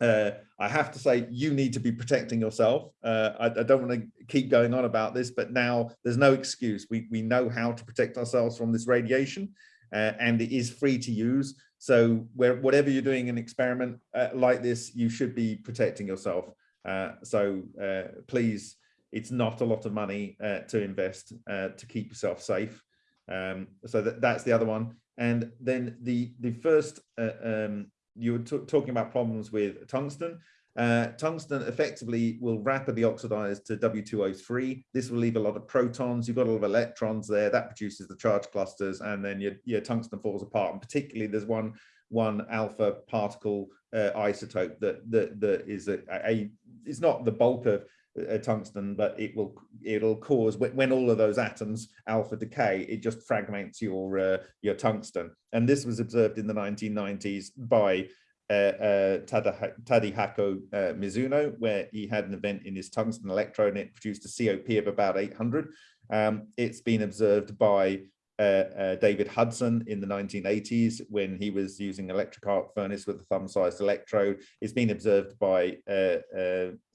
uh, I have to say you need to be protecting yourself. Uh, I, I, don't want to keep going on about this, but now there's no excuse. We, we know how to protect ourselves from this radiation uh, and it is free to use. So where whatever you're doing an experiment uh, like this, you should be protecting yourself. Uh, so uh, please, it's not a lot of money to invest to keep yourself safe. Um, so that, that's the other one. And then the the first, um, you were talking about problems with tungsten. Uh, tungsten effectively will rapidly oxidize to W2O3. This will leave a lot of protons. You've got a lot of electrons there. That produces the charge clusters, and then your, your tungsten falls apart. And particularly, there's one one alpha particle uh, isotope that that that is a, a it's not the bulk of uh, tungsten, but it will it'll cause when, all of those atoms alpha decay, it just fragments your uh, your tungsten. And this was observed in the 1990s by uh, uh, Tadahiko uh, Mizuno, where he had an event in his tungsten electrode and it produced a COP of about 800. Um, it's been observed by uh, uh, David Hudson in the 1980s when he was using electric arc furnace with a thumb-sized electrode. It's been observed by uh,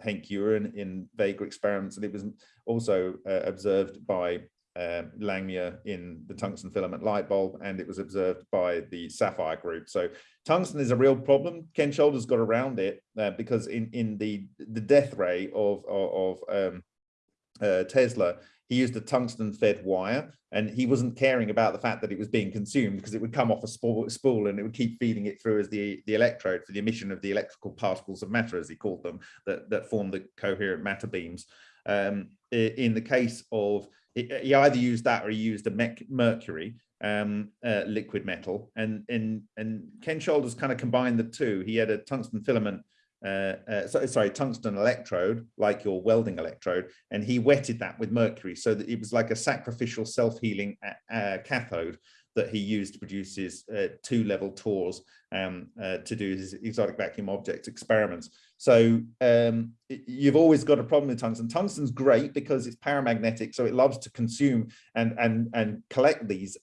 Henk Uren in Vega experiments, and it was also observed by um, Langmuir in the tungsten filament light bulb, and it was observed by the SAFIRE group. So tungsten is a real problem. Ken Shoulders got around it uh, because in in the the death ray of of, of um, uh, Tesla, he used a tungsten fed wire and he wasn't caring about the fact that it was being consumed because it would come off a spool, and it would keep feeding it through as the, the electrode for the emission of the electrical particles of matter, as he called them, that, that form the coherent matter beams. Um, in the case of he either used that or he used a mercury um, uh, liquid metal. And, and, and Ken Shoulders kind of combined the two. He had a tungsten filament, uh, uh, so, sorry, tungsten electrode, like your welding electrode, and he wetted that with mercury so that it was like a sacrificial self-healing uh, uh, cathode that he used to produce his uh, two-level TORs um, uh, to do his exotic vacuum object experiments. So um, you've always got a problem with tungsten. Tungsten's great because it's paramagnetic, so it loves to consume and and and collect these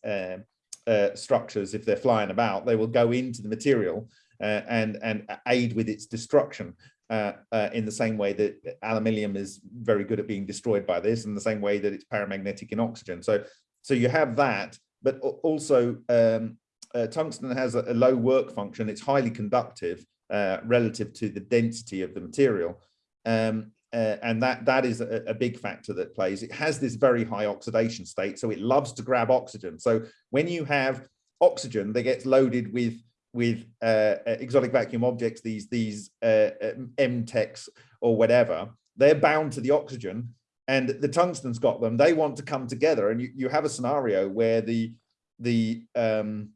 structures if they're flying about. They will go into the material and and aid with its destruction. Uh, uh, in the same way that aluminium is very good at being destroyed by this, in the same way that it's paramagnetic in oxygen. So, so you have that, but also um, uh, tungsten has a, a low work function. It's highly conductive uh, relative to the density of the material. Um, uh, and that that is a, a big factor that plays. It has this very high oxidation state, so it loves to grab oxygen. So when you have oxygen that gets loaded with with uh, uh, exotic vacuum objects, these these uh, MTEX or whatever, they're bound to the oxygen, and the tungsten's got them. They want to come together, and you, you have a scenario where the the um,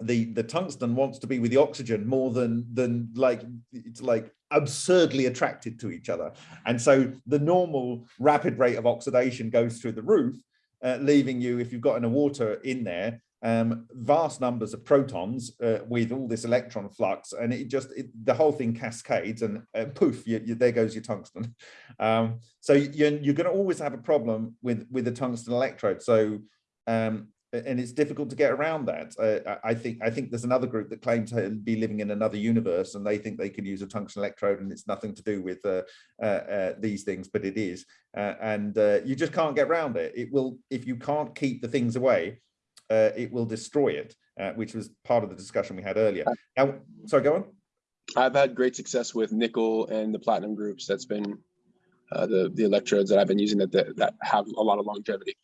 the the tungsten wants to be with the oxygen more than than like it's like absurdly attracted to each other and so the normal rapid rate of oxidation goes through the roof uh, leaving you if you've got in a water in there um vast numbers of protons uh, with all this electron flux and it just it, the whole thing cascades and uh, poof you, you, there goes your tungsten um so you're, you're going to always have a problem with with the tungsten electrode so um and it's difficult to get around that. Uh, I think I think there's another group that claim to be living in another universe, and they think they can use a tungsten electrode, and it's nothing to do with uh, uh, uh, these things, but it is. Uh, and uh, you just can't get around it. It will if you can't keep the things away, uh, it will destroy it, uh, which was part of the discussion we had earlier. Now, sorry, go on. I've had great success with nickel and the platinum groups. That's been uh, the the electrodes that I've been using that that, that have a lot of longevity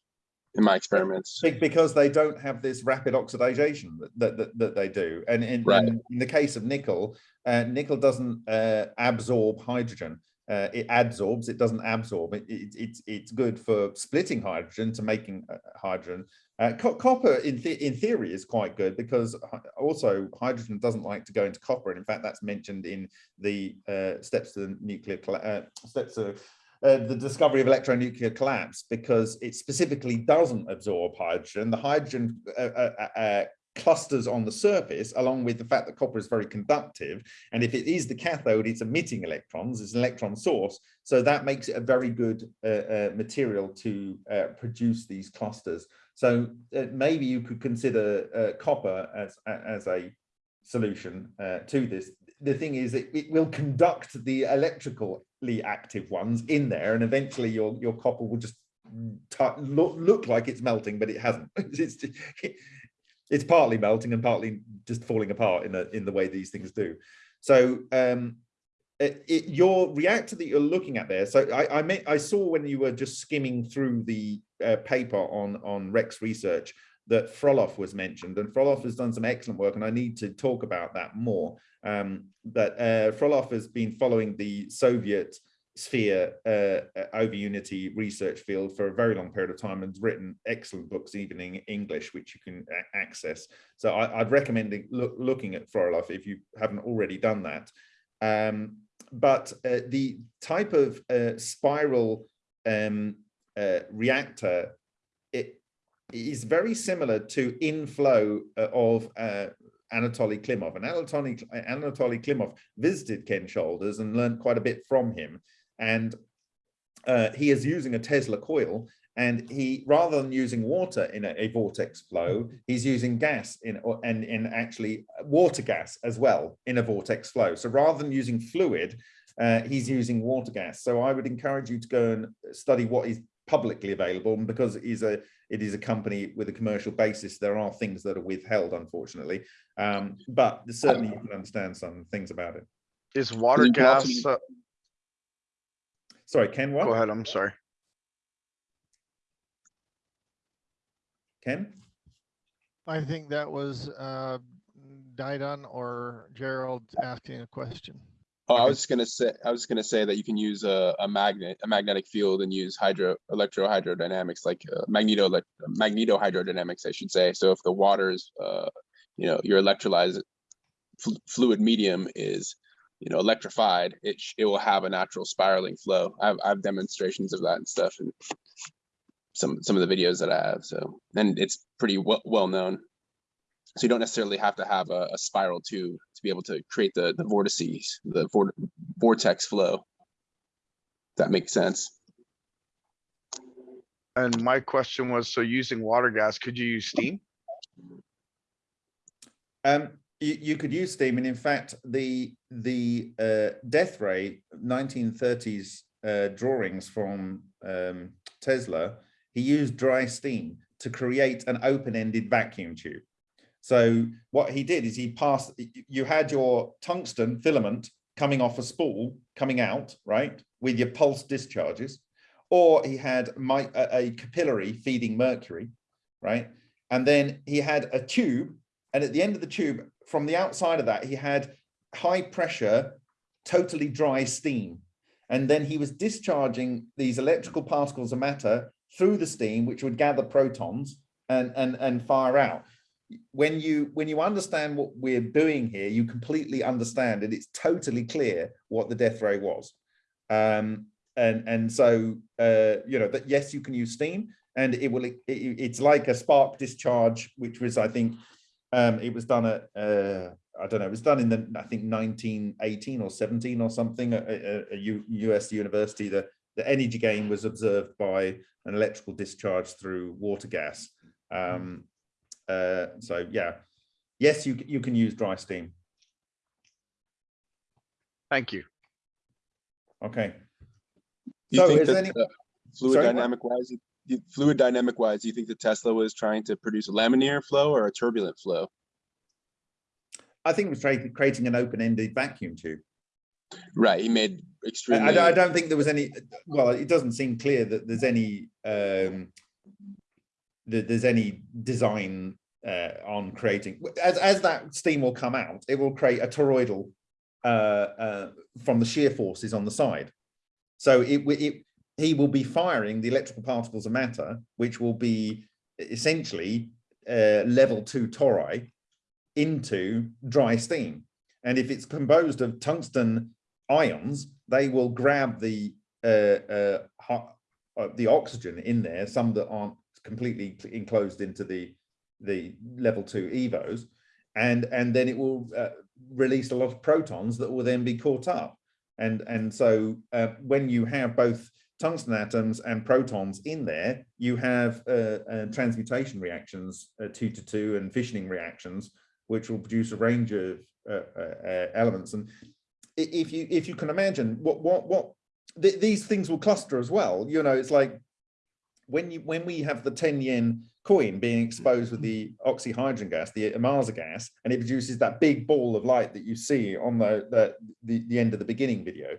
in my experiments. Because they don't have this rapid oxidation that that, that, that they do and in, Right. in, in the case of nickel uh, nickel doesn't uh, absorb hydrogen uh, it adsorbs it doesn't absorb. It, it, it's it's good for splitting hydrogen to making uh, hydrogen. Uh, co- copper in, in theory is quite good because also hydrogen doesn't like to go into copper. And in fact that's mentioned in the uh, steps to the nuclear uh, steps to uh, the discovery of electronuclear collapse because it specifically doesn't absorb hydrogen. The hydrogen uh, uh, uh, clusters on the surface, along with the fact that copper is very conductive. And if it is the cathode, it's emitting electrons, it's an electron source. So that makes it a very good uh, uh, material to uh, produce these clusters. So uh, maybe you could consider uh, copper as, as a solution uh, to this. The thing is, it, it will conduct the electrically active ones in there, and eventually your your copper will just look, look like it's melting, but it hasn't. it's partly melting and partly just falling apart in the in the way these things do. So um, it, it, your reactor that you're looking at there. So I I, I saw when you were just skimming through the uh, paper on on Rex Research that Frolov was mentioned, and Frolov has done some excellent work, and I need to talk about that more. Um, but uh, Frolov has been following the Soviet sphere uh, uh, over unity research field for a very long period of time and written excellent books, even in English, which you can access. So I, I'd recommend look, looking at Frolov if you haven't already done that. Um, but uh, the type of uh, spiral um, uh, reactor, it is very similar to inflow uh, of Anatoly Klimov. And Anatoly, Anatoly Klimov visited Ken Shoulders and learned quite a bit from him. And uh, he is using a Tesla coil and he rather than using water in a, a vortex flow he's using gas in or- and in actually water gas as well in a vortex flow. So rather than using fluid uh, he's using water gas. So i would encourage you to go and study what is publicly available and because it is a it is a company with a commercial basis there are things that are withheld unfortunately. Um, but certainly you can understand some things about it. Is water you can also gas, uh, sorry ken what go ahead, I'm sorry. ken I think that was uh, Didon or Gerald asking a question. Oh, I was just gonna say, I was gonna say that you can use a, a magnet, a magnetic field and use hydro, electrohydrodynamics, like uh, magneto, like magnetohydrodynamics, I should say. So if the water is, uh, you know, your electrolyzed fl- fluid medium is, you know, electrified, it, it will have a natural spiraling flow. I have, I have demonstrations of that and stuff and some, some of the videos that I have, so, and it's pretty well, well known. So you don't necessarily have to have a, a spiral tube to be able to create the, the vortices, the vor- vortex flow. That makes sense. And my question was, so using water gas, could you use steam? Um, you, you could use steam, and in fact, the the uh, death ray 1930s uh, drawings from um, Tesla, he used dry steam to create an open-ended vacuum tube. So what he did is he passed. You had your tungsten filament coming off a spool, coming out, right, with your pulse discharges, or he had my, a, a capillary feeding mercury, right, and then he had a tube, and at the end of the tube, from the outside of that, he had high pressure, totally dry steam. And then he was discharging these electrical particles of matter through the steam, which would gather protons and, and, and fire out. When you when you understand what we're doing here, you completely understand it. It's totally clear what the death ray was. Um, and, and so, uh, you know, that yes, you can use steam and it will, it, it's like a spark discharge, which was, I think, um, it was done at, uh, I don't know, it was done in the, I think 1918 or 17 or something, at a, a U, US university. The, the energy gain was observed by an electrical discharge through water gas. Um, uh, so yeah, yes, you, you can use dry steam. Thank you. Okay. Do you So think is that any- uh, fluid Sorry, what? dynamic wise, you- fluid dynamic wise, do you think that Tesla was trying to produce a laminar flow or a turbulent flow? I think it was creating, an open-ended vacuum tube. Right, he made extremely. I don't- I don't think there was any, well, it doesn't seem clear that there's any, um, that there's any design uh, on creating, as, as that steam will come out, it will create a toroidal uh, uh, from the shear forces on the side. So it, it, he will be firing the electrical particles of matter, which will be essentially uh, level two tori into dry steam. And if it's composed of tungsten ions, they will grab the uh, uh, uh, the oxygen in there, some that aren't completely enclosed into the the level two evos, and and then it will uh, release a lot of protons that will then be caught up. And and so uh, when you have both tungsten atoms and protons in there, you have uh, uh, transmutation reactions, uh, two to two, and fissioning reactions, which will produce a range of uh, uh, uh, elements. And if you if you can imagine what what what th these things will cluster as well. You know, it's like when you when we have the 10 yen coin being exposed with the oxyhydrogen gas, the Ohmasa gas, and it produces that big ball of light that you see on the the, the, the end of the beginning video.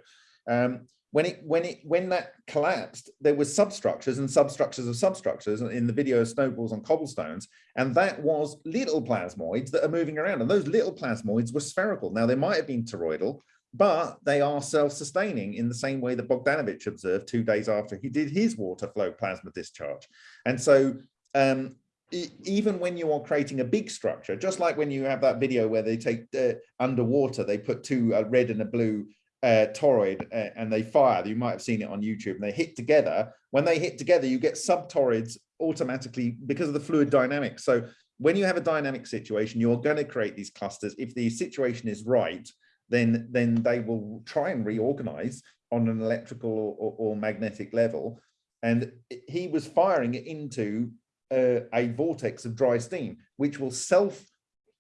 Um, when it when it when that collapsed, there was substructures and substructures of substructures in the video of snowballs on cobblestones, and that was little plasmoids that are moving around. And those little plasmoids were spherical. Now they might have been toroidal, but they are self-sustaining in the same way that Bogdanovich observed two days after he did his water flow plasma discharge. And so um, even when you are creating a big structure, just like when you have that video where they take uh, underwater, they put two, a red and a blue uh, toroid uh, and they fire, you might have seen it on YouTube, and they hit together. When they hit together, you get subtoroids automatically because of the fluid dynamics. So when you have a dynamic situation, you're going to create these clusters. If the situation is right, then then they will try and reorganize on an electrical or, or, magnetic level. And he was firing it into uh, a vortex of dry steam, which will self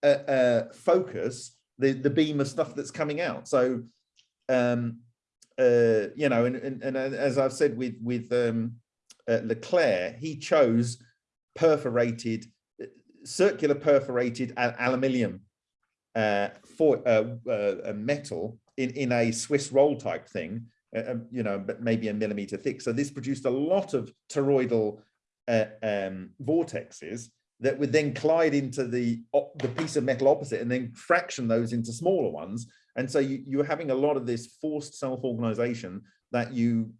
uh, uh, focus the, the beam of stuff that's coming out. So, um, uh, you know, and, and, and as I've said with, with um, uh, LeClair, he chose perforated, uh, circular perforated al- aluminium uh, for uh, uh, a metal in, in a Swiss roll type thing, uh, um, you know, but maybe a millimeter thick. So this produced a lot of toroidal uh, um, vortexes that would then collide into the the piece of metal opposite and then fraction those into smaller ones. And so you, you're having a lot of this forced self-organization that you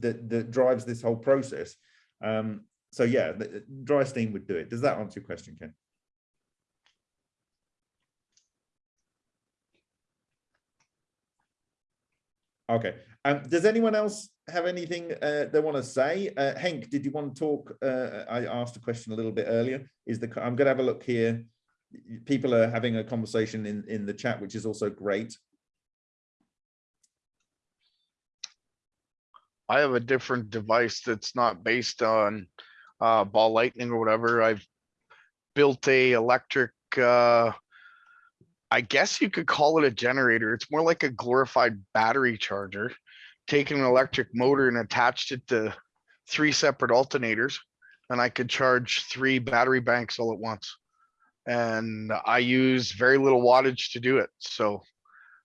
that, that drives this whole process. Um, so yeah, the, dry steam would do it. Does that answer your question, Ken? Okay. Um, does anyone else have anything uh, they want to say? Uh, Henk, did you want to talk? Uh, I asked a question a little bit earlier. Is the I'm going to have a look here. People are having a conversation in in the chat, which is also great. I have a different device that's not based on uh, ball lightning or whatever. I've built a electric uh, I guess you could call it a generator. It's more like a glorified battery charger. Taking an electric motor and attached it to three separate alternators. And I could charge three battery banks all at once. And I use very little wattage to do it. So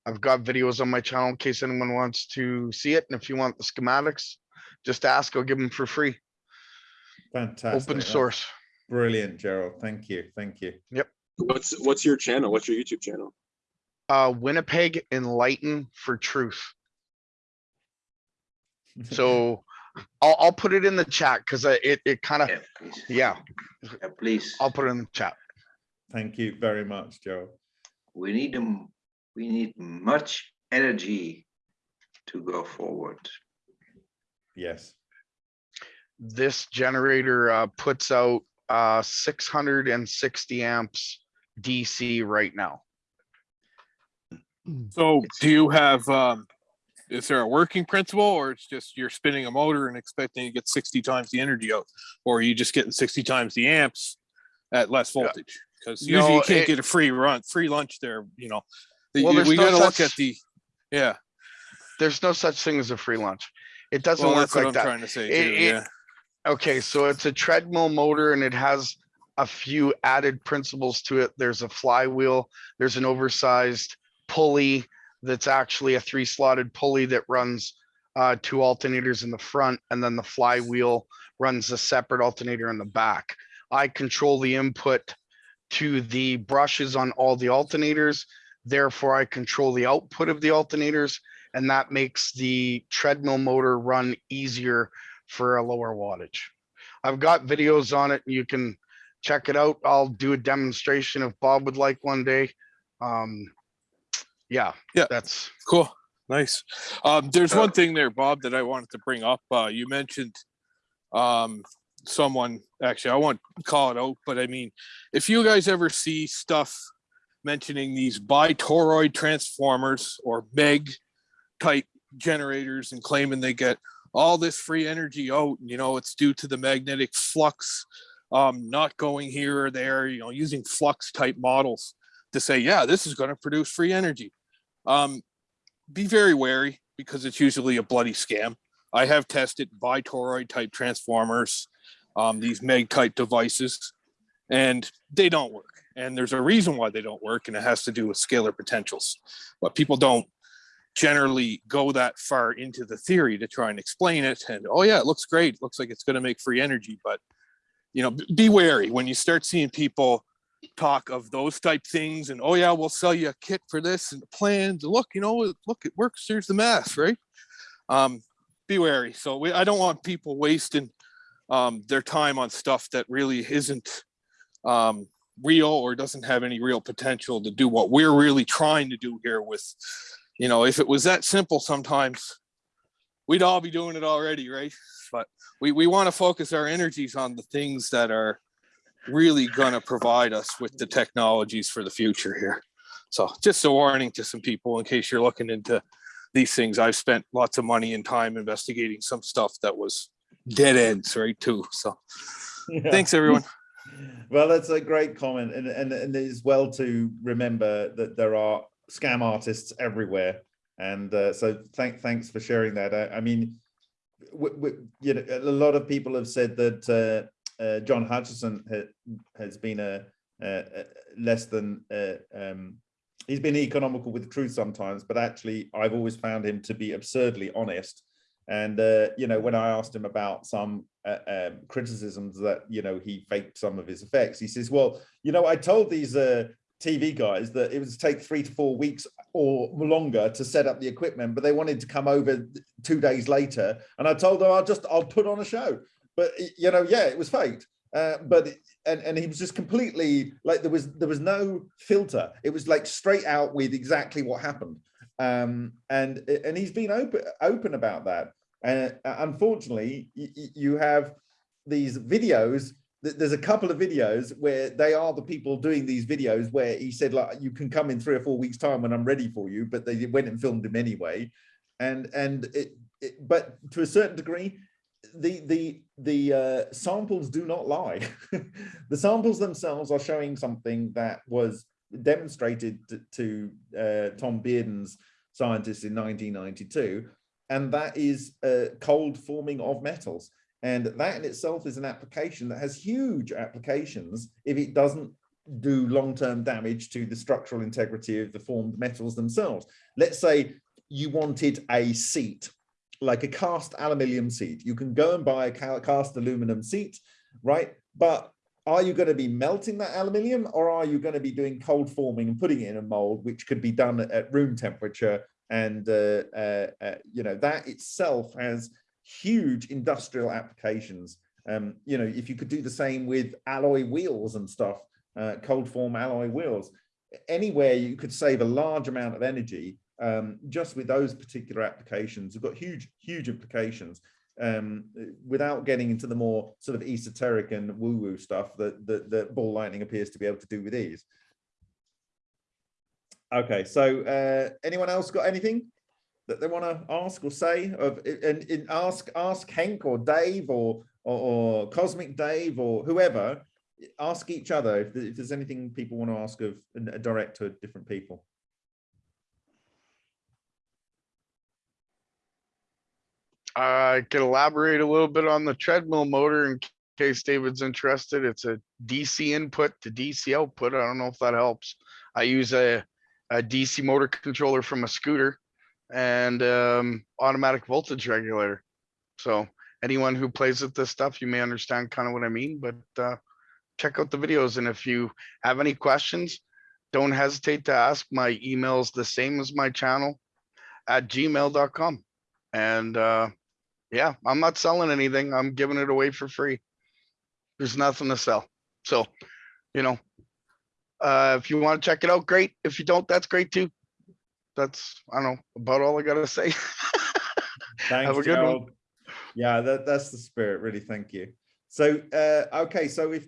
I've got videos on my channel in case anyone wants to see it. And if you want the schematics, just ask, I'll give them for free. Fantastic. Open source. Brilliant, Gerald. Thank you. Thank you. Yep. What's what's your channel? What's your YouTube channel? Uh, Winnipeg Enlighten for Truth. So I'll, I'll put it in the chat because it, it kind of, Yeah, please. yeah, Yeah, please. I'll put it in the chat. Thank you very much, Gerald. We need them, we need much energy to go forward. Yes. This generator uh, puts out uh, six hundred and sixty amps DC right now. So do you have, um, is there a working principle or it's just you're spinning a motor and expecting to get sixty times the energy out? Or are you just getting sixty times the amps at less voltage? Because usually No, you can't it- get a free run, free lunch there, you know. Well, you- We no gotta look at the, yeah, There's no such thing as a free lunch. It doesn't well, work that's what like I'm that. trying to say It- too, it- yeah. Okay, so it's a treadmill motor and it has a few added principles to it. There's a flywheel, there's an oversized pulley that's actually a three slotted pulley that runs uh, two alternators in the front and then the flywheel runs a separate alternator in the back. I control the input to the brushes on all the alternators. Therefore, I control the output of the alternators and that makes the treadmill motor run easier for a lower wattage. I've got videos on it. You can check it out. I'll do a demonstration if Bob would like one day. Um, yeah, Yeah. that's, Cool, nice. Um, there's Uh, one thing there, Bob, that I wanted to bring up. Uh, you mentioned um, someone, actually, I won't call it out, but I mean, if you guys ever see stuff mentioning these bitoroid transformers or MEG type generators and claiming they get all this free energy out, you know, it's due to the magnetic flux um, not going here or there, you know, using flux type models to say, yeah, this is going to produce free energy. Um, be very wary because it's usually a bloody scam. I have tested bitoroid type transformers, um, these MEG type devices, and they don't work. And there's a reason why they don't work, and it has to do with scalar potentials. But people don't generally go that far into the theory to try and explain it. And oh yeah, it looks great. Looks like it's going to make free energy, but you know, be wary when you start seeing people talk of those type things and oh yeah we'll sell you a kit for this and plans look you know look it works here's the math right um be wary so we, i don't want people wasting um their time on stuff that really isn't um real or doesn't have any real potential to do what we're really trying to do here with you know if it was that simple sometimes we'd all be doing it already right but we we want to focus our energies on the things that are really gonna provide us with the technologies for the future here. So just a warning to some people in case you're looking into these things. I've spent lots of money and time investigating some stuff that was dead ends, right, too. So Yeah. thanks, everyone. Well, that's a great comment, and and and it's well to remember that there are scam artists everywhere, and uh, so thank thanks for sharing that. I, I mean, w- w- you know, a lot of people have said that uh, uh, John Hutchison ha- has been a, a, a less than uh, um, he's been economical with the truth sometimes, but actually, I've always found him to be absurdly honest. And uh, you know, when I asked him about some uh, um, criticisms that you know he faked some of his effects, he says, "Well, you know, I told these uh, TV guys that it would take three to four weeks or longer to set up the equipment, but they wanted to come over two days later, and I told them I'll just I'll put on a show." But you know, yeah, it was faked. Uh, but and and he was just completely like there was there was no filter. It was like straight out with exactly what happened. Um, and and he's been open open about that. And uh, unfortunately, you have these videos. th- There's a couple of videos where they are the people doing these videos where he said like you can come in three or four weeks time when I'm ready for you, but they went and filmed him anyway. And and it, it but to a certain degree, the the the uh, samples do not lie. the samples themselves are showing something that was demonstrated to, uh, Tom Bearden's scientists in 1992, and that is uh, cold forming of metals. And that in itself is an application that has huge applications if it doesn't do long-term damage to the structural integrity of the formed metals themselves. Let's say you wanted a seat, like a cast aluminium seat. You can go and buy a cast aluminum seat, right? But are you going to be melting that aluminium or are you going to be doing cold forming and putting it in a mold, which could be done at, room temperature? And, uh, uh, uh, you know, that itself has huge industrial applications. Um, you know, if you could do the same with alloy wheels and stuff, uh, cold form alloy wheels, anywhere you could save a large amount of energy um, just with those particular applications. You've got huge, huge implications um, without getting into the more sort of esoteric and woo-woo stuff that, that, that ball lightning appears to be able to do with ease. Okay, so uh, anyone else got anything that they want to ask or say? Of and, and ask ask Hank or Dave or, or or Cosmic Dave or whoever. Ask each other if, if there's anything people want to ask of direct to different people. I could elaborate a little bit on the treadmill motor in case David's interested. It's a DC input to DC output. I don't know if that helps. I use a, a DC motor controller from a scooter and um, automatic voltage regulator. So anyone who plays with this stuff, you may understand kind of what I mean, but uh, check out the videos. And if you have any questions, don't hesitate to ask. My email is the same as my channel at gmail.com. And uh, yeah, I'm not selling anything. I'm giving it away for free. There's nothing to sell. So, you know, uh, if you want to check it out, great. If you don't, that's great too. That's, I don't know, about all I gotta say. Thanks, Have a good one. Yeah, that, that's the spirit, really, thank you. So, uh, okay, so if,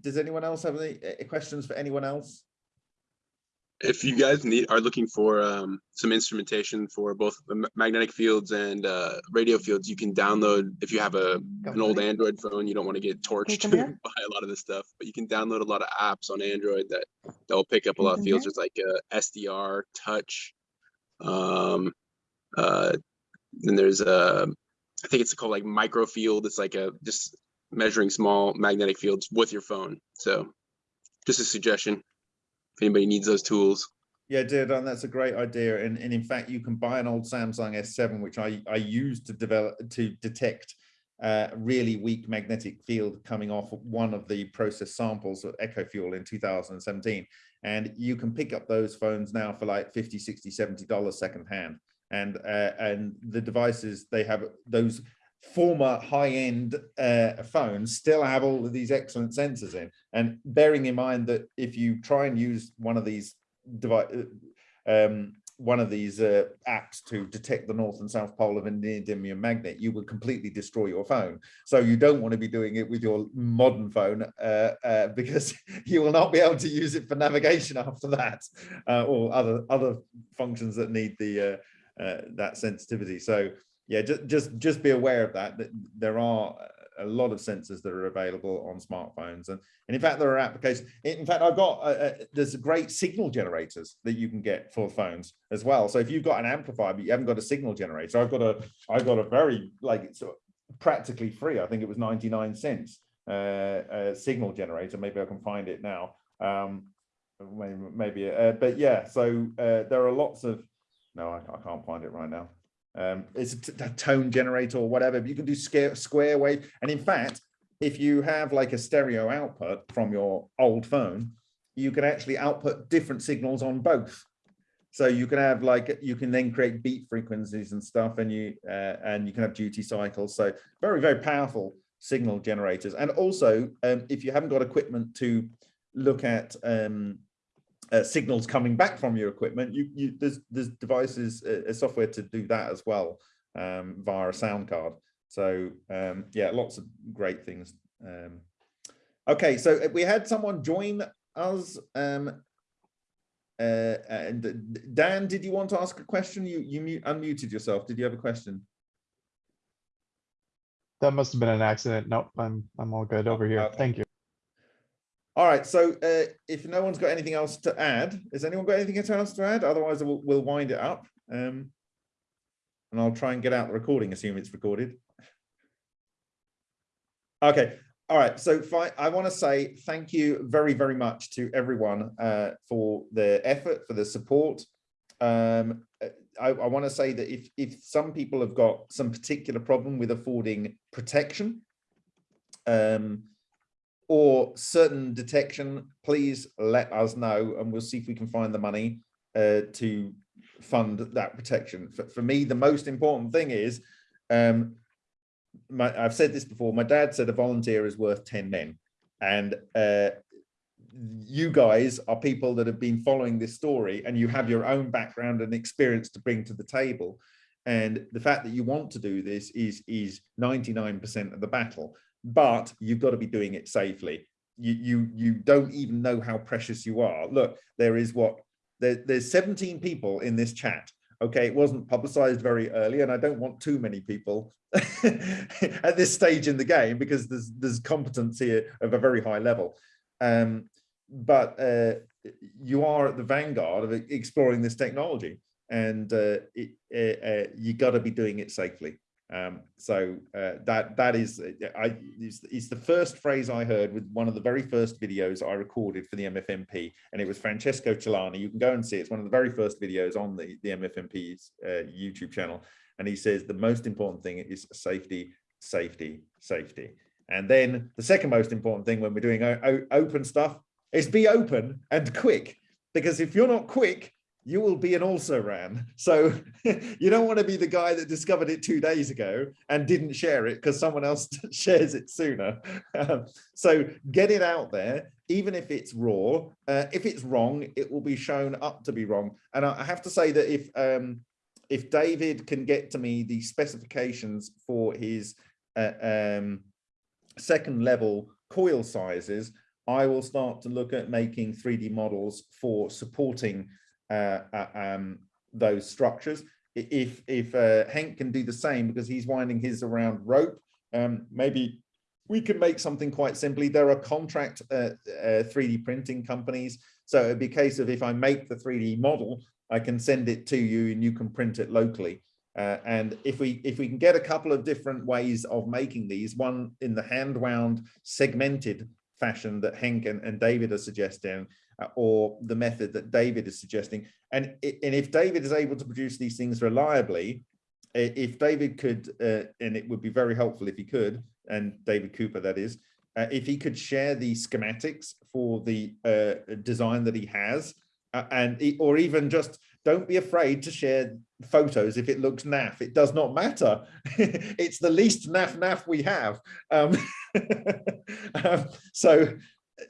does anyone else have any uh, questions for anyone else? If you guys need, are looking for um, some instrumentation for both the magnetic fields and uh, radio fields, you can download, if you have a, an old Android phone, you don't want to get torched by a lot of this stuff, but you can download a lot of apps on Android that, that will pick up a lot of fields. here. There's like uh, SDR, touch. Um, uh, then there's a, I think it's called like microfield. It's like a, just measuring small magnetic fields with your phone. So just a suggestion. If anybody needs those tools. Yeah, dude, and that's a great idea. And, and in fact, you can buy an old Samsung S7, which I, I used to develop to detect uh, really weak magnetic field coming off one of the process samples of Echo Fuel in 2017. And you can pick up those phones now for like 50, 60, 70 dollars secondhand. And uh, and the devices they have those former high-end uh, phones still have all of these excellent sensors in. And bearing in mind that if you try and use one of these device, um, one of these uh, apps to detect the north and south pole of a neodymium magnet, you will completely destroy your phone. So you don't want to be doing it with your modern phone uh, uh, because you will not be able to use it for navigation after that, uh, or other other functions that need the uh, uh, that sensitivity. So yeah, just just just be aware of that. That there are a lot of sensors that are available on smartphones, and and in fact there are applications. In fact, I've got uh, uh, there's a great signal generators that you can get for phones as well. So if you've got an amplifier but you haven't got a signal generator, I've got a I've got a very like it's practically free. I think it was 99 cents uh, signal generator. Maybe I can find it now. Um, maybe, maybe uh, but yeah. So uh, there are lots of no, I, I can't find it right now um, it's a tone generator or whatever. But you can do square, wave. And in fact, if you have like a stereo output from your old phone, you can actually output different signals on both. So you can have like you can then create beat frequencies and stuff, and you uh, and you can have duty cycles. So very very powerful signal generators. And also, um, if you haven't got equipment to look at um, uh, signals coming back from your equipment, you, you there's there's devices, uh, software to do that as well um, via a sound card. So um, yeah, lots of great things. Um, okay, so we had someone join us. Um, uh, and Dan, did you want to ask a question? You you mute, unmuted yourself. Did you have a question? That must have been an accident. Nope, I'm, I'm all good over here. Okay. Thank you. All right, so uh, if no one's got anything else to add, has anyone got anything else to add? Otherwise, we'll, we'll wind it up. Um, and I'll try and get out the recording, assume it's recorded. Okay, all right. So I want to say thank you very, very much to everyone uh, for the effort, for the support. Um, I, I want to say that if if some people have got some particular problem with affording protection, um, or certain detection, please let us know and we'll see if we can find the money uh, to fund that protection. For, for me, the most important thing is, um, my, I've said this before, my dad said a volunteer is worth 10 men. And uh, you guys are people that have been following this story and you have your own background and experience to bring to the table. And the fact that you want to do this is, is 99% of the battle but you've got to be doing it safely. You you you don't even know how precious you are. Look, there is what there, there's 17 people in this chat. Okay, it wasn't publicized very early, and I don't want too many people at this stage in the game because there's there's competence here of a very high level. Um, but uh, you are at the vanguard of exploring this technology, and uh, it, uh, you got to be doing it safely. Um, so uh, that that is I is, is the first phrase I heard with one of the very first videos I recorded for the MFMP, and it was Francesco Celani. You can go and see it. it's one of the very first videos on the the MFMP's uh, YouTube channel, and he says the most important thing is safety, safety, safety, and then the second most important thing when we're doing open stuff is be open and quick, because if you're not quick, you will be an also ran. So you don't want to be the guy that discovered it two days ago and didn't share it because someone else shares it sooner. Um, so get it out there, even if it's raw. Uh, if it's wrong, it will be shown up to be wrong. And I have to say that if um, if David can get to me the specifications for his uh, um, second level coil sizes, I will start to look at making 3D models for supporting um, those structures. If if uh, Henk can do the same because he's winding his around rope, um, maybe we can make something quite simply. There are contract 3D printing companies, so it'd be a case of if I make the 3D model, I can send it to you and you can print it locally. Uh, and if we if we can get a couple of different ways of making these, one in the hand wound segmented fashion that Henk and, and David are suggesting, uh, or the method that David is suggesting. And, and if David is able to produce these things reliably, if David could, uh, and it would be very helpful if he could, and David Cooper that is, uh, if he could share the schematics for the uh, design that he has, uh, and or even just don't be afraid to share photos if it looks naff. It does not matter. it's the least naff naff we have. Um, um, so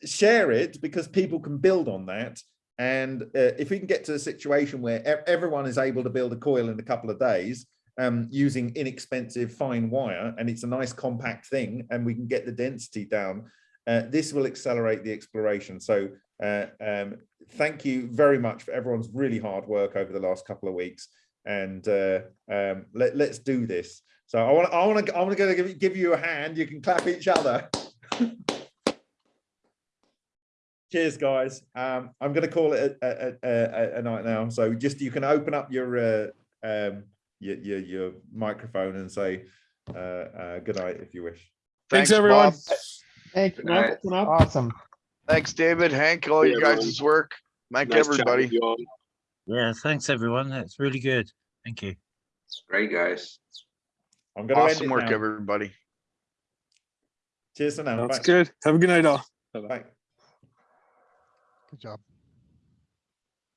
share it because people can build on that. And uh, if we can get to a situation where everyone is able to build a coil in a couple of days um, using inexpensive fine wire, and it's a nice compact thing, and we can get the density down, uh, this will accelerate the exploration. So uh, um, thank you very much for everyone's really hard work over the last couple of weeks. And uh, um, let, let's do this. So I want to, I want to, I to give, give you a hand. You can clap each other. cheers guys. Um i'm going to call it a, a, a, a, night now. So just you can open up your uh um your your, your microphone and say uh, uh good night if you wish. Thanks, thanks everyone. Bob. thank you awesome. Thanks david hank all yeah, you guys' work. Mike nice everybody. yeah thanks everyone. That's really good. Thank you. Great guys. I'm gonna awesome work now. everybody. Cheers for now. That's Bye. good. Have a good night all. Bye, -bye. Good job.